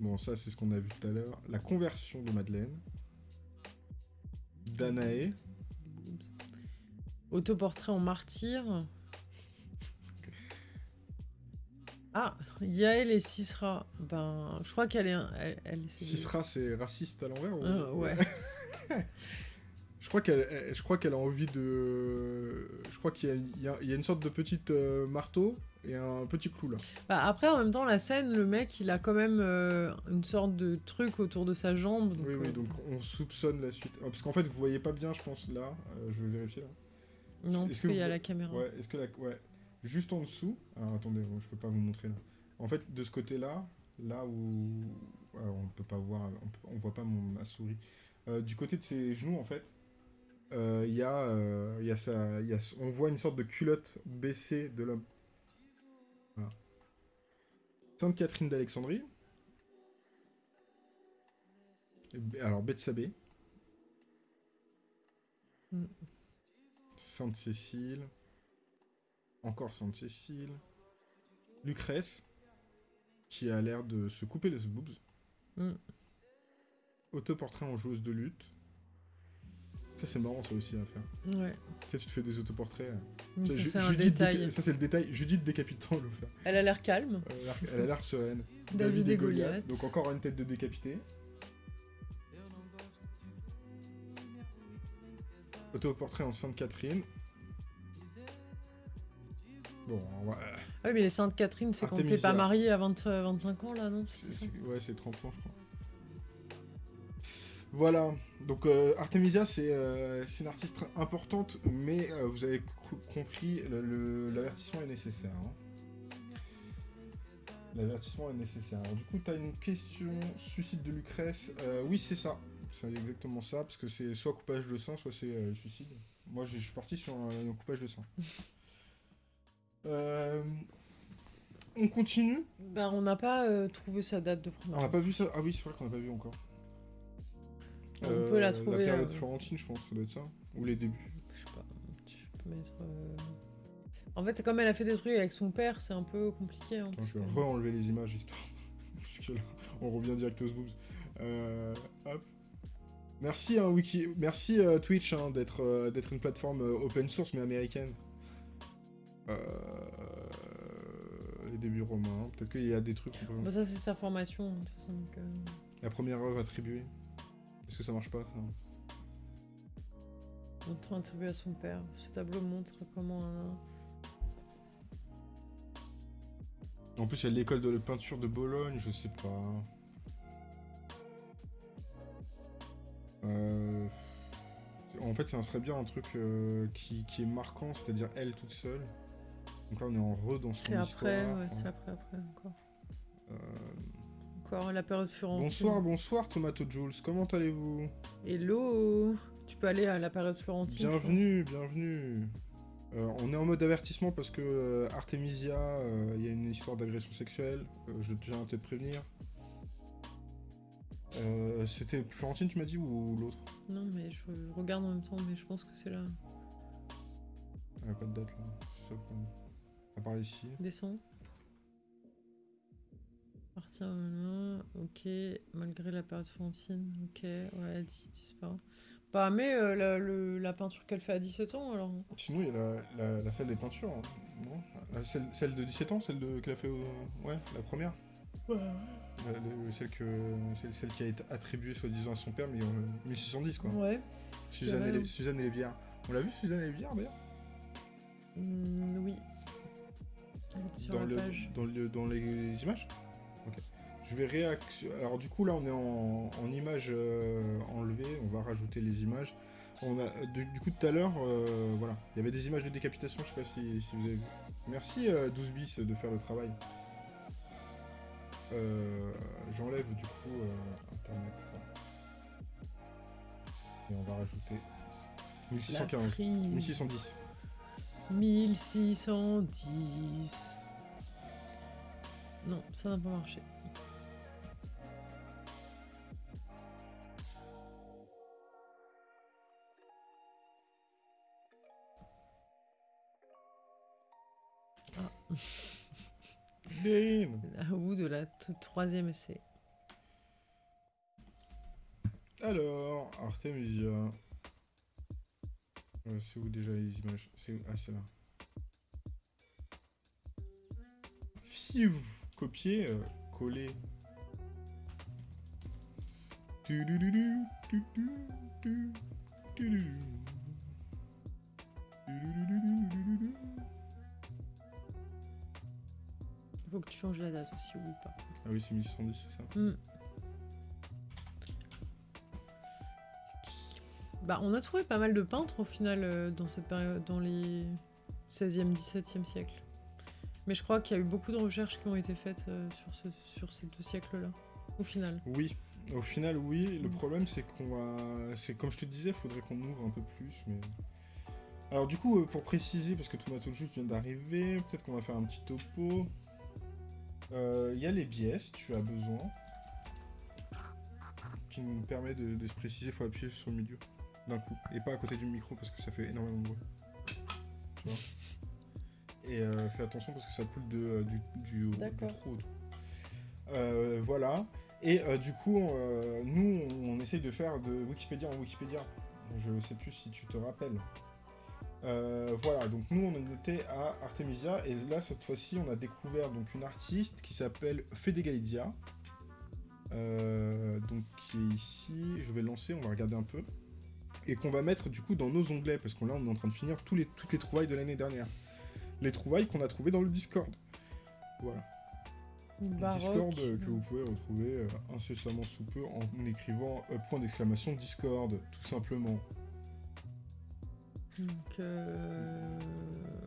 Bon, ça c'est ce qu'on a vu tout à l'heure. La conversion de Madeleine. Danae. Autoportrait en martyr. Ah, Yael et Sisra. Ben, je crois qu'elle est. Elle, elle Sisra, c'est raciste à l'envers euh, Ouais. je crois qu'elle, je crois qu'elle a envie de. Je crois qu'il y, a, une sorte de petite euh, marteau et un petit clou là. Bah après, en même temps, la scène, le mec, il a quand même euh, une sorte de truc autour de sa jambe. oui, oui, donc on soupçonne la suite. Parce qu'en fait, vous voyez pas bien, je pense, là. je vais vérifier là. Non, parce qu'il y a la caméra. Ouais, est-ce que la. Ouais juste en dessous. Alors attendez, je peux pas vous montrer là. En fait, de ce côté-là, là où on peut pas voir, on, voit pas mon, ma souris. Euh, du côté de ses genoux, en fait, euh, il y a, euh, y y a, on voit une sorte de culotte baissée de l'homme. Sainte Catherine d'Alexandrie. Alors Bethsabée. Mm. Sainte Cécile encore Sainte-Cécile, Lucrèce, qui a l'air de se couper les boobs, mm. autoportrait en joueuse de lutte. Ça, c'est marrant, ça aussi, à faire. Ouais. Tu sais, tu te fais des autoportraits. Mm, ça, c'est un détail. Ça, c'est le détail. Judith décapitant le faire. Elle a l'air calme. elle a l'air sereine. David, et Goliath. Donc, encore une tête de décapité. Autoportrait en Sainte Catherine. Bon, on va... Ah oui, mais les Sainte Catherine, c'est quand t'es pas marié à 20, 25 ans, là, non Ouais, c'est 30 ans, je crois. Voilà, donc euh, Artemisia, euh, c'est une artiste importante, mais euh, vous avez compris, l'avertissement est nécessaire. Hein. L'avertissement est nécessaire. Alors, du coup, tu as une question, suicide de Lucrèce. oui, c'est ça. C'est exactement ça, parce que c'est soit coupage de sang, soit c'est suicide. Moi, je suis parti sur un coupage de sang. Euh, on continue Bah, on n'a pas euh, trouvé sa date de première. On n'a pas vu ça Ah oui, c'est vrai qu'on n'a pas vu encore. On peut la trouver. La période Florentine, je pense, ça doit être ça. Ou les débuts. Je sais pas. Tu peux mettre. En fait, comme elle a fait des trucs avec son père, c'est un peu compliqué. Hein, je vais re-enlever les images histoire. Parce que là, on revient direct aux boobs. Euh, hop. Merci, hein, Wiki. Merci Twitch hein, d'être d'être une plateforme open source mais américaine. Euh, les débuts romains. Peut-être qu'il y a des trucs. Bah ça, c'est sa formation. Euh. La première œuvre attribuée. Est-ce que ça marche pas ça Montre attribué à son père. Ce tableau montre comment un. En plus, il y a l'école de la peinture de Bologne, je sais pas. Euh... En fait, ça serait bien un truc euh, qui, qui est marquant, c'est-à-dire elle toute seule. Donc là, on est en re dans son C'est après, ouais, c'est après, après encore. Euh, Encore la période Florentine. Bonsoir, bonsoir Tomato Jules, comment allez-vous? Hello Tu peux aller à la période Florentine. Bienvenue, bienvenue. Euh, on est en mode avertissement parce que euh, Artemisia, euh, il y a une histoire d'agression sexuelle. je tiens à te prévenir. C'était Florentine, tu m'as dit, ou l'autre? Non, mais je regarde en même temps, mais je pense que c'est là. Il n'y a pas de date là. c'est ça le problème. À part ici. Descends. Partir, euh, ok. Malgré la période Florentine, ok. Ouais, elle dit disparaît. Bah, mais euh, la, le- la peinture qu'elle fait à 17 ans, alors. Sinon, il y a la, la, la salle des peintures. hein. Non? La- celle, celle de 17 ans, celle de- qu'elle a fait au... Ouais, la première? Le- celle, que, celle, celle qui a été attribuée soi-disant à son père, mais en 1610 quoi. Ouais. Suzanne, et. Suzanne et les Vières. On l'a vu Suzanne et les Vières d'ailleurs? Hmm, oui. Sur dans, la le- page. dans, le- dans les images Ok. Je vais réaction. Alors du coup là on est en, en images euh, enlevées, on va rajouter les images. On a, du, du coup tout à l'heure, euh, voilà, il y avait des images de décapitation, je sais pas si, si vous avez vu. Merci euh, 12 bis de faire le travail. Euh, J'enlève du coup euh, internet. Et on va rajouter La 1615. prise. 1610. 1610. Non, ça n'a pas marché. Damn. À bout de la troisième essai. Alors, Artemisia. Euh, c'est où déjà les images C'est Ah, c'est là. Euh, tudu, tu, tudu. Tududududududu. Il faut que tu changes la date aussi, oublie pas. Ah oui, c'est 1110, c'est ça. Hmm. Bah, on a trouvé pas mal de peintres au final euh, dans cette période, dans les 16e, 17e siècle. Mais je crois qu'il y a eu beaucoup de recherches qui ont été faites euh, sur, ce, sur ces deux siècles-là, au final. Oui, au final, oui. Le Mm. problème, c'est qu'on va. C'est comme je te disais, il faudrait qu'on ouvre un peu plus. Mais... Alors, du coup, euh, pour préciser, parce que Tomato Juice vient d'arriver, peut-être qu'on va faire un petit topo. Euh, Il y a les biais, si tu as besoin. Qui nous permet de, de se préciser, il faut appuyer sur le milieu d'un coup. Et pas à côté du micro parce que ça fait énormément de bruit. Tu vois Et euh, fais attention parce que ça coule de, euh, du, du, du D'accord. trou. Euh, voilà. Et du coup, nous, on essaye de faire de Wikipédia en Wikipédia. Je sais plus si tu te rappelles. Euh, voilà, donc nous, on était à Artemisia, et là, cette fois-ci, on a découvert donc une artiste qui s'appelle Fede Galizia. Euh, donc, qui est ici. Je vais le lancer, on va regarder un peu. Et qu'on va mettre du coup dans nos onglets, parce qu'on là, on est en train de finir tous les, toutes les trouvailles de l'année dernière. Les trouvailles qu'on a trouvées dans le Discord. Voilà. Baroque. Discord euh, que vous pouvez retrouver euh, incessamment sous peu en écrivant euh, point d'exclamation Discord, tout simplement. Donc.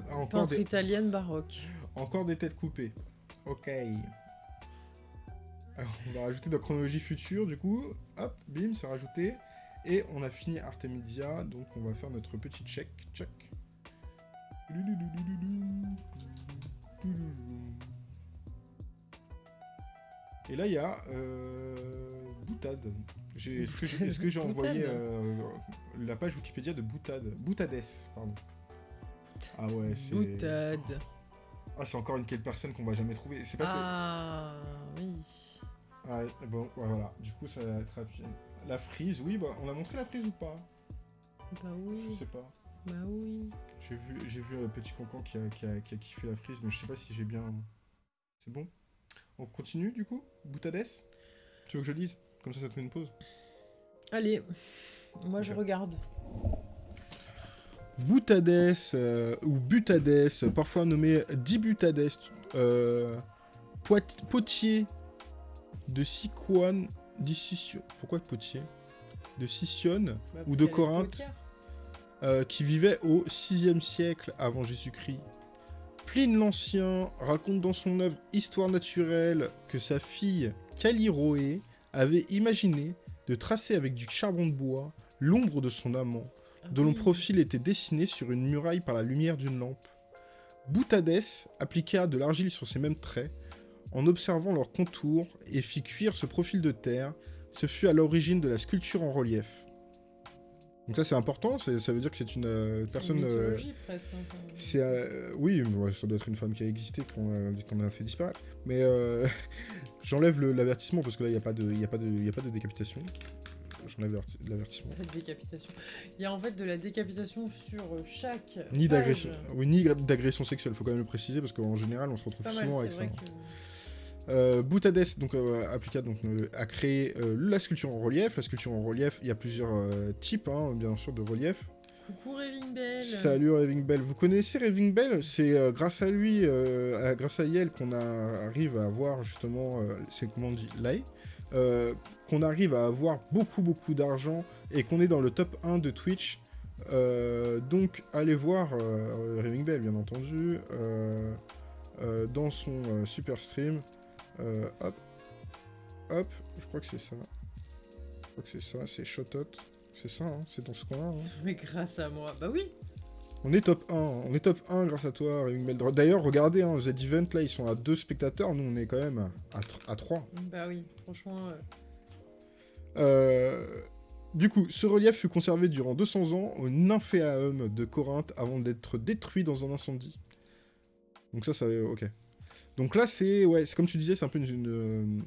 Ah, encore, des, italienne baroque. encore des têtes coupées. Ok. Alors, on va rajouter dans chronologie future, du coup. Hop, bim, c'est rajouté. Et on a fini Artemisia, donc on va faire notre petit check. Check. Et là, il y a euh, Boutade. Est-ce que j'ai envoyé euh, la page Wikipédia de Boutade? Boutades, pardon. Ah ouais, c'est. Boutade. Ah, c'est encore une quelle personne qu'on va jamais trouver. C'est Ah, oui. Ah, bon, voilà. Du coup, ça va être rapide. La frise, oui, bah, on a montré la frise ou pas? Bah Je oui. sais pas. Bah oui. J'ai vu, j'ai vu un petit cancan qui a, qui, a, qui a kiffé la frise, mais je sais pas si j'ai bien. C'est bon? On continue du coup? Boutades? Tu veux que je lise? Comme ça, ça te fait une pause. Allez, moi je regarde. Boutades euh, ou Butades, parfois nommé Dibutades, euh, Potier de Pourquoi Potier? De Bah, Ou parce de qu'elle est Corinthe. euh, qui vivait au 6e siècle avant Jésus-Christ. Pline l'Ancien raconte dans son œuvre Histoire naturelle que sa fille Caliroé avait imaginé de tracer avec du charbon de bois l'ombre de son amant, dont le profil était dessiné sur une muraille par la lumière d'une lampe. Boutadès appliqua de l'argile sur ces mêmes traits, en observant leurs contours, et fit cuire ce profil de terre. Ce fut à l'origine de la sculpture en relief. Donc ça c'est important, ça veut dire que c'est une euh, C'est personne... une euh, hein, c'est euh, oui, ouais, ça doit être une femme qui a existé qu'on a, qu'on a fait disparaître. Mais euh, j'enlève l'avertissement parce que là il n'y a pas de, y a pas de, il y a pas de décapitation. J'enlève l'averti- l'avertissement. La décapitation. Il y a en fait de la décapitation sur chaque. Ni d'agression, oui, ni d'agression sexuelle. Faut quand même le préciser parce qu'en général on se retrouve mal, souvent avec ça. que. Euh, Boutadès donc euh, donc euh, a créé la sculpture en relief. La sculpture en relief, il y a plusieurs types, hein, bien sûr, de relief. Coucou Raving Bell. Salut Raving Bell. Vous connaissez Raving Bell? C'est grâce à lui, à- grâce à Yel, qu'on arrive à avoir justement, c'est comment on dit, euh, qu'on arrive à avoir beaucoup beaucoup d'argent et qu'on est dans le top 1 de Twitch. Donc allez voir Raving Bell, bien entendu, dans son super stream. Euh, hop, hop, je crois que c'est ça. Je crois que c'est ça, c'est Shotot. C'est ça, hein, c'est dans ce coin-là. hein. Mais grâce à moi. Bah oui. On est top 1, on est top 1 grâce à toi. D'ailleurs, regardez, hein, Z-Event, là, ils sont à 2 spectateurs, nous, on est quand même à, à 3. Bah oui. Franchement. euh, Euh, du coup, ce relief fut conservé durant 200 ans au Nymphéaum de Corinthe avant d'être détruit dans un incendie. Donc ça, ça... Ok. Donc là, c'est... Ouais, c'est comme tu disais, c'est un peu une... une-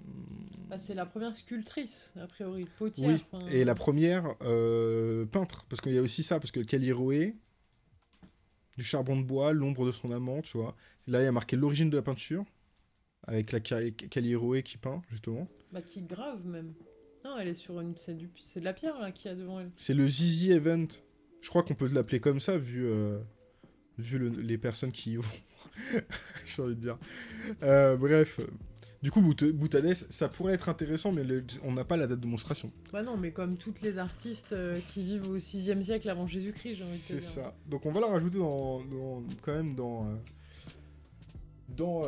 Bah, c'est la première sculptrice, a priori. Potière. Oui, et la première euh, peintre, parce qu'il y a aussi ça, parce que Caliroé, du charbon de bois, l'ombre de son amant, tu vois. Là, il y a marqué l'origine de la peinture, avec la Ca- Caliroé qui peint, justement. Bah, qui grave même. Non, elle est sur une. C'est du... c'est de la pierre là qu'il y a devant elle. C'est le Zizi Event. Je crois qu'on peut l'appeler comme ça, vu, euh, vu le- les personnes qui y vont. J'ai envie de dire. Euh, bref. Du coup, Bout- Boutadès, ça pourrait être intéressant, mais le- on n'a pas la date de monstration. Bah non, mais comme toutes les artistes euh, qui vivent au 6 siècle avant Jésus-Christ, j'ai envie de te C'est dire. ça. Donc on va la rajouter dans, dans- quand même dans euh, dans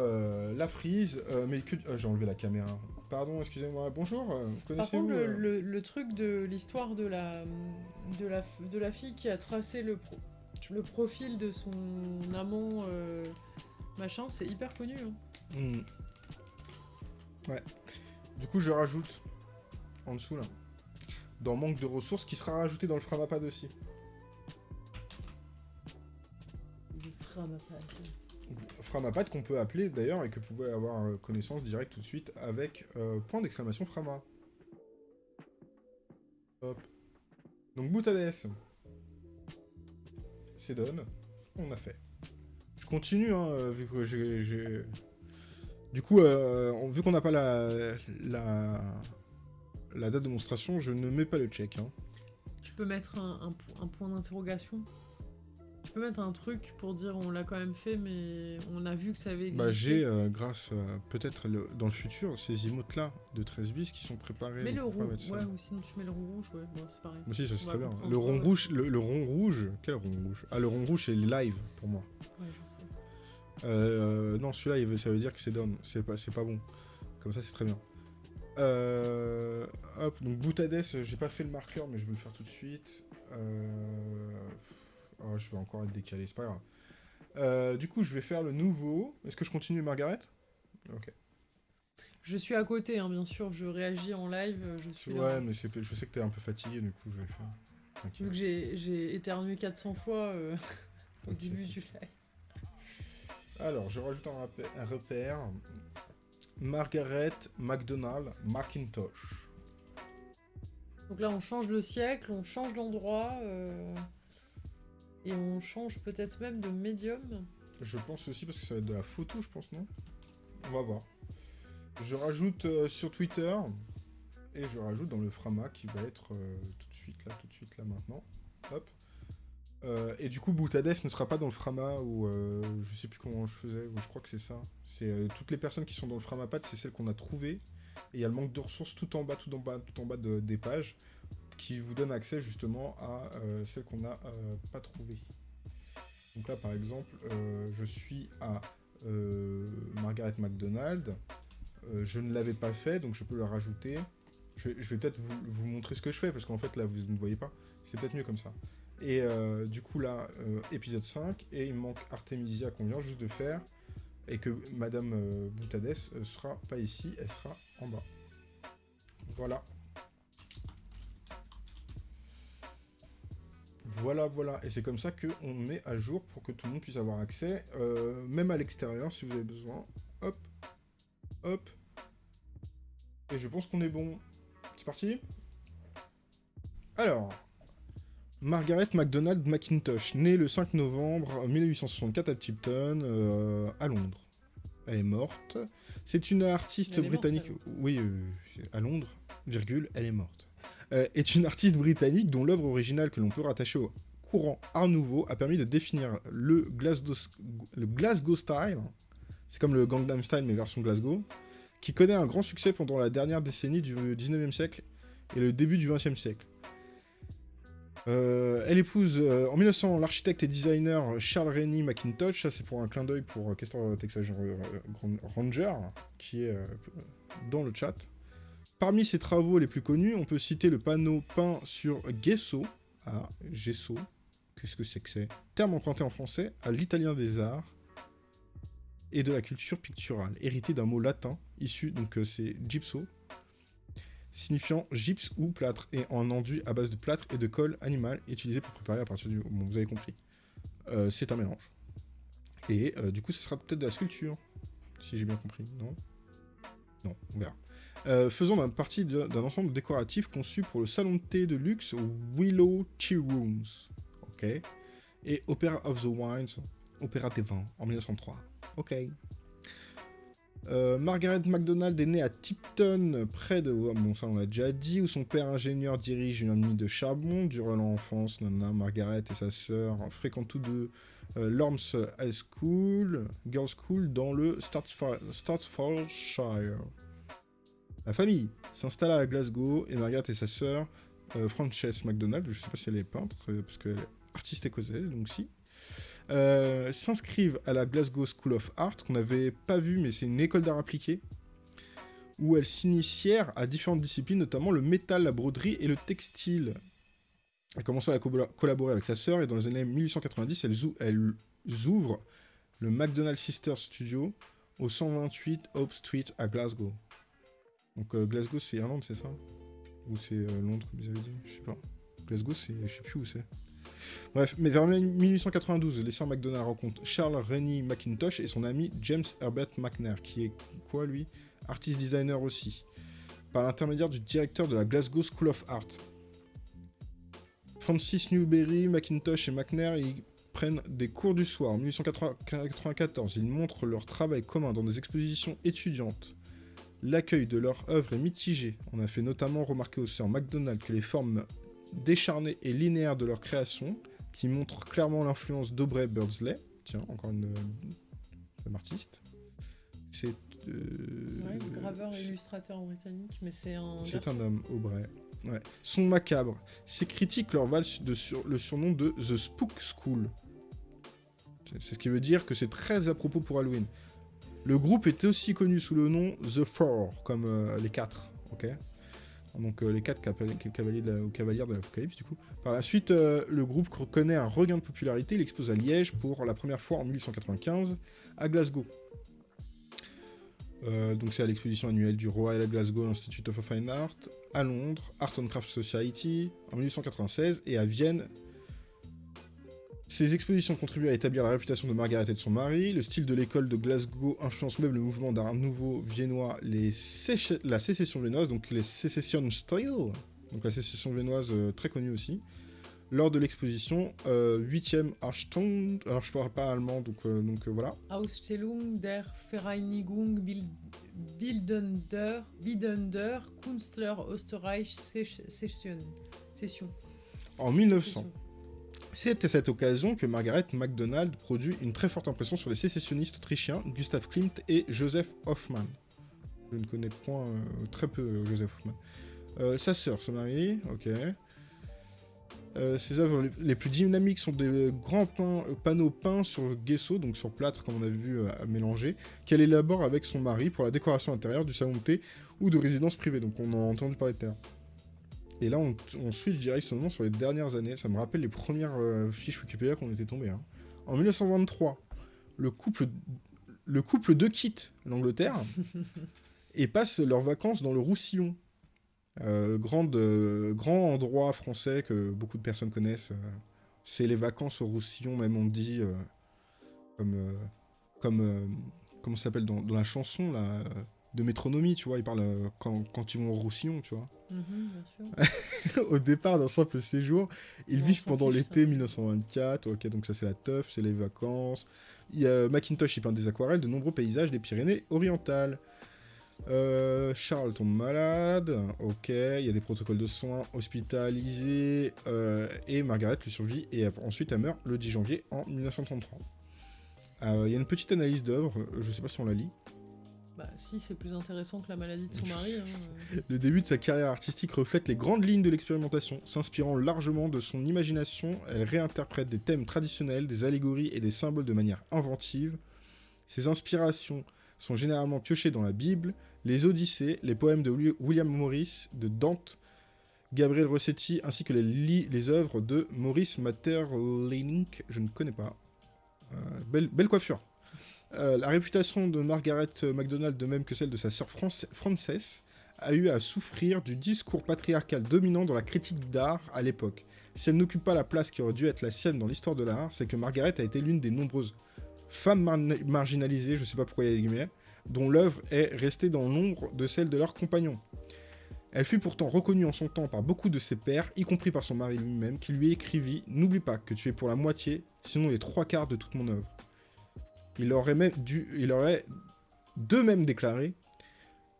la frise. mais que ah, j'ai enlevé la caméra. Pardon, excusez-moi. Bonjour. euh, Par Connaissez-vous contre, le, le- le truc de l'histoire de la, de, la, de la fille qui a tracé le, pro- le profil de son amant, euh, machin, c'est hyper connu. hein. hmm. Ouais. Du coup, je rajoute en dessous là. Dans manque de ressources, qui sera rajouté dans le Framapad aussi. Le Framapad. Framapad qu'on peut appeler d'ailleurs et que vous pouvez avoir euh, connaissance directe tout de suite avec euh, point d'exclamation Frama. Hop. Donc Boutades. C'est donne. On a fait. Je continue, hein, euh, vu que j'ai... Du coup, euh, vu qu'on n'a pas la, la, la date de démonstration, je ne mets pas le check. Hein. Tu peux mettre un, un point d'interrogation? Tu peux mettre un truc pour dire on l'a quand même fait, mais on a vu que ça avait existé. Bah, j'ai, euh, grâce euh, peut-être le- dans le futur, ces emotes-là de 13 bis qui sont préparés. Mets le rond, ouais, ou sinon tu mets le rond rouge, ouais, bon, c'est pareil. Moi aussi, ça c'est très bien. Le rond Ouais. rouge, le, le rond rouge, quel rond rouge? Ah, le rond rouge, c'est live pour moi. Ouais, je sais. Euh, non, celui-là, ça veut dire que c'est down. C'est pas, c'est pas bon. Comme ça, c'est très bien. Euh, hop, donc Boutades, j'ai pas fait le marqueur, mais je vais le faire tout de suite. Euh, oh, je vais encore être décalé, c'est pas grave. Euh, du coup, je vais faire le nouveau. Est-ce que je continue, Margaret? Ok. Je suis à côté, hein, bien sûr, je réagis en live, je suis là. Ouais, mais c'est- je sais que t'es un peu fatigué, du coup, je vais le faire. Vu que j'ai éternué 400 fois euh, au début du live. Alors, je rajoute un, repère. Margaret McDonald McIntosh. Donc là, on change le siècle, on change d'endroit, euh, et on change peut-être même de médium. Je pense aussi parce que ça va être de la photo, je pense, non? On va voir. Je rajoute euh, sur Twitter et je rajoute dans le Frama qui va être euh, tout de suite là, tout de suite là maintenant. Hop. Euh, et du coup, Boutades ne sera pas dans le Frama ou je sais plus comment je faisais, ou je crois que c'est ça. C'est toutes les personnes qui sont dans le Framapad, c'est celles qu'on a trouvées. Et il y a le manque de ressources tout en bas, tout en bas, tout en bas de- des pages. Qui vous donne accès justement à celles qu'on n'a pas trouvées. Donc là, par exemple, je suis à Margaret McDonald. je ne l'avais pas fait, donc je peux le rajouter. Je vais, peut-être vous, montrer ce que je fais, parce qu'en fait, là, vous ne voyez pas. C'est peut-être mieux comme ça. Et euh, du coup, là, euh, épisode 5, et il manque Artemisia qu'on vient juste de faire, et que Madame euh, Boutades sera pas ici, elle sera en bas. Voilà. Voilà, voilà. Et c'est comme ça qu'on met à jour pour que tout le monde puisse avoir accès, même à l'extérieur si vous avez besoin. Hop, hop. Et je pense qu'on est bon. C'est parti Alors, Margaret MacDonald McIntosh, née le 5 novembre 1864 à Tipton, euh, à Londres. Elle est morte. C'est une artiste britannique. oui, euh, à Londres, virgule, elle est morte. Euh, est une artiste britannique dont l'œuvre originale que l'on peut rattacher au courant Art Nouveau a permis de définir le Glasgow, le Glasgow style. C'est comme le Gangnam Style mais version Glasgow qui connaît un grand succès pendant la dernière décennie du 19e siècle et le début du 20e siècle. Euh, elle épouse euh, en 1900 l'architecte et designer Charles Rennie McIntosh, ça c'est pour un clin d'œil pour Castor Texas Ranger, qui est dans le chat. Parmi ses travaux les plus connus, on peut citer le panneau peint sur gesso, à gesso, qu'est-ce que c'est que c'est? Terme emprunté en français à l'italien des arts, et de la culture picturale, hérité d'un mot latin issu, donc euh, c'est gypso, signifiant gypse ou plâtre, et en enduit à base de plâtre et de colle animal, utilisé pour préparer à partir du... Bon, vous avez compris. Euh, c'est un mélange. Et euh, du coup, ce sera peut-être de la sculpture, si j'ai bien compris, non? Non, on verra. Faisons partie d'un ensemble décoratif conçu pour le salon de thé de luxe Willow Tea Rooms. Ok. Et Opera of the Wines, Opéra des vins, en 1903. Ok. Euh, Margaret MacDonald est née à Tipton, près de... Bon, ça on l'a déjà dit, où son père ingénieur dirige une mine de charbon. Durant l'enfance, Nana, Margaret et sa sœur fréquentent tous deux euh, Lorms High School, Girls School, dans le Staffordshire. La famille s'installe à Glasgow et Margaret et sa sœur, euh, Frances MacDonald, je sais pas si elle est peintre, parce qu'elle est artiste écossaise, donc si, euh, s'inscrivent à la Glasgow School of Art, qu'on n'avait pas vu, mais c'est une école d'art appliqué, où elles s'initièrent à différentes disciplines, notamment le métal, la broderie et le textile. Elle commence à collaborer avec sa sœur, et dans les années 1890, elles, ouvrent le McDonald Sisters Studio au 128 Hope Street à Glasgow. Donc euh, Glasgow, c'est Irlande, c'est ça Ou c'est euh, Londres, comme vous avez dit Je sais pas. Glasgow, c'est... je sais plus où c'est. Bref, mais vers 1892, les sœurs McDonald rencontrent Charles Rennie McIntosh et son ami James Herbert McNair, qui est quoi lui? Artist designer aussi, par l'intermédiaire du directeur de la Glasgow School of Art. Francis Newberry, McIntosh et McNair y prennent des cours du soir. En 1894, ils montrent leur travail commun dans des expositions étudiantes. L'accueil de leur œuvre est mitigé. On a fait notamment remarquer aux sœurs McDonald que les formes décharnés et linéaires de leur création, qui montrent clairement l'influence d'Aubrey Birdsley. Tiens, encore une, euh, artiste. C'est. Euh, graveur et illustrateur britannique, mais c'est un. C'est un homme, Aubrey. Ouais. Sont macabres. Ces critiques leur valent de sur, le surnom de The Spook School. C'est ce qui veut dire que c'est très à propos pour Halloween. Le groupe était aussi connu sous le nom The Four, comme euh, les quatre, ok? Donc euh, les quatre cavaliers de cavalières de l'Apocalypse du coup. Par la suite, euh, le groupe connaît un regain de popularité, il expose à Liège pour la première fois en 1895, à Glasgow. Donc c'est à l'exposition annuelle du Royal Glasgow Institute of Fine Art, à Londres, Art and Craft Society en 1896 et à Vienne ces expositions contribuent à établir la réputation de Margaret et de son mari. Le style de l'école de Glasgow influence même le mouvement d'art nouveau viennois, les la sécession viennoise, donc les Secession Style, donc la sécession viennoise euh, très connue aussi. Lors de l'exposition, 8e euh, Archton, alors je parle pas allemand, donc, euh, donc voilà. Ausstellung der Vereinigung Bildender, Bildender Künstler Österreich Session. En 1900. C'est à cette occasion que Margaret MacDonald produit une très forte impression sur les sécessionnistes autrichiens Gustav Klimt et Joseph Hoffmann. Je ne connais point euh, très peu euh, Joseph Hoffmann. Euh, sa sœur se marie, ok. Ses œuvres les- plus dynamiques sont des grands panneaux peints sur gesso, donc sur plâtre, comme on a vu à mélanger, qu'elle élabore avec son mari pour la décoration intérieure du salon de thé ou de résidence privée. Donc on a entendu parler à l'heure. Et là, on, on switch directement sur les dernières années. Ça me rappelle les premières euh, fiches Wikipédia qu'on était tombés. hein. En 1923, le couple, le couple de quitte l'Angleterre et passent leurs vacances dans le Roussillon. Euh, grande, euh, grand endroit français que beaucoup de personnes connaissent. c'est les vacances au Roussillon, même on dit, comme, comme comment ça s'appelle dans, dans la chanson là, de métronomie, tu vois, ils parlent euh, quand, quand ils vont au Roussillon, tu vois. Mhm, bien sûr. au départ d'un simple séjour, ils vivent pendant l'été ça. 1924. Ok, donc ça c'est la teuf, c'est les vacances. Il y a Macintosh, il peint des aquarelles de nombreux paysages des Pyrénées orientales. Euh, Charles tombe malade, ok, il y a des protocoles de soins hospitalisés, euh, et Margaret lui survit, et ensuite elle meurt le 10 janvier en 1933. Euh, Il y a une petite analyse d'œuvre, je sais pas si on la lit. Bah si, c'est plus intéressant que la maladie de son mari. hein. Le début de sa carrière artistique reflète les grandes lignes de l'expérimentation. S'inspirant largement de son imagination, elle réinterprète des thèmes traditionnels, des allégories et des symboles de manière inventive. Ses inspirations sont généralement piochées dans la Bible, les Odyssées, les poèmes de Wi- William Morris, de Dante, Gabriel Rossetti, ainsi que les, œuvres de Maurice Maeterlinck, je ne connais pas. Euh, belle, belle coiffure. Euh, la réputation de Margaret MacDonald, de même que celle de sa sœur France- Frances, a eu à souffrir du discours patriarcal dominant dans la critique d'art à l'époque. Si elle n'occupe pas la place qui aurait dû être la sienne dans l'histoire de l'art, c'est que Margaret a été l'une des nombreuses femmes mar- marginalisées, je sais pas pourquoi il y a des guillemets, dont l'œuvre est restée dans l'ombre de celle de leurs compagnons. Elle fut pourtant reconnue en son temps par beaucoup de ses pairs, y compris par son mari lui-même, qui lui écrivit N'oublie pas que tu es pour la moitié, sinon les trois quarts de toute mon œuvre. Il aurait, même dû, il aurait d'eux-mêmes déclaré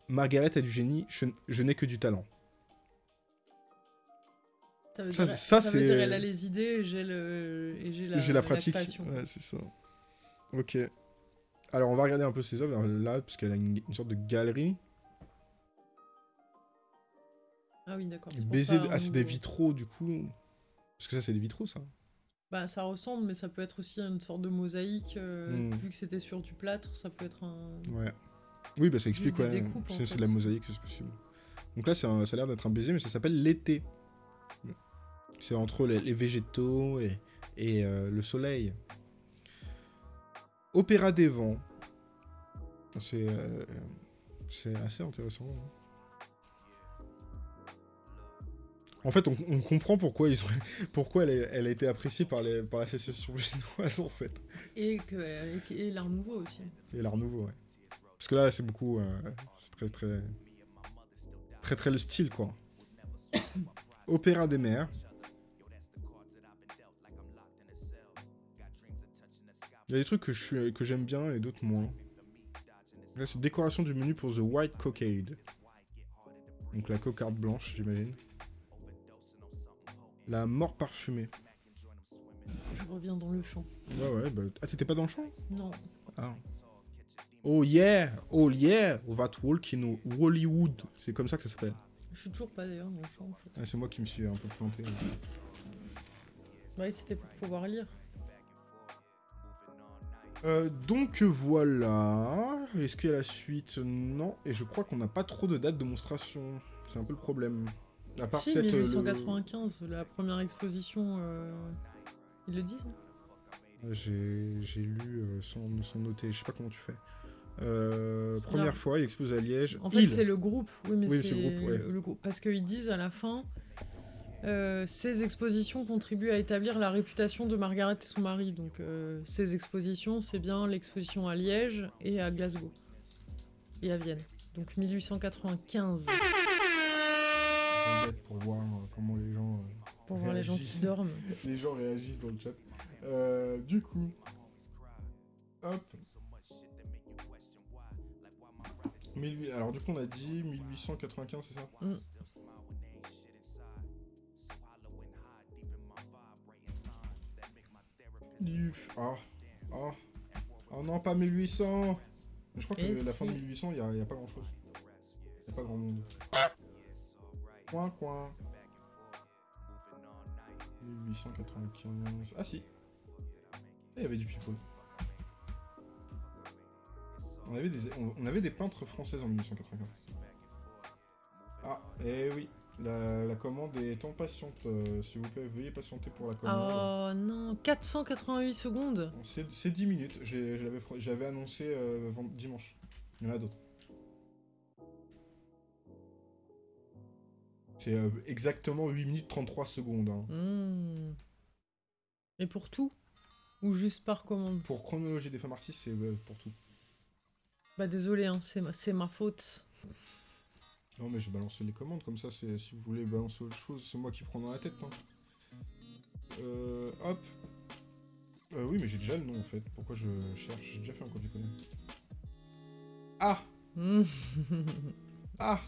Margaret a du génie, je, je n'ai que du talent. Ça veut Ça, dire, ça, ça veut c'est- dire elle a les idées et j'ai le et j'ai la, pratique. ouais, c'est ça. Ok. Alors, on va regarder un peu ses œuvres là, parce qu'elle a une, une sorte de galerie. Ah oui, d'accord. Baiser de- Ah, c'est des nouveau- vitraux, du coup. Parce que ça, c'est des vitraux, ça. Bah ça ressemble, mais ça peut être aussi une sorte de mosaïque. euh, Hmm. Vu que c'était sur du plâtre, ça peut être un. Ouais. Oui, bah ça explique, ouais. en C'est fait. de la mosaïque, c'est possible. Donc là, un- ça a l'air d'être un baiser, mais ça s'appelle l'été. C'est entre les, les végétaux et, et, euh, le soleil. Opéra des vents. C'est euh, assez intéressant. hein. En fait, on, on comprend pourquoi, ils ont, pourquoi elle, a été appréciée par, les, par l'association génoise, en fait. Et, que, l'art nouveau aussi. Et l'art nouveau, ouais. Parce que là, c'est beaucoup. euh, c'est très, très. Très, très le style, quoi. Opéra des mers. Il y a des trucs que j'aime bien et d'autres moins. Là, c'est décoration du menu pour The White Cockade. Donc la cocarde blanche, j'imagine. La mort parfumée. Je reviens dans le champ. Ouais, ouais, bah... Ah, t'étais pas dans le champ? Non. Ah. Oh yeah, oh yeah, that walk in Hollywood. C'est comme ça que ça s'appelle. Je suis toujours pas d'ailleurs dans le champ en fait. Ah, c'est moi qui me suis un peu planté. Ouais, c'était pour pouvoir lire. Euh, donc voilà. Est-ce qu'il y a la suite? Non. Et je crois qu'on n'a pas trop de date de monstration. C'est un peu le problème. À part si, peut-être. euh, le- 1895, la première exposition. euh, Ils le disent hein J'ai j'ai lu euh, sans, sans noter. Je sais pas comment tu fais. Euh, première fois, il expose à Liège. En fait, Il. c'est le groupe. Oui, mais Oui, c'est le groupe, ouais. le groupe. Parce qu'ils disent à la fin, euh, ces expositions contribuent à établir la réputation de Margaret et son mari. Donc, euh, ces expositions, c'est bien l'exposition à Liège et à Glasgow et à Vienne. Donc 1895 Pour voir euh, comment les gens. euh, pour voir les gens qui dorment. les gens réagissent dans le chat. Euh, du coup. Hop. 1800 Alors du coup on a dit 1895 c'est ça? Mm. Ah. Ah. Oh non pas 1800 Je crois que Et la fin de si. 1800 il n'y a pas grand chose. Il a pas grand monde. Coin, coin. 1895. Ah si. Il y avait du people. On avait, des, on avait des peintres françaises en 1895. Ah, eh oui. La, commande est en patiente. Euh, S'il vous plaît, veuillez patienter pour la commande. Oh non, 488 secondes. C'est 10 minutes. J'avais annoncé euh, dimanche. Il y en a d'autres. C'est euh, exactement 8 minutes 33 secondes. Hein. Hmm. Et pour tout Ou juste par commande? Pour chronologie des femmes artistes, c'est pour tout. Bah désolé, hein, c'est ma, ma faute. Non mais j'ai balancé les commandes, comme ça, si vous voulez balancer autre chose, c'est moi qui prends dans la tête. Hein. Euh, hop. Euh, oui, mais j'ai déjà le nom en fait. Pourquoi je cherche? J'ai déjà fait un copier-coller. Ah Ah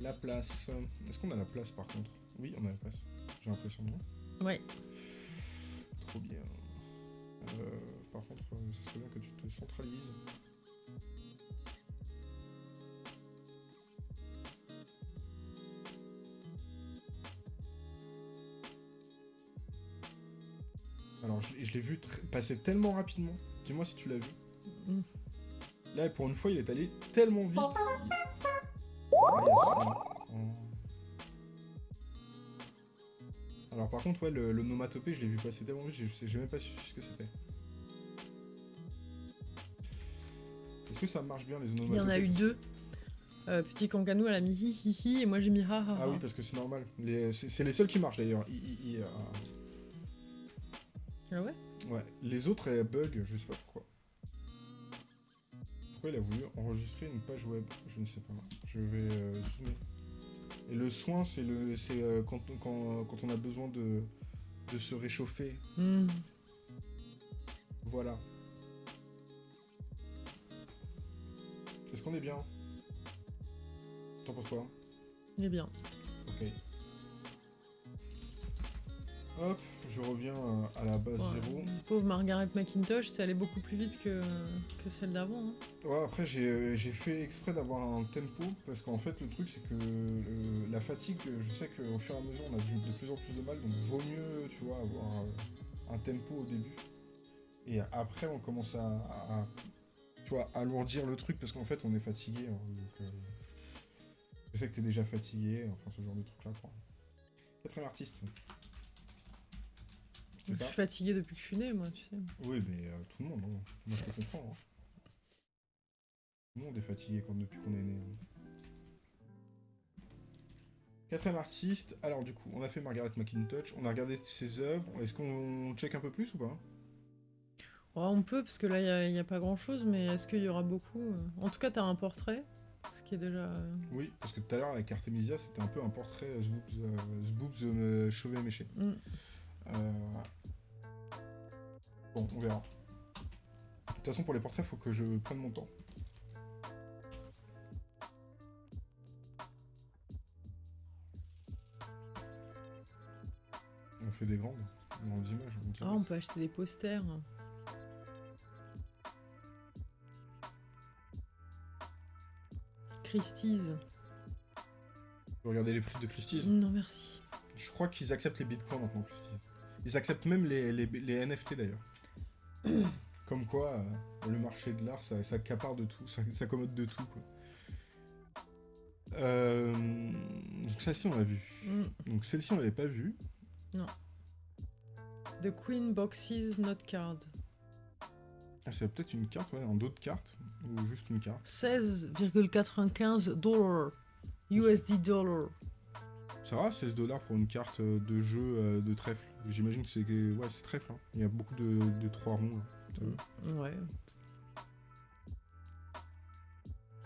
La place. Est-ce qu'on a la place par contre? Oui, on a la place. J'ai l'impression, non Ouais. Trop bien. Euh, par contre, euh, ça serait bien que tu te centralises. Alors, je, l'ai vu passer tellement rapidement. Dis-moi si tu l'as vu. Mm. Là, pour une fois, il est allé tellement vite. Alors, par contre, ouais, le, nomatopée, je l'ai vu passer tellement vite, j'ai même pas su ce que c'était. Est-ce que ça marche bien, les onomatopées Il y en a eu deux. Euh, petit Kanganou, elle a mis hi hi hi, et moi j'ai mis ha ha ha. Ah oui, parce que c'est normal. C'est les seuls qui marchent d'ailleurs. Ah ouais? Ouais, les autres elles bug, je sais pas pourquoi. Pourquoi il a voulu enregistrer une page web Je ne sais pas. Je vais euh, zoomer. Et le soin, c'est le, c'est euh, quand, quand, quand, on a besoin de, de se réchauffer. Hmm. Voilà. Est-ce qu'on est bien? T'en penses quoi? On est bien. Ok. Hop, je reviens à la base 0. Pauvre Margaret McIntosh, c'est allé beaucoup plus vite que, que celle d'avant. Hein. Ouais, après j'ai fait exprès d'avoir un tempo, parce qu'en fait le truc c'est que la fatigue, je sais qu'au fur et à mesure on a de plus en plus de mal, donc vaut mieux, tu vois, avoir euh, un tempo au début. Et après on commence à, tu vois, alourdir le truc, parce qu'en fait on est fatigué. Hein, donc, euh, je sais que t'es déjà fatigué, enfin ce genre de truc là quoi. Quatrième artiste. Je suis fatigué depuis que je suis né, moi, tu sais. Oui, mais euh, tout le monde, hein. moi je te comprends. Hein. Tout le monde est fatigué quand, depuis qu'on est né. Hein. Quatrième artiste, alors du coup, on a fait Margaret McIntosh, on a regardé ses œuvres, est-ce qu'on check un peu plus ou pas? On peut, parce que là, il n'y a, pas grand-chose, mais est-ce qu'il y aura beaucoup? En tout cas, tu as un portrait, ce qui est déjà... Euh, oui, parce que tout à l'heure, avec Artemisia, c'était un peu un portrait Zboobs euh, chauvé méché. Mm. Euh, bon, on verra. De toute façon, pour les portraits, il faut que je prenne mon temps. On fait des grandes, grandes images. Ah, on peut acheter des posters. Christie's. Regardez les prix de Christie's? Non, merci. Je crois qu'ils acceptent les bitcoins maintenant, Christie's. Ils acceptent même les, les, NFT d'ailleurs. Comme quoi, euh, le marché de l'art, ça, ça de tout, ça s'accommode de tout. Quoi. Euh, donc celle-ci, on l'a vu. Mm. Donc celle-ci, on l'avait pas vue. Non. The Queen Boxes Not Card. Ah, c'est peut-être une carte, ouais, un dos de carte, ou juste une carte. 16,95 dollars. USD dollar. Ça va, 16 dollars pour une carte de jeu euh, de trèfle. J'imagine que c'est ouais, trèfle. Hein. Il y a beaucoup de, de trois ronds. Là. Ouais.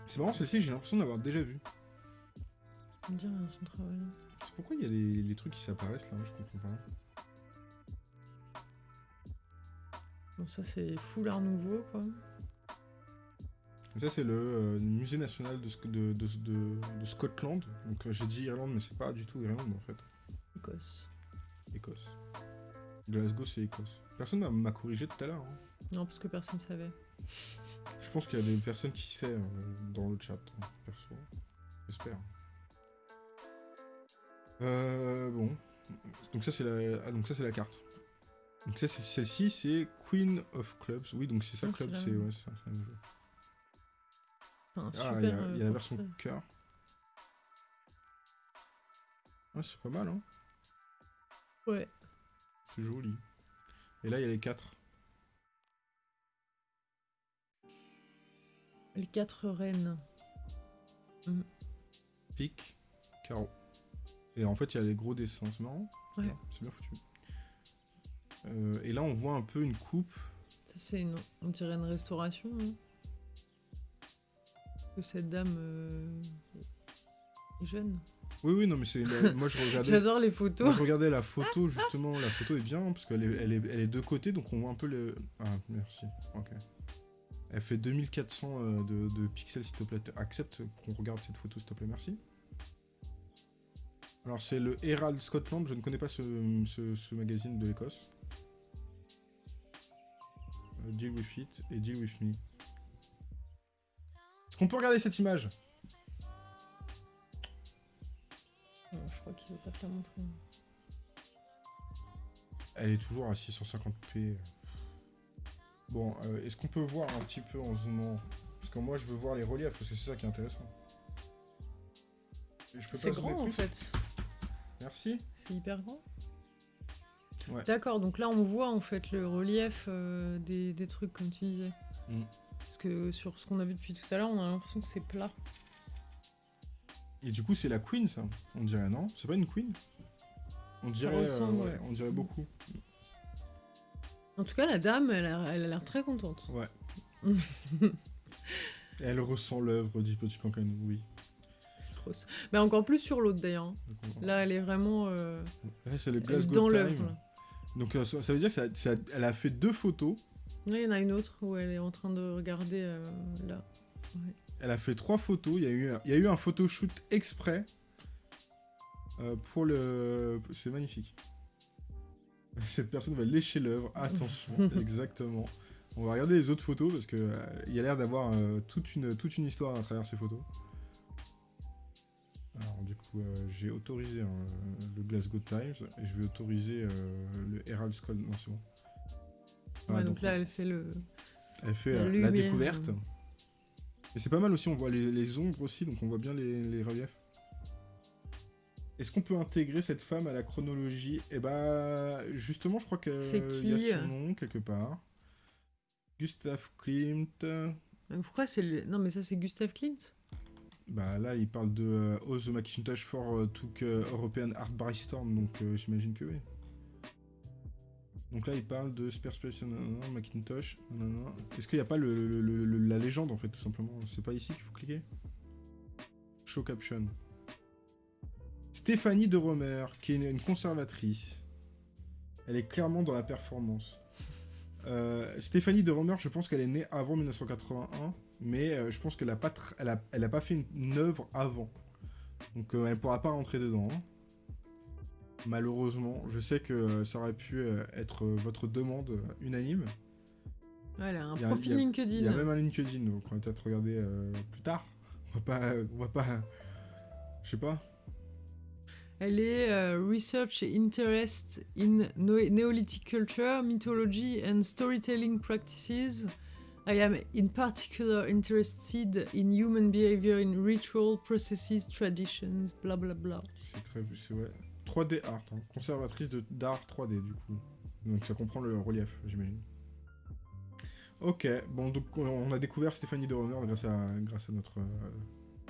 C'est marrant, celle-ci, j'ai l'impression d'avoir déjà vu. Son travail. C'est pourquoi il y a les, les, trucs qui s'apparaissent là, je comprends pas. Bon, ça c'est full art nouveau quoi. Ça c'est le euh, musée national de, de, de, de Scotland. Donc euh, j'ai dit Irlande, mais c'est pas du tout Irlande en fait. Écosse. Écosse. Glasgow, c'est Écosse. Personne m'a corrigé tout à l'heure. Hein. Non, parce que personne savait. Je pense qu'il y a des personnes qui savent euh, dans le chat, hein, perso. J'espère. Euh, bon. Donc ça c'est la, ah, donc ça c'est la carte. Donc ça c'est celle-ci c'est Queen of Clubs. Oui donc c'est ça Ah, club c'est ouais, un- jeu. Un Ah il y a, euh, y a la version portrait. cœur. Ah c'est pas mal hein. Ouais. C'est joli. Et là il y a les quatre. Les quatre reines. Pique, carreau. Et en fait il y a les gros dessins. C'est marrant. Ouais. C'est bien foutu. Euh, et là on voit un peu une coupe. Ça, c'est une... On dirait une restauration. hein. Que cette dame euh, est jeune. Oui oui non mais c'est moi je regardais. J'adore les Moi, photos. je regardais la photo, justement, la photo est bien, parce qu'elle est, elle est, elle est de côté, donc on voit un peu le... Ah, merci, ok. Elle fait 2400 euh, de, de pixels, s'il te plaît. Accepte qu'on regarde cette photo, s'il te plaît, merci. Alors, c'est le Herald Scotland, je ne connais pas ce, ce- ce magazine de l'Écosse. Euh, deal with it et Deal with me. Est-ce qu'on peut regarder cette image? Non, je crois qu'il veut pas te la montrer. Elle est toujours à 650p. Bon, euh, est-ce qu'on peut voir un petit peu en zoomant? Parce que moi, je veux voir les reliefs, parce que c'est ça qui est intéressant. Et je peux C'est grand en plus? fait. Merci. C'est hyper grand. Ouais. D'accord, donc là on voit en fait le relief euh, des, des trucs comme tu disais. Mm. Parce que sur ce qu'on a vu depuis tout à l'heure, on a l'impression que c'est plat. Et du coup, c'est la queen, ça On dirait, non? C'est pas une queen? On dirait, euh, ressemble, ouais, ouais. on dirait beaucoup. En tout cas, la dame, elle a l'air très contente. Ouais. Elle ressent l'œuvre du petit cancanou, oui. Trop- Mais encore plus sur l'autre d'ailleurs. hein. Là, elle est vraiment euh, Là, est dans l'œuvre. Donc, euh, ça, ça veut dire qu'elle a fait deux photos. Là, il y en a une autre où elle est en train de regarder euh, là. Elle a fait trois photos. Il y a eu, un- il y a eu un photoshoot exprès euh, pour le. C'est magnifique. Cette personne va lécher l'œuvre. Attention, exactement. On va regarder les autres photos parce que euh, il y a l'air d'avoir euh, toute une toute une histoire à travers ces photos. Alors du coup, euh, j'ai autorisé hein, le Glasgow Times et je vais autoriser le Herald Scott. Non, c'est bon. Ouais, Voilà, donc là, elle fait le. elle fait La découverte. Euh. Et c'est pas mal aussi, on voit les, les ombres aussi, donc on voit bien les, les reliefs. Est-ce qu'on peut intégrer cette femme à la chronologie? Eh bah, justement, je crois qu'il C'est y qui a son nom quelque part. Gustav Klimt. Mais pourquoi c'est le. Non, mais ça, c'est Gustave Klimt? Bah là, il parle de euh, the Macintosh for euh, took euh, European Art by Storm, donc euh, j'imagine que oui. Donc là, il parle de Sperspace, nanana, Macintosh. Est-ce qu'il n'y a pas le, la légende en fait, tout simplement C'est pas ici qu'il faut cliquer Show caption. Stéphanie de Romer, qui est une, conservatrice. Elle est clairement dans la performance. Euh, Stéphanie de Romer, je pense qu'elle est née avant 1981, mais euh, je pense qu'elle a pas, elle a, pas fait une, œuvre avant. Donc euh, elle pourra pas rentrer dedans. hein. Malheureusement, je sais que ça aurait pu euh, être euh, votre demande unanime. A un profil LinkedIn. Il y a même un LinkedIn, donc on va peut-être regarder euh, plus tard. On va pas, on va pas, je sais pas. Elle est euh, Research Interest in Neolithic Culture, Mythology and Storytelling Practices. I am in particular interested in human behavior in ritual processes, traditions, bla bla bla. C'est très, c'est ouais. 3D art, hein. conservatrice d'art 3D du coup. Donc ça comprend le relief, j'imagine. Ok, bon donc on- a découvert Stéphanie de Romer grâce à notre euh,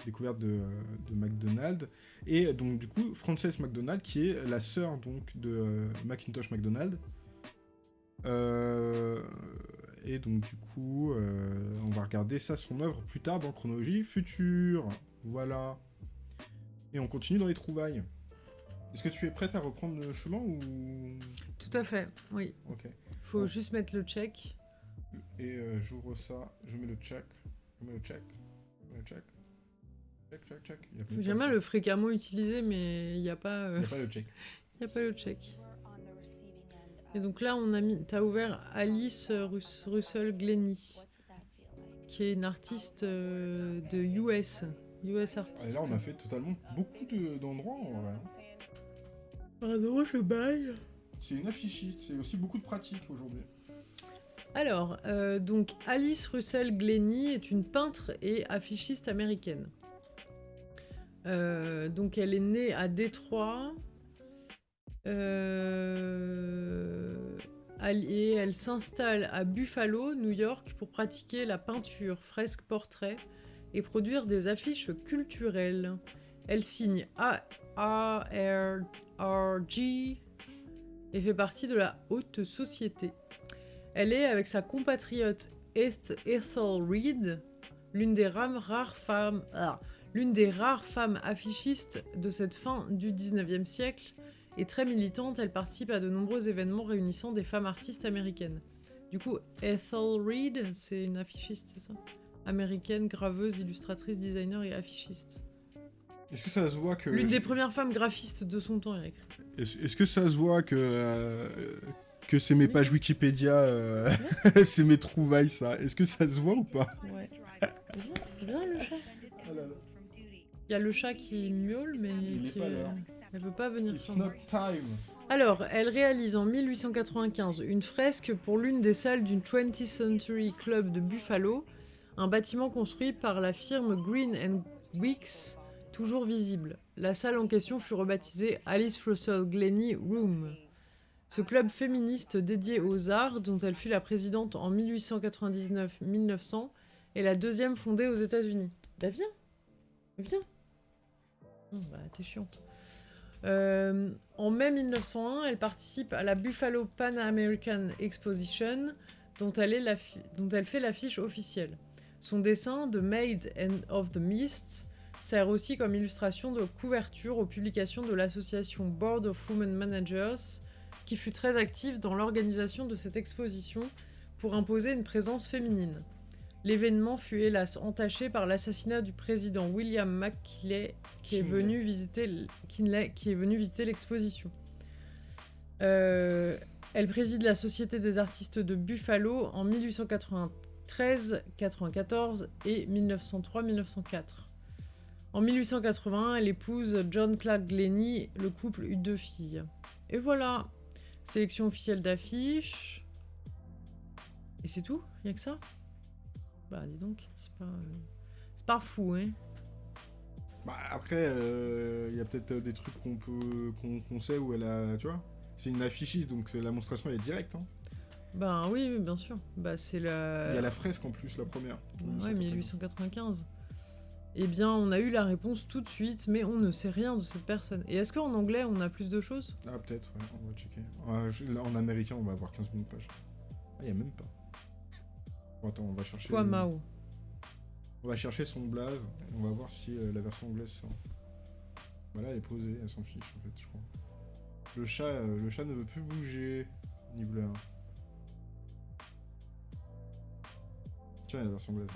découverte de, euh, de McDonald et donc du coup Frances McDonald qui est la sœur donc de euh, Macintosh McDonald. Et donc du coup on va regarder ça son œuvre plus tard dans chronologie future. Voilà. Et on continue dans les trouvailles. Est-ce que tu es prête à reprendre le chemin ou? Tout à fait, oui. Ok. Faut Ouais. juste mettre le check. Et euh, j'ouvre ça, je mets le check, je mets le check, je mets le check, check, check, check. Il de bien check. le fréquemment utilisé, mais il n'y a pas, Il euh, n'y a pas le check. y a pas le check. Et donc là, on a mis, t'as ouvert Alice Rus- Russell Glennie, qui est une artiste euh, de US, US Et artiste. là, on a fait totalement beaucoup de- d'endroits en vrai. Pardon, je baille. C'est une affichiste, c'est aussi beaucoup de pratique aujourd'hui. Alors, euh, donc Alice Russell Glennie est une peintre et affichiste américaine. Euh, donc elle est née à Détroit. Euh, et elle s'installe à Buffalo, New York, pour pratiquer la peinture, fresque, portrait et produire des affiches culturelles. Elle signe ARG et fait partie de la haute société. Elle est, avec sa compatriote Ethel Reed, l'une des rares femmes, ah, des rares femmes affichistes de cette fin du 19e siècle et très militante, elle participe à de nombreux événements réunissant des femmes artistes américaines. Du coup, Ethel Reed, c'est une affichiste, c'est ça? Américaine, graveuse, illustratrice, designer et affichiste. Est-ce que ça se voit que... L'une des premières femmes graphistes de son temps, Eric. Est-ce que ça se voit que... Euh, que c'est mes pages Wikipédia, euh, c'est mes trouvailles, ça? Est-ce que ça se voit ou pas? Ouais. Viens, viens le chat. Ah Il y a le chat qui miaule, mais Il qui... pas l'heure. Elle veut pas venir It's not time. Alors, elle réalise en 1895 une fresque pour l'une des salles d'une 20th Century Club de Buffalo, un bâtiment construit par la firme Green and Weeks, toujours visible. La salle en question fut rebaptisée Alice Russell Glennie Room. Ce club féministe dédié aux arts, dont elle fut la présidente en 1899-1900, est la deuxième fondée aux États-Unis. Bah viens, viens. Oh, bah t'es chiante. Euh, en mai 1901, elle participe à la Buffalo Pan American Exposition, dont elle, est dont elle fait l'affiche officielle. Son dessin, The Maid and of the Mists, sert aussi comme illustration de couverture aux publications de l'association Board of Women Managers, qui fut très active dans l'organisation de cette exposition pour imposer une présence féminine. L'événement fut hélas entaché par l'assassinat du président William McKinley, qui est venu visiter l'exposition. Euh, elle préside la Société des artistes de Buffalo en 1893, 94 et 1903-1904. En 1881, elle épouse John Clark Glennie, le couple eut deux filles. Et voilà, sélection officielle d'affiches. Et c'est tout? Il a que ça? Bah dis donc, c'est pas, euh, c'est pas fou, hein Bah après, il y a peut-être euh, des trucs qu'on peut qu'on sait où elle a, tu vois. C'est une affichiste, donc c'est- la monstration elle est directe. Hein. Ben oui, oui, bien sûr. Bah c'est la... Il y a la fresque en plus, la première. Ouais, 1895. Eh bien, on a eu la réponse tout de suite, mais on ne sait rien de cette personne. Et est-ce qu'en anglais, on a plus de choses? Ah peut-être, ouais, on va checker. Ah, je- là, en américain, on va avoir 15 000 pages. Ah, il y a même pas. Bon, attends, on va chercher. Quoi, Mao? On va chercher son blaze. et On va voir si euh, la version anglaise sort. Voilà, elle est posée, elle s'en fiche en fait, je crois. Le chat, euh, le chat ne veut plus bouger. 1. Tiens, il y a la version anglaise.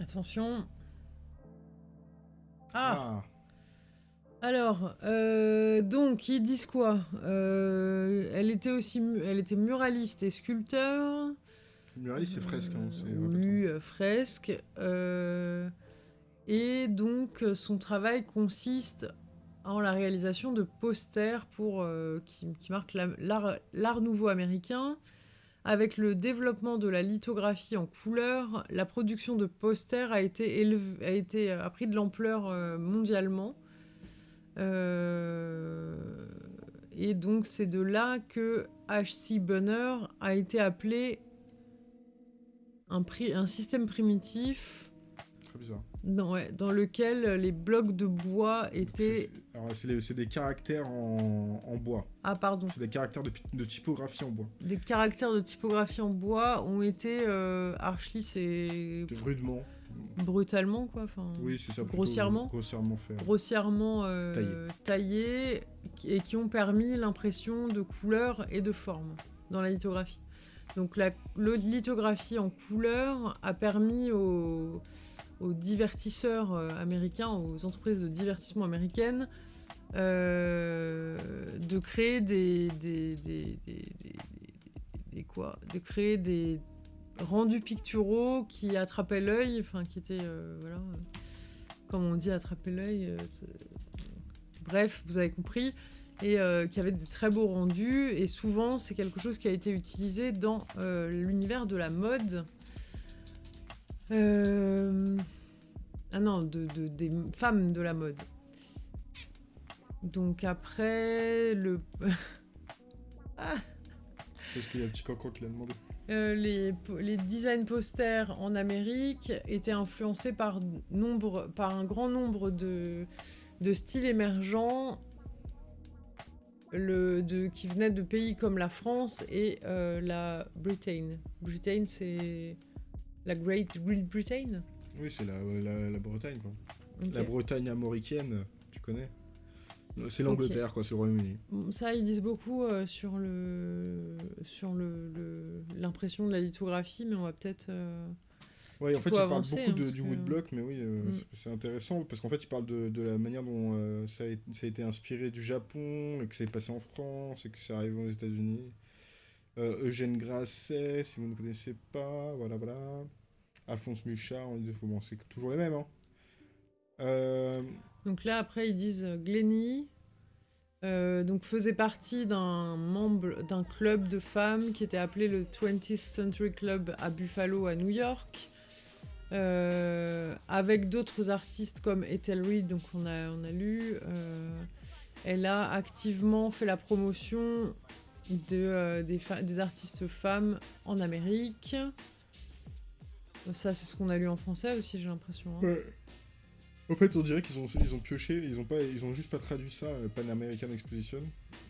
Attention. Ah, Ah, Alors, euh, donc, ils disent quoi Euh, Elle était aussi, elle était muraliste et sculpteur. Muraliste, c'est fresque. Hein, c'est oui, euh, fresque. euh, et donc, son travail consiste en la réalisation de posters pour, qui, qui marquent la- l'art l'art nouveau américain. Avec le développement de la lithographie en couleur, la production de posters a été, a été a pris de l'ampleur euh, mondialement. Euh, et donc c'est de là que H.C. Bunner a été appelé un, pri- un système primitif Très bizarre. Dans, lequel les blocs de bois étaient... C'est- des caractères en, en bois. Ah pardon, C'est des caractères de, typographie en bois. des caractères de typographie en bois ont été euh, C'est rudement. brutalement quoi. Enfin, Oui, c'est ça. Grossièrement Grossièrement fait. grossièrement euh, Taillés. taillés et qui ont permis l'impression de couleurs et de formes dans la lithographie. Donc la le- lithographie en couleur a permis aux, aux divertisseurs euh, américains, aux entreprises de divertissement américaines, euh, de créer des, des, des- quoi De créer des rendus picturaux qui attrapaient l'œil, enfin qui étaient euh, voilà, comme on dit attraper l'œil, bref, vous avez compris, et qui avait des très beaux rendus. Et souvent, c'est quelque chose qui a été utilisé dans l'univers de la mode. Ah non, de, des femmes de la mode. Donc après, le... ah C'est parce qu'il y a un petit cancan qui l'a demandé. Euh, les, les design posters en Amérique étaient influencés par, nombre, par un grand nombre de, de styles émergents le, de, qui venaient de pays comme la France et euh, la Britain. Britain, c'est la Great Britain Oui, c'est la, la, Bretagne, quoi. La Bretagne américaine, tu connais c'est l'Angleterre, quoi, c'est le Royaume-Uni. Ça, ils disent beaucoup euh, sur le sur le l'impression de la lithographie, mais on va peut-être. Euh, oui, en fait, ils parlent beaucoup hein, de, du woodblock, mais oui, euh, mm. c'est intéressant parce qu'en fait, ils parlent de, de la manière dont ça, a, ça, a, été inspiré du Japon, et que c'est passé en France, et que c'est arrivé aux États-Unis. Eugène Grasset, si vous ne connaissez pas, voilà, voilà. Alphonse Muchard, on dit, bon, c'est toujours les mêmes, hein. Donc là, après, ils disent euh, Glenny. Euh, donc faisait partie d'un membre d'un club de femmes qui était appelé le 20th Century Club à Buffalo, à New York. Euh, avec d'autres artistes comme Ethel Reed, donc on a, on a lu. elle a activement fait la promotion de, des, des, artistes femmes en Amérique. Ça, c'est ce qu'on a lu en français aussi, j'ai l'impression. Hein. En fait, on dirait qu'ils ont, ils ont pioché, ils ont, pas, ils ont juste pas traduit ça, euh, Pan American Exposition.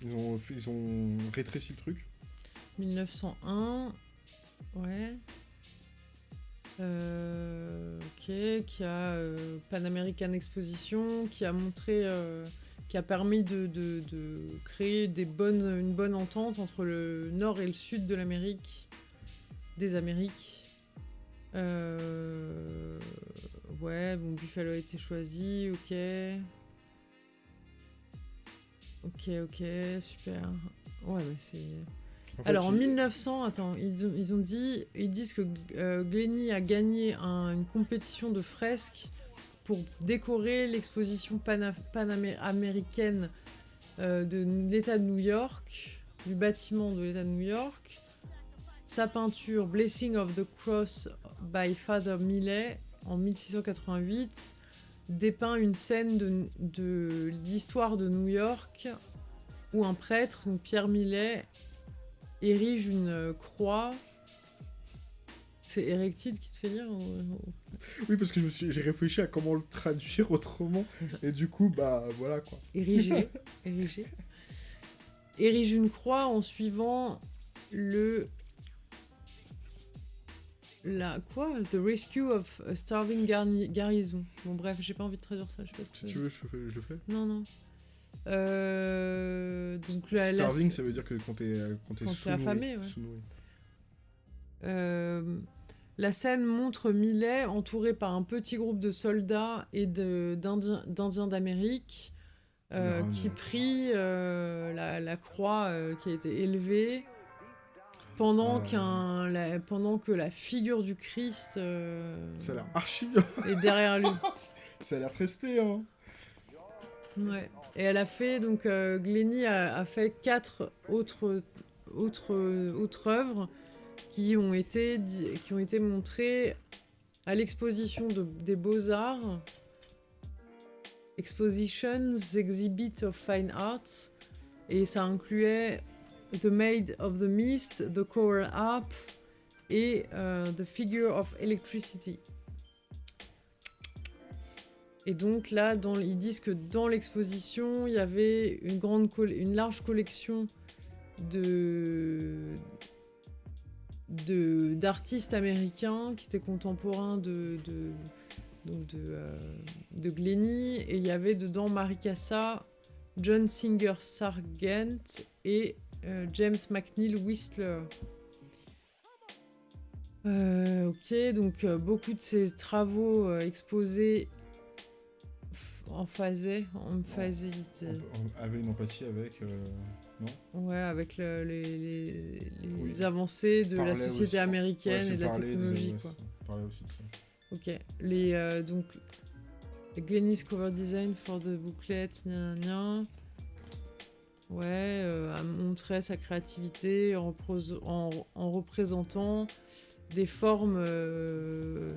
Ils ont, ils ont rétréci le truc. 1901, ouais. Euh, ok, qui a euh, Pan American Exposition, qui a montré, qui a permis de, de, créer des bonnes, une bonne entente entre le nord et le sud de l'Amérique, des Amériques. Euh, ouais, bon, Buffalo a été choisi, ok. Ok, ok, super. Ouais, mais c'est... Alors en 1900, attends, ils ont, ils ont, dit, ils disent que euh, Glenny a gagné une compétition de fresques pour décorer l'exposition panaméricaine euh, de l'État de New York, du bâtiment de l'État de New York. Sa peinture Blessing of the Cross by Father Millet en 1688 dépeint une scène de, l'histoire de New York où un prêtre, donc Pierre Millet, érige une croix. C'est Erectide qui te fait lire Oui, parce que j'ai réfléchi à comment le traduire autrement, et du coup, bah voilà quoi. Ériger, ériger. Érige une croix en suivant le la quoi? The Rescue of a Starving Garrison. Bon bref, j'ai pas envie de traduire ça. Je sais pas ce que si tu veux, je, je, le fais. Non non. Euh, donc Starving, ça veut dire que quand t'es quand t'es affamé. Ouais. Euh, la scène montre Millet entouré par un petit groupe de soldats et d'Indiens d'Amérique euh, qui prient la, la, croix qui a été élevée pendant, qu'un, la, pendant que la figure du Christ euh, ça a l'air archi bien. est derrière lui. ça a l'air très spé, hein. Ouais. Et elle a fait, donc euh, Glenny a, fait quatre autres, autres, autres œuvres qui ont été, qui ont été montrées à l'exposition de, des Beaux-Arts. Expositions, Exhibit of Fine Arts. Et ça incluait The Maid of the Mist, The Coral Up et euh, The Figure of Electricity. Et donc là, dans, ils disent que dans l'exposition, il y avait une, grande une large collection de d'artistes américains qui étaient contemporains de, de, donc de, euh, de Glenny. Et il y avait dedans Maricassa, John Singer Sargent et euh, James McNeil Whistler. Euh, ok, donc euh, beaucoup de ces travaux exposés en phasé, en phasé. Avait une empathie avec, non Ouais, avec les, avancées de la société américaine et de la technologie, quoi. Aussi de ça. Ok, les donc Glennis cover design for the booklet, gna, gna, gna. Ouais, euh, a montré sa créativité en, repros- en- en représentant des formes euh,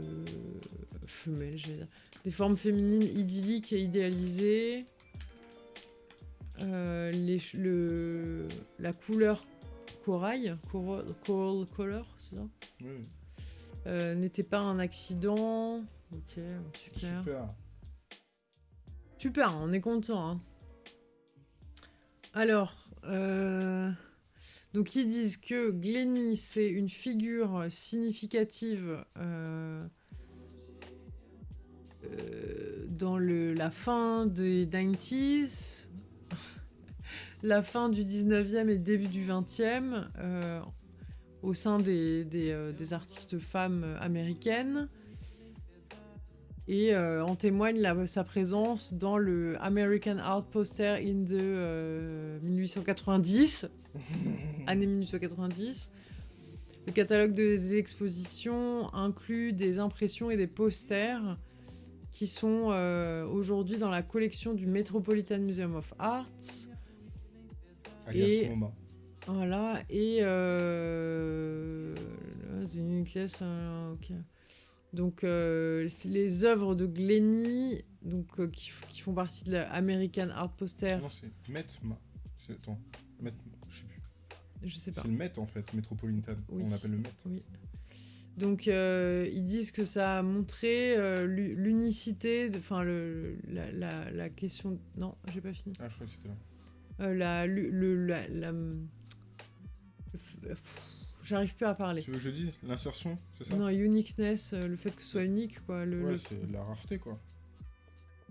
femelles, je vais dire. Des formes féminines idylliques et idéalisées. Euh, les ch- le, la couleur corail, coral, coral color, c'est ça? Oui, Euh, N'était pas un accident. Ok, super. super. Super, on est content. hein. Alors, euh, donc ils disent que Glenny, c'est une figure significative dans le, la fin des 90s, la fin du 19e et début du 20e, euh, au sein des, des, euh, des artistes femmes américaines. Et euh, en témoigne la- sa présence dans le American Art Poster in the euh, 1890, année 1890. Le catalogue des expositions inclut des impressions et des posters qui sont aujourd'hui dans la collection du Metropolitan Museum of Arts. Alias Et- MoMA. Voilà, et euh, là, c'est une classe, euh, ok. Donc euh, c'est les œuvres de Glenny, donc euh, qui, font partie de la American Art Poster, Non, c'est. C'est- Attends, Met, je sais plus. je sais pas. C'est le Met en fait, Metropolitan. Oui. On appelle le Met. Donc euh, ils disent que ça a montré euh, l'u- l'unicité, enfin le, la, la, la question, non, j'ai pas fini. Ah, je crois que c'était là. Euh, la, le, la, J'arrive plus à parler. Tu veux que je dise L'insertion, c'est ça? Non, uniqueness, euh, le fait que ce soit unique, quoi. Le, Ouais, le- c'est la rareté quoi.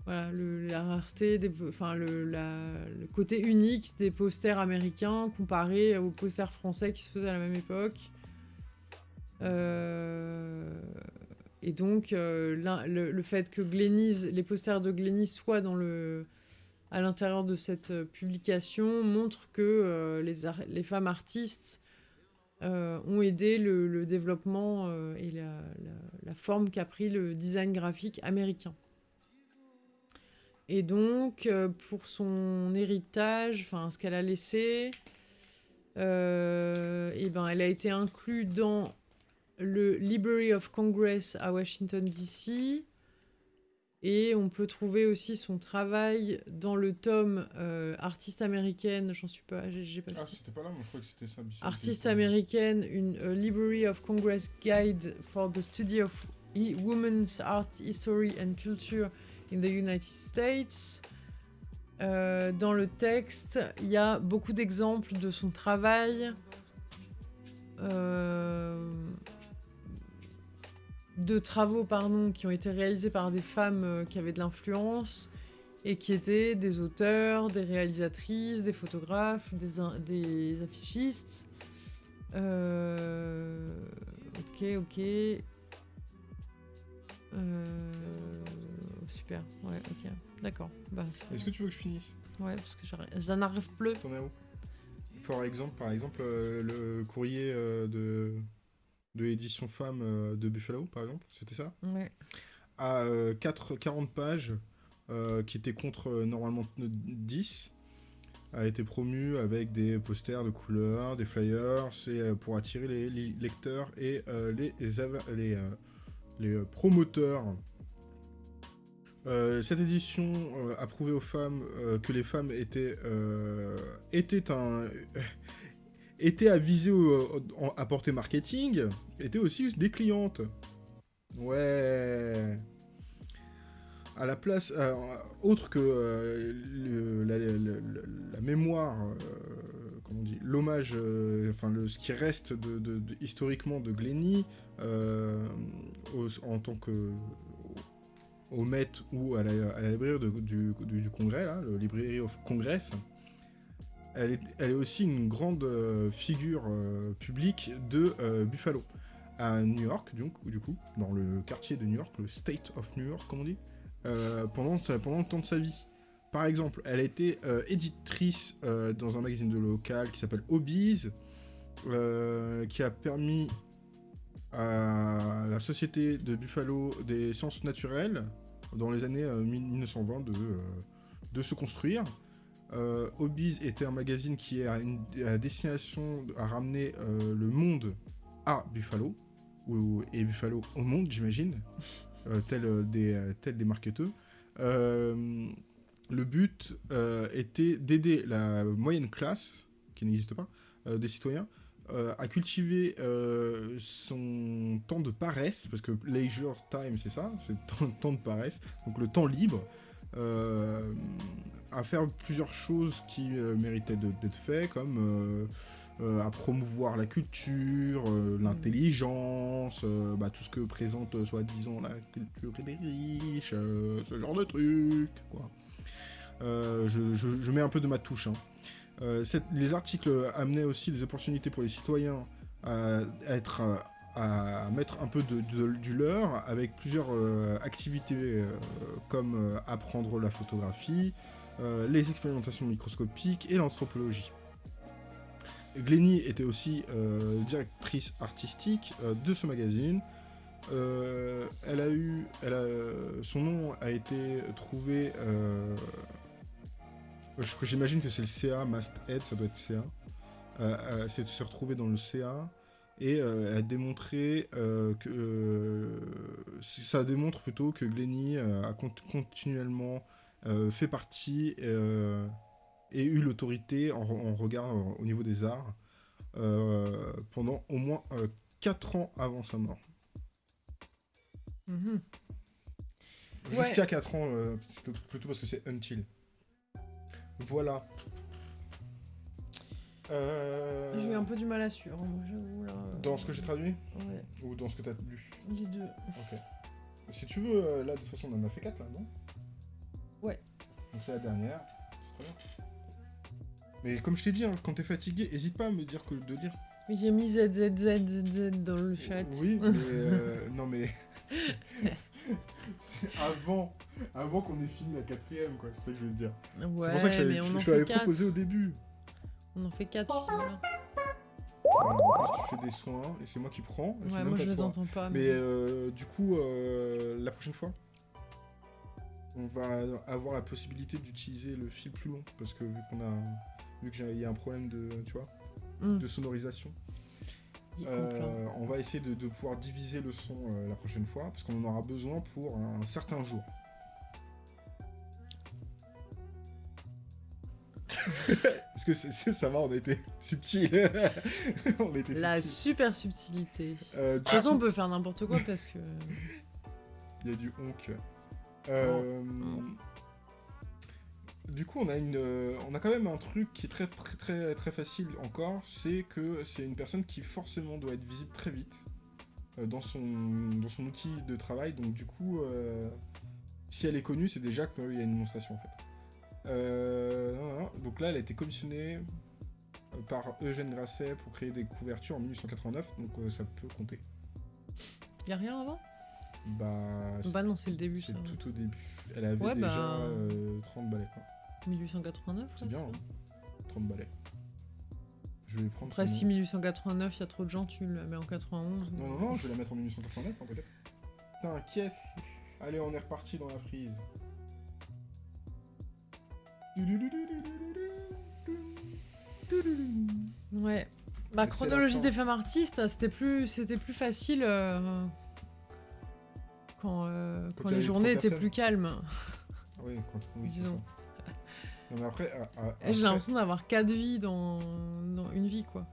voilà, le- la rareté, des, enfin le, la- le côté unique des posters américains comparé aux posters français qui se faisaient à la même époque. Euh, et donc, euh, le, le fait que Glennies, les posters de Glennies soient dans le, à l'intérieur de cette euh, publication montre que euh, les, femmes artistes euh, ont aidé le, développement et la, forme qu'a pris le design graphique américain. Et donc, pour son héritage, enfin ce qu'elle a laissé, eh ben, elle a été inclue dans le Library of Congress à Washington, D.C. Et on peut trouver aussi son travail dans le tome euh, Artiste américaine, j'en suis pas, j'ai pas Ah, c'était pas là, moi je crois que c'était ça. Artiste américaine, une euh, Library of Congress Guide for the Study of I- Women's Art, History and Culture in the United States. Euh, dans le texte, il y a beaucoup d'exemples de son travail. euh, de travaux pardon, qui ont été réalisés par des femmes euh, qui avaient de l'influence et qui étaient des auteurs, des réalisatrices, des photographes, des, affichistes. Euh, ok, ok. Euh, super, ouais, ok. D'accord. Bah, Est-ce que tu veux que je finisse? Ouais, parce que j'en n'arrive plus. T'en es où? Par exemple, par exemple euh, le courrier de, de l'édition femme euh, de Buffalo, par exemple, c'était ça? Ouais. À euh, 4, 40 pages, euh, qui était contre euh, normalement 10, a été promu avec des posters de couleurs, des flyers, c'est euh, pour attirer les, les lecteurs et euh, les, les, les, euh, les, euh, promoteurs. Euh, cette édition euh, a prouvé aux femmes euh, que les femmes étaient, euh, étaient un étaient à viser à portée marketing, étaient aussi des clientes. Ouais. À la place, euh, autre que euh, la, mémoire, euh, comment on dit, l'hommage, enfin le, ce qui reste historiquement de Glenny en tant que au Met ou à la, librairie du Congrès, là, le Library of Congress, elle est, aussi une grande euh, figure euh, publique de euh, Buffalo. À New York, coup, du coup, dans le quartier de New York, le State of New York, comme on dit, pendant, pendant le temps de sa vie. Par exemple, elle a été éditrice dans un magazine de local qui s'appelle Hobbies, qui a permis à la société de Buffalo des sciences naturelles dans les années 1920 de, de se construire. Euh, Hobbies était un magazine qui est à, une, destination à ramener le monde à Buffalo, ou, et Buffalo au monde, j'imagine, tel, des, tel des marketeurs. le but était d'aider la moyenne classe, qui n'existe pas, des citoyens, euh, à cultiver euh, son temps de paresse, parce que leisure time, c'est ça, c'est le temps de paresse, donc le temps libre, euh, à faire plusieurs choses qui méritaient d'être faites, comme à promouvoir la culture, l'intelligence, bah, tout ce que présente soi-disant la culture des riches, ce genre de trucs. Je, mets un peu de ma touche, hein. Euh, les articles amenaient aussi des opportunités pour les citoyens à, être, à mettre un peu de, du leur avec plusieurs euh, activités euh, comme apprendre la photographie, les expérimentations microscopiques et l'anthropologie. Glenny était aussi directrice artistique de ce magazine. elle a eu, elle a, son nom a été trouvé J'imagine que c'est le CA Must Head, ça doit être CA. Euh, euh, c'est de se retrouver dans le CA et euh, elle a démontré que ça démontre plutôt que Glenny a continuellement fait partie et eu l'autorité en, regard au niveau des arts pendant au moins 4 ans avant sa mort. Mhm. Jusqu'à 4 ans, plutôt parce que c'est until. Voilà. Euh, j'ai eu un peu du mal à suivre, moi, Dans ce que j'ai traduit Ouais. Ou dans ce que t'as lu Les deux. Ok. Si tu veux, euh, là, de toute façon, on en a fait 4, là, non? Ouais. Donc c'est la dernière. Mais comme je t'ai dit, hein, quand t'es fatigué, hésite pas à me dire que de lire. J'ai mis ZZZZZ dans le chat. Oui, mais... Euh, non, mais... c'est avant, avant qu'on ait fini la quatrième, quoi. C'est ça que je veux dire. c'est pour ça que je, je, l'avais proposé au début. On en fait 4 Voilà, tu fais des soins et c'est moi qui prends. Ouais, moi je les entends pas. Mais, euh, du coup, euh, la prochaine fois, on va avoir la possibilité d'utiliser le fil plus long parce que vu qu'on a vu qu'il y a un problème de tu vois hmm. de sonorisation euh, on va essayer de, pouvoir diviser le son euh, la prochaine fois, parce qu'on en aura besoin pour un certain jour. Est-ce que ça va, on a été subtil. on a été La super subtilité. Euh, de toute façon, on peut faire n'importe quoi parce que. Il y a du honk. Euh, oh. Du coup, on a, une, on a quand même un truc qui est très très très, très facile encore, c'est que c'est une personne qui forcément doit être visible très vite euh, dans, son, dans son outil de travail. Donc du coup, euh, si elle est connue, c'est déjà qu'il y a une démonstration en fait. Donc là, elle a été commissionnée par Eugène Grasset pour créer des couvertures en 1889, donc ça peut compter. Y a rien avant bah, bah non, c'est le début. C'est tout au début. Elle avait déjà 30 bah. balais quoi. 1889 C'est bien, 30 hein. balais. Je vais prendre. Après, si 1889, il y a trop de gens, tu la mets en 91. Non, non, non, je vais la mettre en 1889, en. T'inquiète Allez, on est reparti dans la frise. Ouais. Bah, chronologie des femmes artistes, c'était plus, c'était plus facile euh, quand, euh, quand, les journées étaient plus calmes. Oui, quand, oui, disons mais après, J'ai l'impression d'avoir quatre vies dans... dans, une vie, quoi.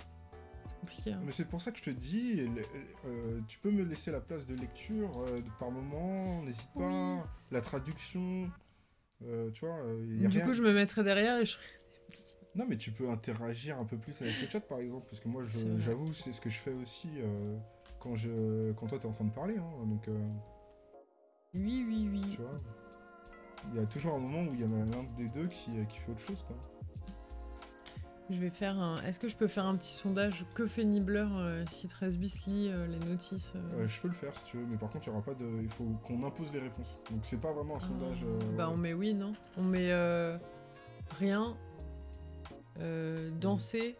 Hein. Mais c'est pour ça que je te dis, euh, tu peux me laisser la place de lecture euh, par moment, n'hésite pas. La traduction, euh, tu vois. du coup, je me mettrai derrière et je. Non, mais tu peux interagir un peu plus avec le chat, par exemple, parce que moi, j'avoue, c'est ce que je fais aussi quand, je, quand toi, t'es en train de parler. Hein, donc, Oui, oui, oui. Tu vois il y a toujours un moment où il y en a l'un des deux qui, qui fait autre chose. Quoi. Je vais faire un. Est-ce que je peux faire un petit sondage Que fait Nibbler euh, si 13 bis lit euh, les notices euh Je peux le faire si tu veux, mais par contre, il y aura pas de. Il faut qu'on impose les réponses. Donc, c'est pas vraiment un ah. sondage. Bah, on met oui, non On met rien. danser.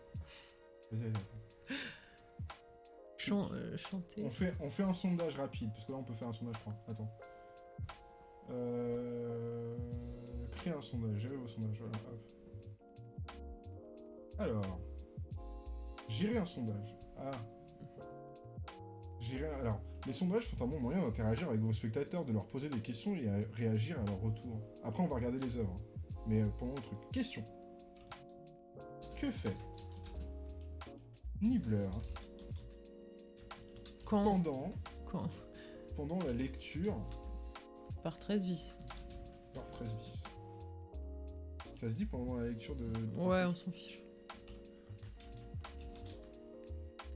chanter. On fait, on fait un sondage rapide, parce que là, on peut faire un sondage. Attends. Euh... Créer un sondage, gérer vos sondages. Voilà, hop. Alors. Gérer un sondage. Ah. Gérer... Alors, les sondages sont un bon moyen d'interagir avec vos spectateurs, de leur poser des questions et à réagir à leur retour. Après, on va regarder les œuvres. Mais euh, pendant le truc. Question. Que fait Nibbler Quand pendant, Quand pendant la lecture Par 13 vis. par 13 bis Ça se dit pendant la lecture de... de- Ouais, on s'en fiche.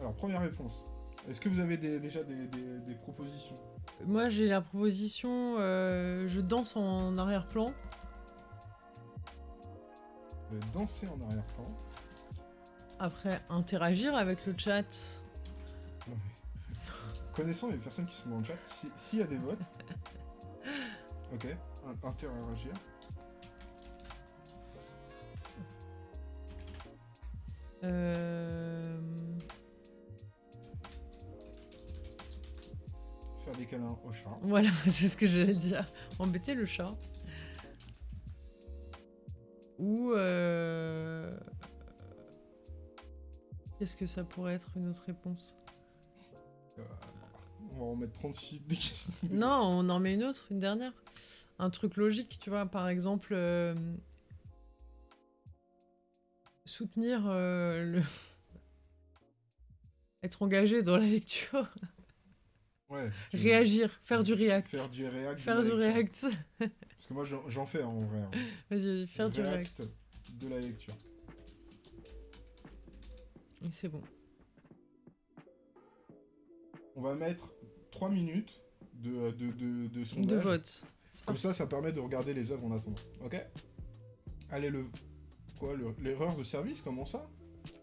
Alors, première réponse. Est-ce que vous avez des- déjà des, des- des propositions? Moi, j'ai la proposition euh, je danse en arrière-plan. Danser en arrière-plan. Après, interagir avec le chat. Non, mais- Connaissant les personnes qui sont dans le chat, si- s'il y a des votes... ok, in- interagir. Euh... Au chat. Voilà, c'est ce que j'allais dire. Embêter le chat. Ou... euh, Qu'est-ce que ça pourrait être une autre réponse? Euh, on va en mettre 36 des questions. Non, on en met une autre, une dernière. Un truc logique, tu vois, par exemple... euh, Soutenir le... Être engagé dans la lecture. Ouais. Réagir, faire du react. Faire du react. Faire du react. Parce que moi j'en fais hein, en vrai. hein. Vas-y, faire du react. de la lecture. Et C'est bon. On va mettre 3 minutes de, de, de, de sondage. De vote. Comme ça, ça permet de regarder les œuvres en attendant. Ok? Allez, le. Quoi le- L'erreur de service Comment ça?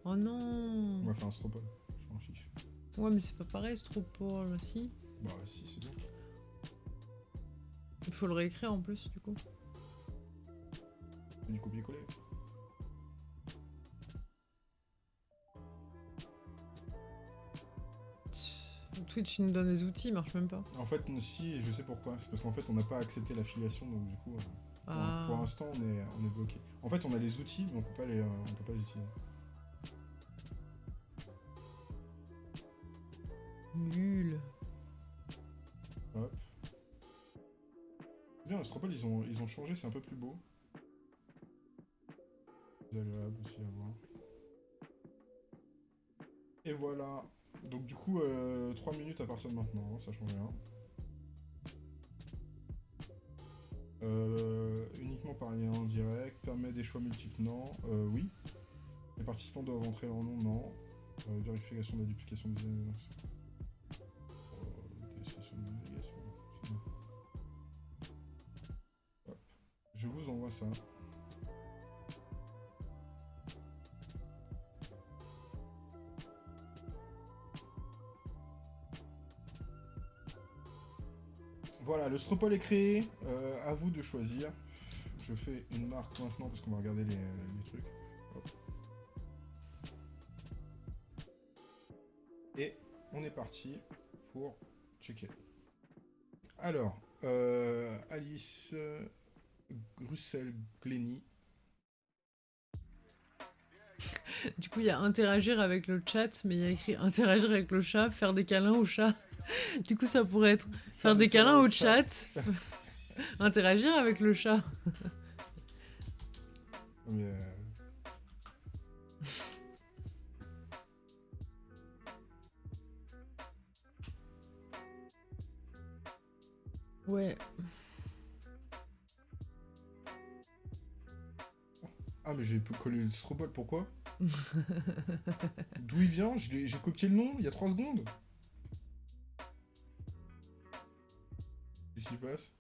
Oh On non va faire un stropole. Ouais, mais c'est pas pareil, c'est trop pour aussi. Bah, si, c'est bien. Il faut le réécrire en plus, du coup. Du copier-coller. Twitch, il nous donne des outils, il marche même pas. En fait, si, et je sais pourquoi. C'est parce qu'en fait, on n'a pas accepté l'affiliation, donc du coup, euh, pour, Ah. pour l'instant, on est, on est bloqué. En fait, on a les outils, mais on peut pas les, euh, on peut pas les utiliser. Nul. Hop. Bien, Stropole, ils ont, ils ont changé, c'est un peu plus beau. C'est agréable aussi à voir. Et voilà. Donc du coup, 3 minutes à partir de maintenant, hein, ça change rien. Euh, uniquement par lien en direct, permet des choix multiples, non. Euh, oui. Les participants doivent entrer leur nom, non. Euh, vérification de la duplication des Je vous envoie ça. Voilà, le stropole est créé. Euh, à vous de choisir. Je fais une marque maintenant parce qu'on va regarder les, trucs. Et on est parti pour checker. Alors, euh, Alice euh, Grussel-Glenny. Du coup, il y a interagir avec le chat, mais il y a écrit interagir avec le chat, faire des câlins au chat. Du coup, ça pourrait être faire des câlins au chat, interagir avec le chat. Mais, euh, Ouais. Ah, mais j'ai collé le stropole, pourquoi D'où il vient J'ai copié le nom il y a 3 secondes. Qu'est-ce qui se passe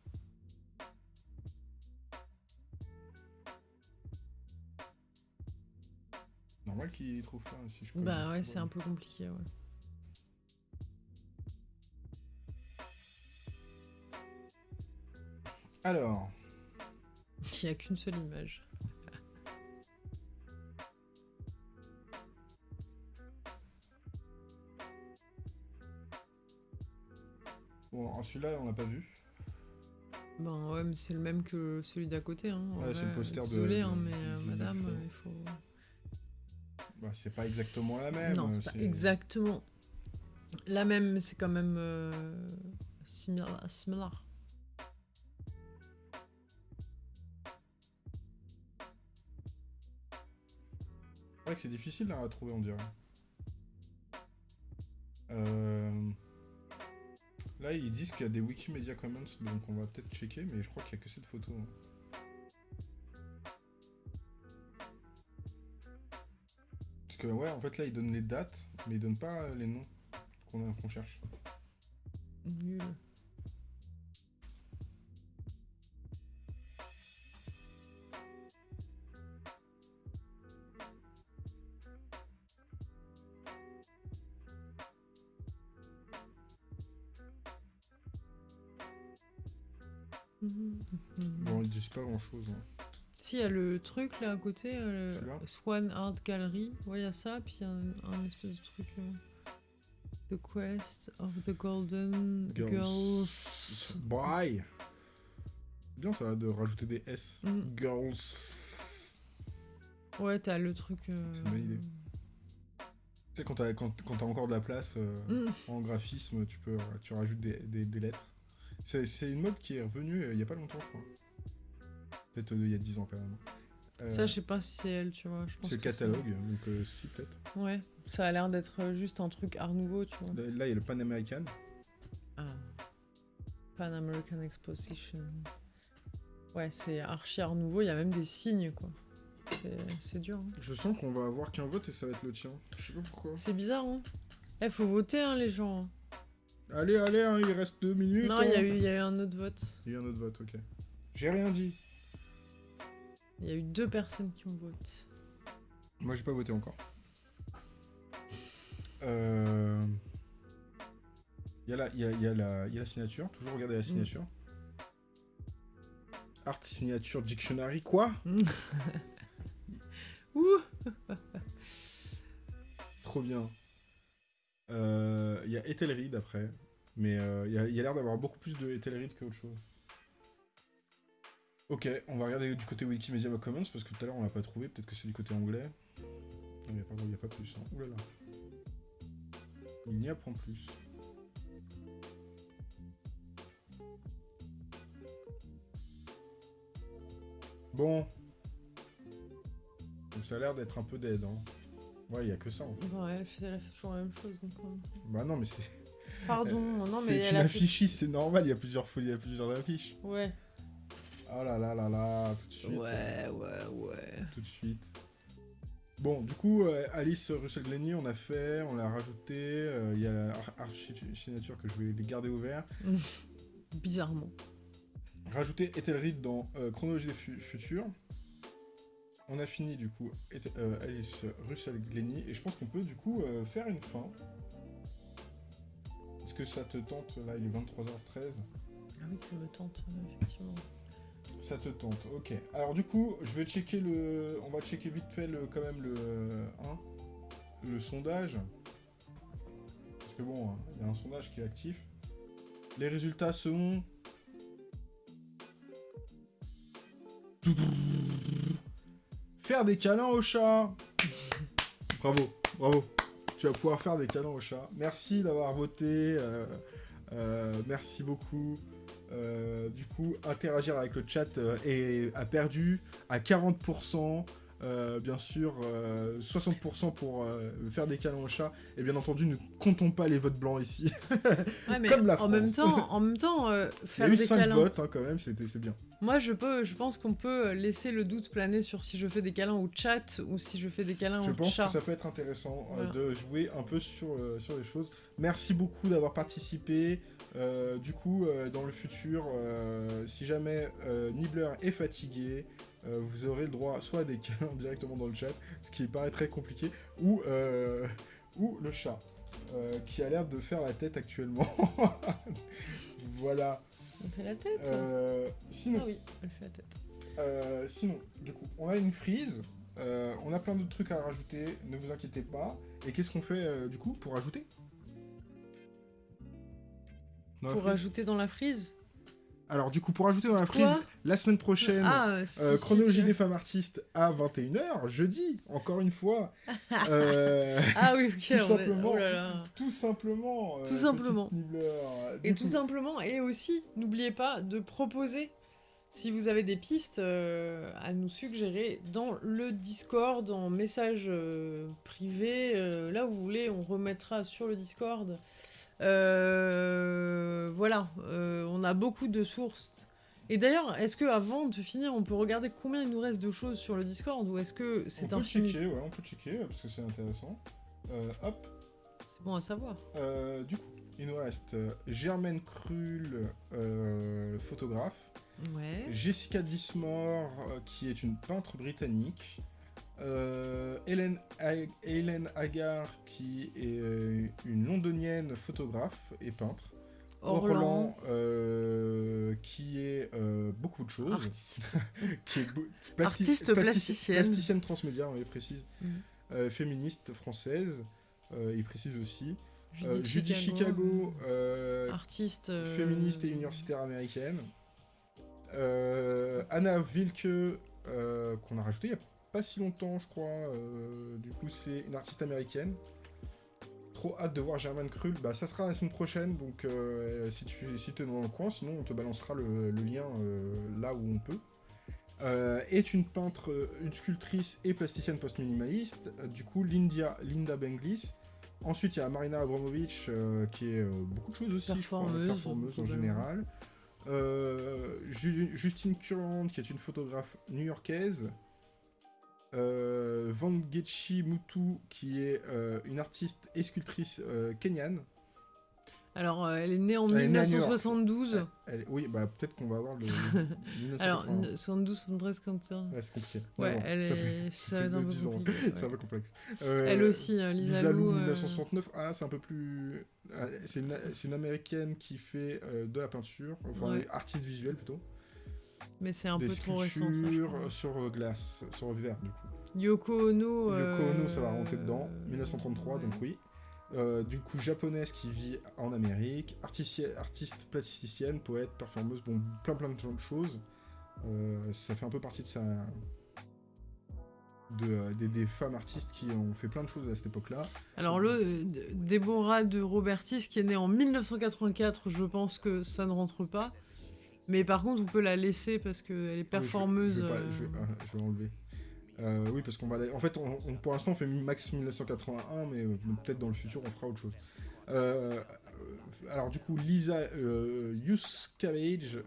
Normal qu'il trouve pas si je colle Bah ouais, c'est un peu compliqué, ouais. Alors, Il n'y a qu'une seule image. Bon, celui-là, on l'a pas vu. Ben ouais, mais c'est le même que celui d'à côté. Hein. Ouais, c'est le poster de- Désolé, hein, mais euh, madame, euh, il faut. Bah, c'est pas exactement la même. non, c'est pas exactement la même, mais c'est quand même euh, similaire. similaire. C'est vrai que c'est difficile là, à trouver, on dirait. Euh, Là, ils disent qu'il y a des Wikimedia Commons, donc on va peut-être checker, mais je crois qu'il n'y a que cette photo. hein. Parce que, ouais, en fait, là, ils donnent les dates, mais ils donnent pas les noms qu'on cherche. Grand-chose. hein. Si, il y a le truc là à côté, euh, Swan Art Gallery. Ouais, il y a ça, puis il y a un, un espèce de truc. euh, the Quest of the Golden Girls. Girls. Bye Bien ça de rajouter des S. Mm. Girls. Ouais, t'as le truc. euh, C'est une bonne idée. Tu sais, quand t'as quand, quand t'as encore de la place euh, Mm. en graphisme, tu peux tu rajoutes des, des- des lettres. C'est une mode qui est revenue il y a pas longtemps, je crois. Peut-être euh, il y a 10 ans quand même. Euh, Ça, je sais pas si c'est elle, tu vois. c'est le catalogue, donc euh, si peut-être. Ouais, ça a l'air d'être juste un truc art nouveau, tu vois. Là, il y a le Pan American. Ah. Pan American Exposition. Ouais, c'est archi art nouveau, il y a même des signes, quoi. C'est- dur. hein. Je sens qu'on va avoir qu'un vote et ça va être le tien. Je sais pas pourquoi. C'est bizarre, hein. Eh, faut voter, hein, les gens. Allez, allez, hein, il reste deux minutes. Non, il y, a hein. eu- il y a eu un autre vote. Il y a eu un autre vote, ok. J'ai rien dit. Il y a eu deux personnes qui ont voté. Moi, j'ai pas voté encore. Euh... Il y, a la- il y, a, il y, a la- il y a la signature, toujours regarder la signature. Art signature dictionary, quoi Ouh Trop bien. Euh, Il y a Ethel Reed après, mais euh, il y a, il y a l'air d'avoir beaucoup plus de Ethel Reed qu'autre chose. Ok, on va regarder du côté Wikimedia Commons parce que tout à l'heure on l'a pas trouvé, peut-être que c'est du côté anglais. Non, il n'y a, pas- il y a pas plus. Hein. Ouh là là. Il n'y apprend plus. Bon. Ça a l'air d'être un peu dead. Hein. Ouais, il n'y a que ça en fait. Ouais, elle fait, elle fait toujours la même chose. Donc. Bah non, mais c'est. Pardon, non, mais c'est une a fait- affichiste, c'est normal, il y a plusieurs folies, il y a plusieurs affiches. Ouais. Oh là là là là, tout de suite. Ouais, ouais, ouais. Tout de suite. Bon, du coup, euh, Alice Russell Glennie, on a fait, on l'a rajouté. euh, Il y a la ar- archi-signature que je vais les garder ouvert. Bizarrement. Rajouter Ethel Reed dans euh, Chronologie des fu- futurs. On a fini du coup euh, Alice Russell Glennie et je pense qu'on peut du coup euh, faire une fin. Est-ce que ça te tente Là, il est 23h13. Ah oui, ça me tente, effectivement. Ça te tente, ok. Alors du coup, je vais checker le... On va checker vite fait le, quand même le... hein, le sondage. Parce que bon, hein, il y a un sondage qui est actif. Les résultats sont... Faire des câlins au chat Bravo, bravo. Tu vas pouvoir faire des câlins au chat. Merci d'avoir voté. euh, euh, merci beaucoup. Euh, du coup, interagir avec le chat euh, est, a perdu à 40%. euh, bien sûr, euh, 60% pour euh, faire des câlins au chat. Et bien entendu, ne comptons pas les votes blancs ici. Ouais, mais Comme la en même France. temps, en même temps euh, Il y faire a eu des 5 câlins. votes hein, quand même, c'était c'est bien. Moi, je peux, je pense qu'on peut laisser le doute planer sur si je fais des câlins au chat ou si je fais des câlins Je au pense chat. que ça peut être intéressant euh, Voilà. de jouer un peu sur, euh, sur les choses. Merci beaucoup d'avoir participé. Euh, du coup, euh, dans le futur, euh, si jamais Nibbler est fatigué, vous aurez le droit soit à des câlins directement dans le chat, ce qui paraît très compliqué, ou, ou le chat, qui a l'air de faire la tête actuellement. voilà. On fait la tête Euh, sinon, Ah oui, elle fait la tête. sinon, du coup, on a une frise. on a plein d'autres trucs à rajouter, ne vous inquiétez pas. Et qu'est-ce qu'on fait du coup pour rajouter Pour frise rajouter dans la frise Alors du coup, pour ajouter dans la frise, Quoi la semaine prochaine, Ah, si, euh, chronologie des femmes artistes à 21h, jeudi, encore une fois. Euh, Ah oui, ok. Tout simplement. oh là là. tout simplement. euh, Tout simplement. Et tout coup, simplement, et aussi, n'oubliez pas de proposer, si vous avez des pistes à nous suggérer, dans le Discord, en message privé, là où vous voulez, on remettra sur le Discord. Euh, voilà, euh, on a beaucoup de sources. Et d'ailleurs, est-ce que avant de finir, on peut regarder combien il nous reste de choses sur le Discord ou est-ce que on c'est peut infini? checker, ouais, on peut checker parce que c'est intéressant. Euh, hop, C'est bon à savoir. du coup, il nous reste Germaine Krull, photographe. Ouais. Jessica Dismore, qui est une peintre britannique. Euh, Hélène, Hélène Hagar, qui est euh, une londonienne photographe et peintre. Orlan, euh, qui est euh, beaucoup de choses. artiste. qui est beau- Artiste plasticienne. Plasticienne transmédia, on précise. Euh, féministe française, il précise aussi. Judy Judy Chicago, artiste. féministe et universitaire américaine. Anna Wilke, qu'on a rajouté il n'y a pas si longtemps, je crois. euh, du coup, c'est une artiste américaine. Trop hâte de voir Germaine Krull. Bah, ça sera la semaine prochaine, donc euh, si tu si es dans le coin, sinon on te balancera le, le lien euh, là où on peut. Est une peintre, une sculptrice et plasticienne post-minimaliste. Du coup, Lindia, Linda Benglis. Ensuite, il y a Marina Abramovic, qui est beaucoup de choses aussi, je crois, Performeuse, en général. Euh, Ju- Justine Current, qui est une photographe new-yorkaise. Euh, Vangechi Mutu, qui est euh, une artiste et sculptrice euh, kenyane. Alors, euh, elle est née en Elle est née à New York. 1972. Elle- oui, bah peut-être qu'on va avoir le. Alors, 1980. 72, 73, comme ça. Ouais, c'est compliqué. Ouais, elle ça est... fait- ça, ça fait être un peu 10 ans. compliqué. C'est un ouais. peu complexe. Elle aussi, hein, Lisa, Lisa Lou, Lou, euh, 1969. Ah, c'est un peu plus. ah, C'est une, américaine qui fait de la peinture, enfin Ouais. artiste visuel plutôt. mais c'est un des peu trop récent, ça, sur glace, sur verre du coup. Yoko Ono. Yoko Ono, ça va euh, rentrer dedans. 1933, ouais. donc oui. Euh, du coup, japonaise qui vit en Amérique, artiste plasticienne, poète, performeuse, bon, plein plein de choses. Euh, ça fait un peu partie de sa. De, euh, des, des femmes artistes qui ont fait plein de choses à cette époque-là. Alors, le euh, D- Deborah de Robertis, qui est née en 1984, je pense que ça ne rentre pas. Mais par contre, on peut la laisser parce qu'elle est performeuse. Je vais, je vais pas- euh, je vais- je vais l'enlever. Euh, oui, parce qu'on va. la- En fait, on, on- pour l'instant, on fait max 1981, mais euh, peut-être dans le futur, on fera autre chose. Euh, alors, du coup, Lisa euh, Yuskavage,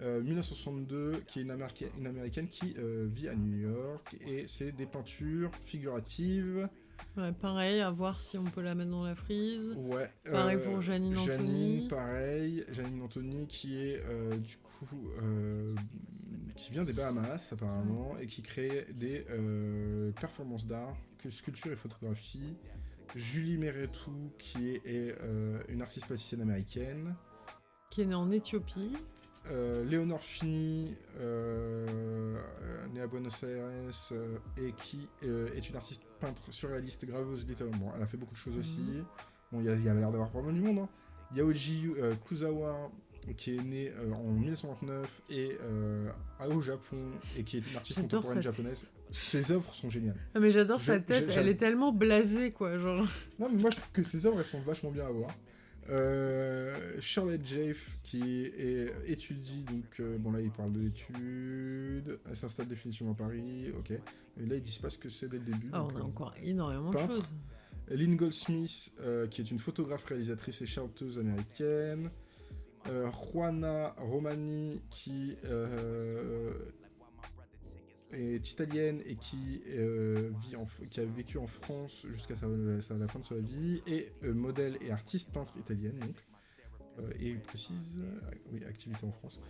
euh, 1962, qui est une, América- une américaine qui vit à New York, et c'est des peintures figuratives. ouais, pareil, à voir si on peut la mettre dans la frise. Ouais. Pareil pour Janine Janine, Anthony. pareil. Janine Anthony, qui est du coup. euh, qui vient des Bahamas, apparemment, et qui crée des euh, performances d'art, que sculpture et photographie. Julie Meretou, qui est, est, euh, une artiste plasticienne américaine. Qui est née en Éthiopie. Léonore Fini, née à Buenos Aires, et qui est une artiste peintre surréaliste, graveuse, littéralement. Bon, elle a fait beaucoup de choses aussi. Bon, il y, y avait l'air d'avoir pas mal du monde. Hein. Yaoji euh, Kuzawa, qui est née euh, en 1929 et euh, au Japon, et qui est une artiste contemporaine japonaise. Ses œuvres sont géniales. Ah, mais j'adore sa tête, elle est tellement blasée, quoi. Genre, Non, mais moi je trouve que ses œuvres elles sont vachement bien à voir. Euh, Charlotte Jaffe qui est, étudie, donc euh, bon là il parle d'études, elle s'installe définitivement à Paris, ok. Et là ils disent pas ce que c'est dès le début. ah, donc, on a euh, encore énormément de choses. Lynn Goldsmith, euh, qui est une photographe, réalisatrice et chanteuse américaine. Euh, Juana Romani, qui euh, est italienne et qui, euh, qui a vécu en France jusqu'à la fin de sa vie, et modèle et artiste peintre italienne, donc. Et précise, activité en France.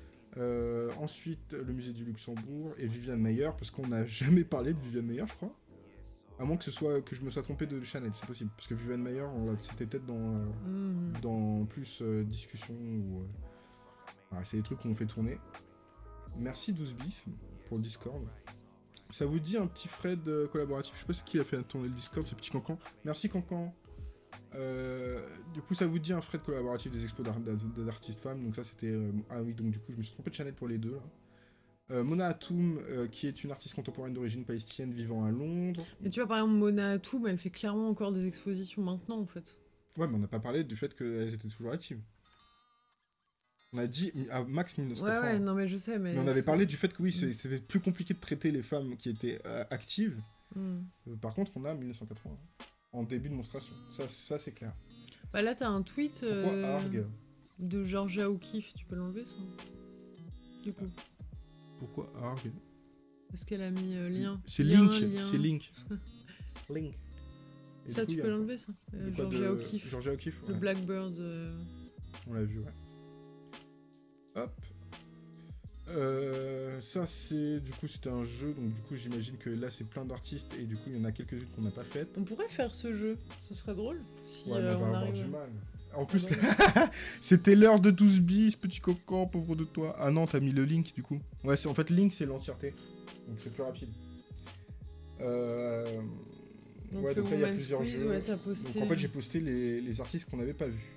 Ensuite, le musée du Luxembourg et Viviane Meyer, parce qu'on n'a jamais parlé de Viviane Meyer, je crois. À moins que ce soit que je me sois trompé de Chanel, c'est possible. Parce que on l'a- c'était peut-être dans, euh, Mhm. dans plus euh, discussion ou. euh, c'est des trucs qu'on fait tourner. Merci 12 bis pour le Discord. Ça vous dit un petit Fred euh, collaboratif? Je sais pas qui a fait tourner le Discord, ce petit cancan. Merci cancan. Du coup, ça vous dit un de collaboratif des expos d'artistes femmes? Donc ça, c'était... ah oui, donc du coup, je me suis trompé de Chanel pour les deux. là. Euh, Mona Atoum, euh, qui est une artiste contemporaine d'origine palestinienne vivant à Londres. Mais tu vois, par exemple, Mona Atoum, elle fait clairement encore des expositions maintenant, en fait. Ouais, mais on n'a pas parlé du fait qu'elles étaient toujours actives. On a dit à max Ouais, 1980. ouais, non, mais je sais, mais... Mais on avait parlé du fait que oui, c'est- c'était plus compliqué de traiter les femmes qui étaient euh, actives. Euh, par contre, on a 1980 en début de monstration. Ça, c'est- ça c'est clair. Bah là, t'as un tweet euh, de Georgia O'Keeffe. Tu peux l'enlever, ça? Du coup. Pourquoi Arg Parce qu'elle a mis euh, lien. C'est Link. C'est Link. Link. Et Ça, coup, tu peux l'enlever, ça Euh, Georgia O'Keeffe. Georgia O'Keeffe, Le ouais. Blackbird. euh, On l'a vu, ouais. Hop. Euh, ça c'est du coup c'était un jeu donc du coup j'imagine que là c'est plein d'artistes et du coup il y en a quelques-unes qu'on n'a pas faites. On pourrait faire ce jeu. Ce serait drôle. Si Ouais, mais euh, on va on avoir arrive... du mal. En plus, c'était l'heure de 12 bis, petit cocan, pauvre de toi. Ah non, t'as mis le link du coup. Ouais, c'est en fait link, c'est l'entièreté. Donc c'est plus rapide. Euh... Donc, ouais, donc là il y a plusieurs jeux. ouais, t'as posté. Donc en fait, j'ai posté les, les artistes qu'on n'avait pas vus.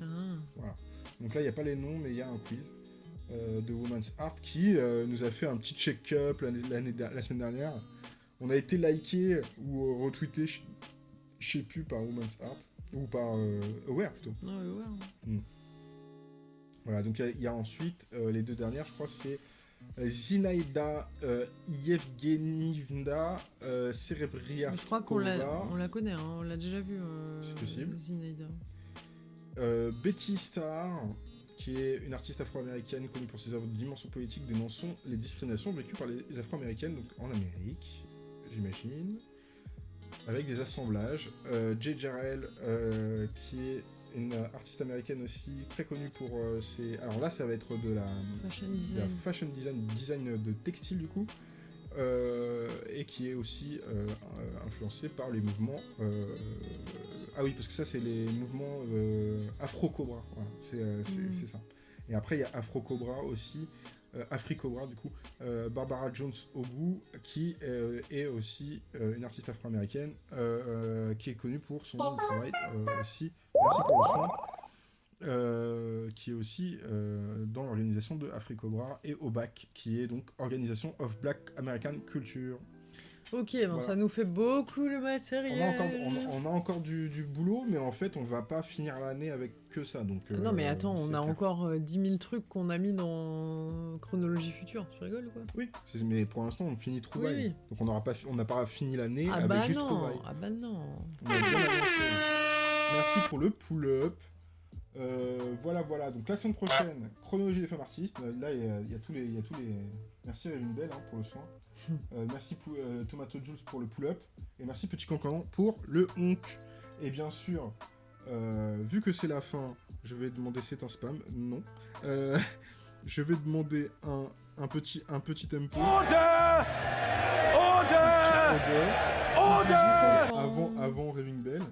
Ah. Donc là, il n'y a pas les noms, mais il y a un quiz euh, de Woman's Art qui euh, nous a fait un petit check-up la semaine dernière. On a été liké ou retweeté, je je sais plus, par Woman's Art. Ou par euh, Aware plutôt. Non, mais ouais. Voilà, donc il y a- il y, a ensuite euh, les deux dernières, je crois, c'est euh, Zinaida euh, Yevgenivna Cerebriakova. Je crois qu'on la, on la connaît, hein, on l'a déjà vu. euh, C'est possible. Zinaida. Betty Starr, qui est une artiste afro-américaine connue pour ses œuvres de dimension poétique dénonçant les discriminations vécues par les afro-américaines donc en Amérique, j'imagine, avec des assemblages. Euh, Jay Jarrell, euh, qui est une artiste américaine aussi très connue pour euh, ses... Alors là, ça va être de la, Fashion la design. fashion design, design de textile du coup, euh, et qui est aussi euh, influencée par les mouvements. ah oui, parce que ça, c'est les mouvements euh, Afro-Cobra. Voilà, c'est ça. Et après, il y a Afro-Cobra aussi, euh, Afri-Cobra du coup, euh, Barbara Jones Ogu, qui euh, est aussi une artiste afro-américaine, qui est connue pour son travail aussi. Merci pour le soin. qui est aussi dans l'organisation de Afri-Cobra et OBAC, qui est donc Organisation of Black American Culture. Ok, bon, Voilà. ça nous fait beaucoup On matériel. a encore, on, on a encore du, du boulot, mais en fait, on va pas finir l'année avec que ça. Donc, non, mais euh, attends, on a clair. encore euh, 10 000 trucs qu'on a mis dans Chronologie Future. Tu rigoles ou quoi? Oui, mais pour l'instant, on finit Trouvaille. Oui, oui. Donc, on n'aura pas, on pas fini l'année Ah avec bah juste non, Trouvaille. ah bah non. Merci pour le pull-up. Euh, voilà, voilà. Donc la semaine prochaine, chronologie des femmes artistes. Euh, Là, il y, a- il y a tous les, il y a tous les. Merci Révine Bell hein, pour le soin. Euh, merci euh, Tomato Jules pour le pull-up. Et merci Petit Cancanon pour le honk. Et bien sûr, euh, vu que c'est la fin, je vais demander c'est un spam? Non. Je vais demander un, un petit, un petit tempo. Order! Order! Order! avant, avant Raving Bell.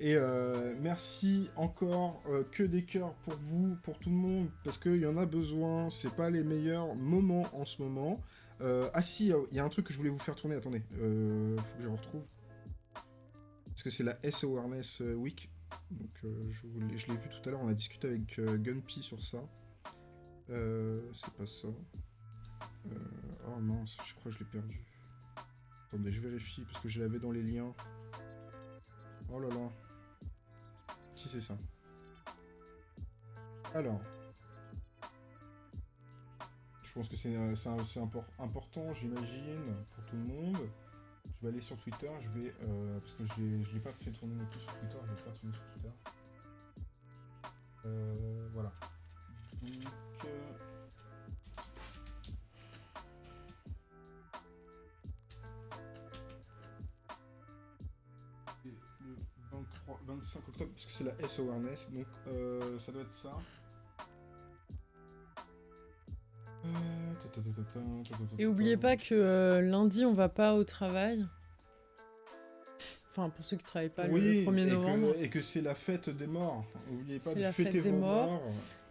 Et euh, merci encore euh, que des cœurs pour vous, pour tout le monde, parce qu'il y en a besoin. C'est pas les meilleurs moments en ce moment. Euh, ah si, il y a un truc que je voulais vous faire tourner. Attendez, euh, faut que je retrouve. Parce que c'est la S Awareness Week. Donc euh, je, l'ai- vu tout à l'heure. On a discuté avec euh, Gunpy sur ça. Euh, c'est pas ça. Euh, oh mince, je crois que je l'ai perdu. Attendez, je vérifie parce que je l'avais dans les liens. Oh là là. Si c'est ça. Alors. Je pense que c'est euh, important, j'imagine, pour tout le monde. Je vais aller sur Twitter, je vais... euh, parce que je je l'ai pas fait tourner non plus sur Twitter, je vais faire tourner sur Twitter. Euh, voilà. Donc... le 23, 25 octobre, parce que c'est la S Awareness, donc ça doit être ça. Et oubliez pas que euh, lundi, on va pas au travail. Enfin, pour ceux qui travaillent pas oui, le 1er et que- novembre. Et que, c'est la fête des morts. N'oubliez pas de la fêter fête des vos morts. morts.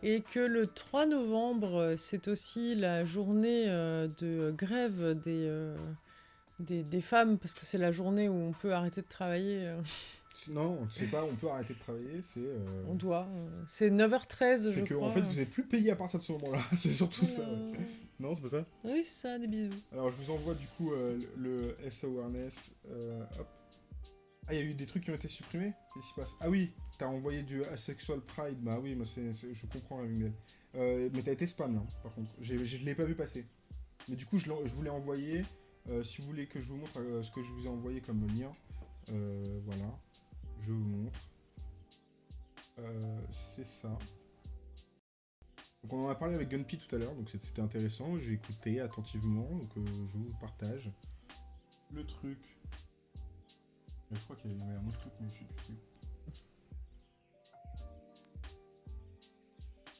Et que le 3 novembre, euh, c'est aussi la journée euh, de grève des, des, des femmes, parce que c'est la journée où on peut arrêter de travailler. Euh. Non, c'est pas on peut arrêter de travailler, c'est. euh, On doit. euh, C'est 9h13, je C'est que crois. en fait vous êtes plus payé à partir de ce moment-là, c'est surtout ça. ouais. Voilà. Non, c'est pas ça? Oui, c'est ça, des bisous. Alors je vous envoie du coup euh, le le S Awareness. euh, hop. Ah, il y a eu des trucs qui ont été supprimés? Qu'est-ce qui se passe? Ah oui, t'as envoyé du Asexual Pride. Bah oui, moi c'est, c'est- je comprends, Miguel. Euh, mais t'as été spam là, par contre. Je l'ai pas vu passer. Mais du coup, je, je vous l'ai envoyé. Euh, si vous voulez que je vous montre euh, ce que je vous ai envoyé comme lien, euh, voilà. Je vous montre. Euh, c'est ça. Donc on en a parlé avec Gunpy tout à l'heure, donc c'était intéressant. J'ai écouté attentivement, donc euh, je vous partage. Le truc. Je crois qu'il y avait un autre truc, mais je sais plus.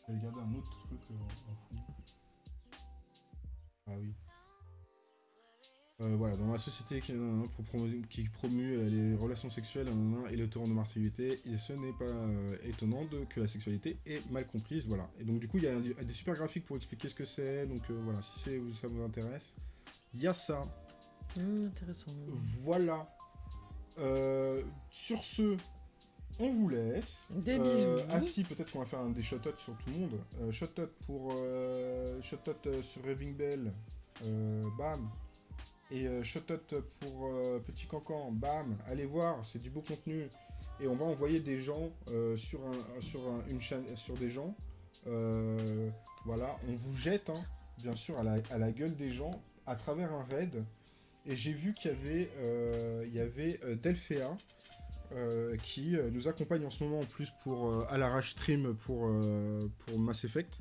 J'avais gardé un autre truc euh, en fond. Ah oui. Euh, voilà, dans la société qui, euh, qui promue euh, les relations sexuelles et le torrent de martyrilité, et ce n'est pas étonnant de, que la sexualité est mal comprise, voilà. Et donc du coup, il y a des super graphiques pour expliquer ce que c'est, donc voilà, si ça vous intéresse, il y a ça. Hum, intéressant. Voilà. Euh, sur ce, on vous laisse. Des Euh, bisous. ah si, peut-être qu'on va faire un des shout sur tout le monde. Euh, shout pour sur Raving Bell, bam. Et euh, shout pour euh, Petit Cancan, bam. Allez voir, c'est du beau contenu. Et on va envoyer des gens euh, sur, un, sur un- une chaîne, sur des gens. Euh, voilà, on vous jette, hein, bien sûr, à la, gueule des gens à travers un raid. Et j'ai vu qu'il y avait, il euh, qui nous accompagne en ce moment en plus pour à l'arrache stream pour, pour Mass Effect.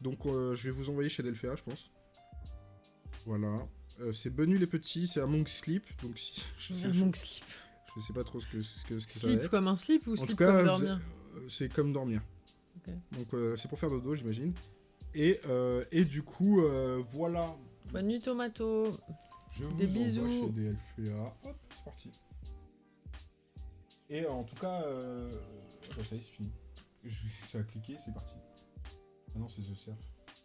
Donc je vais vous envoyer chez Delphea, je pense. Voilà. Euh, c'est Benu les petits, c'est Among Sleep. Donc si, je, sais, je, Monk slip. je sais pas trop ce que, ce que, ce que ça va Slip être. comme un slip ou En slip tout cas, comme vous- dormir euh, c'est comme dormir. Donc euh, c'est pour faire dodo, j'imagine. Et, euh, et du coup, voilà. Bonne nuit, tomato. Je vous Des envoie bisous. chez DLFA. Hop, c'est parti. Et en tout cas, ça y est, c'est fini. Je... Ça a cliqué, c'est parti. Ah non, c'est The Surf.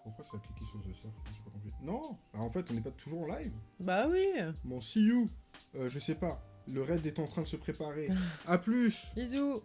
Pourquoi ça a cliqué sur The Surf J'ai pas compris. Non Ah, En fait, on n'est pas toujours en live. Bah oui. Bon, see you Euh, Je sais pas. Le raid est en train de se préparer. A plus Bisous.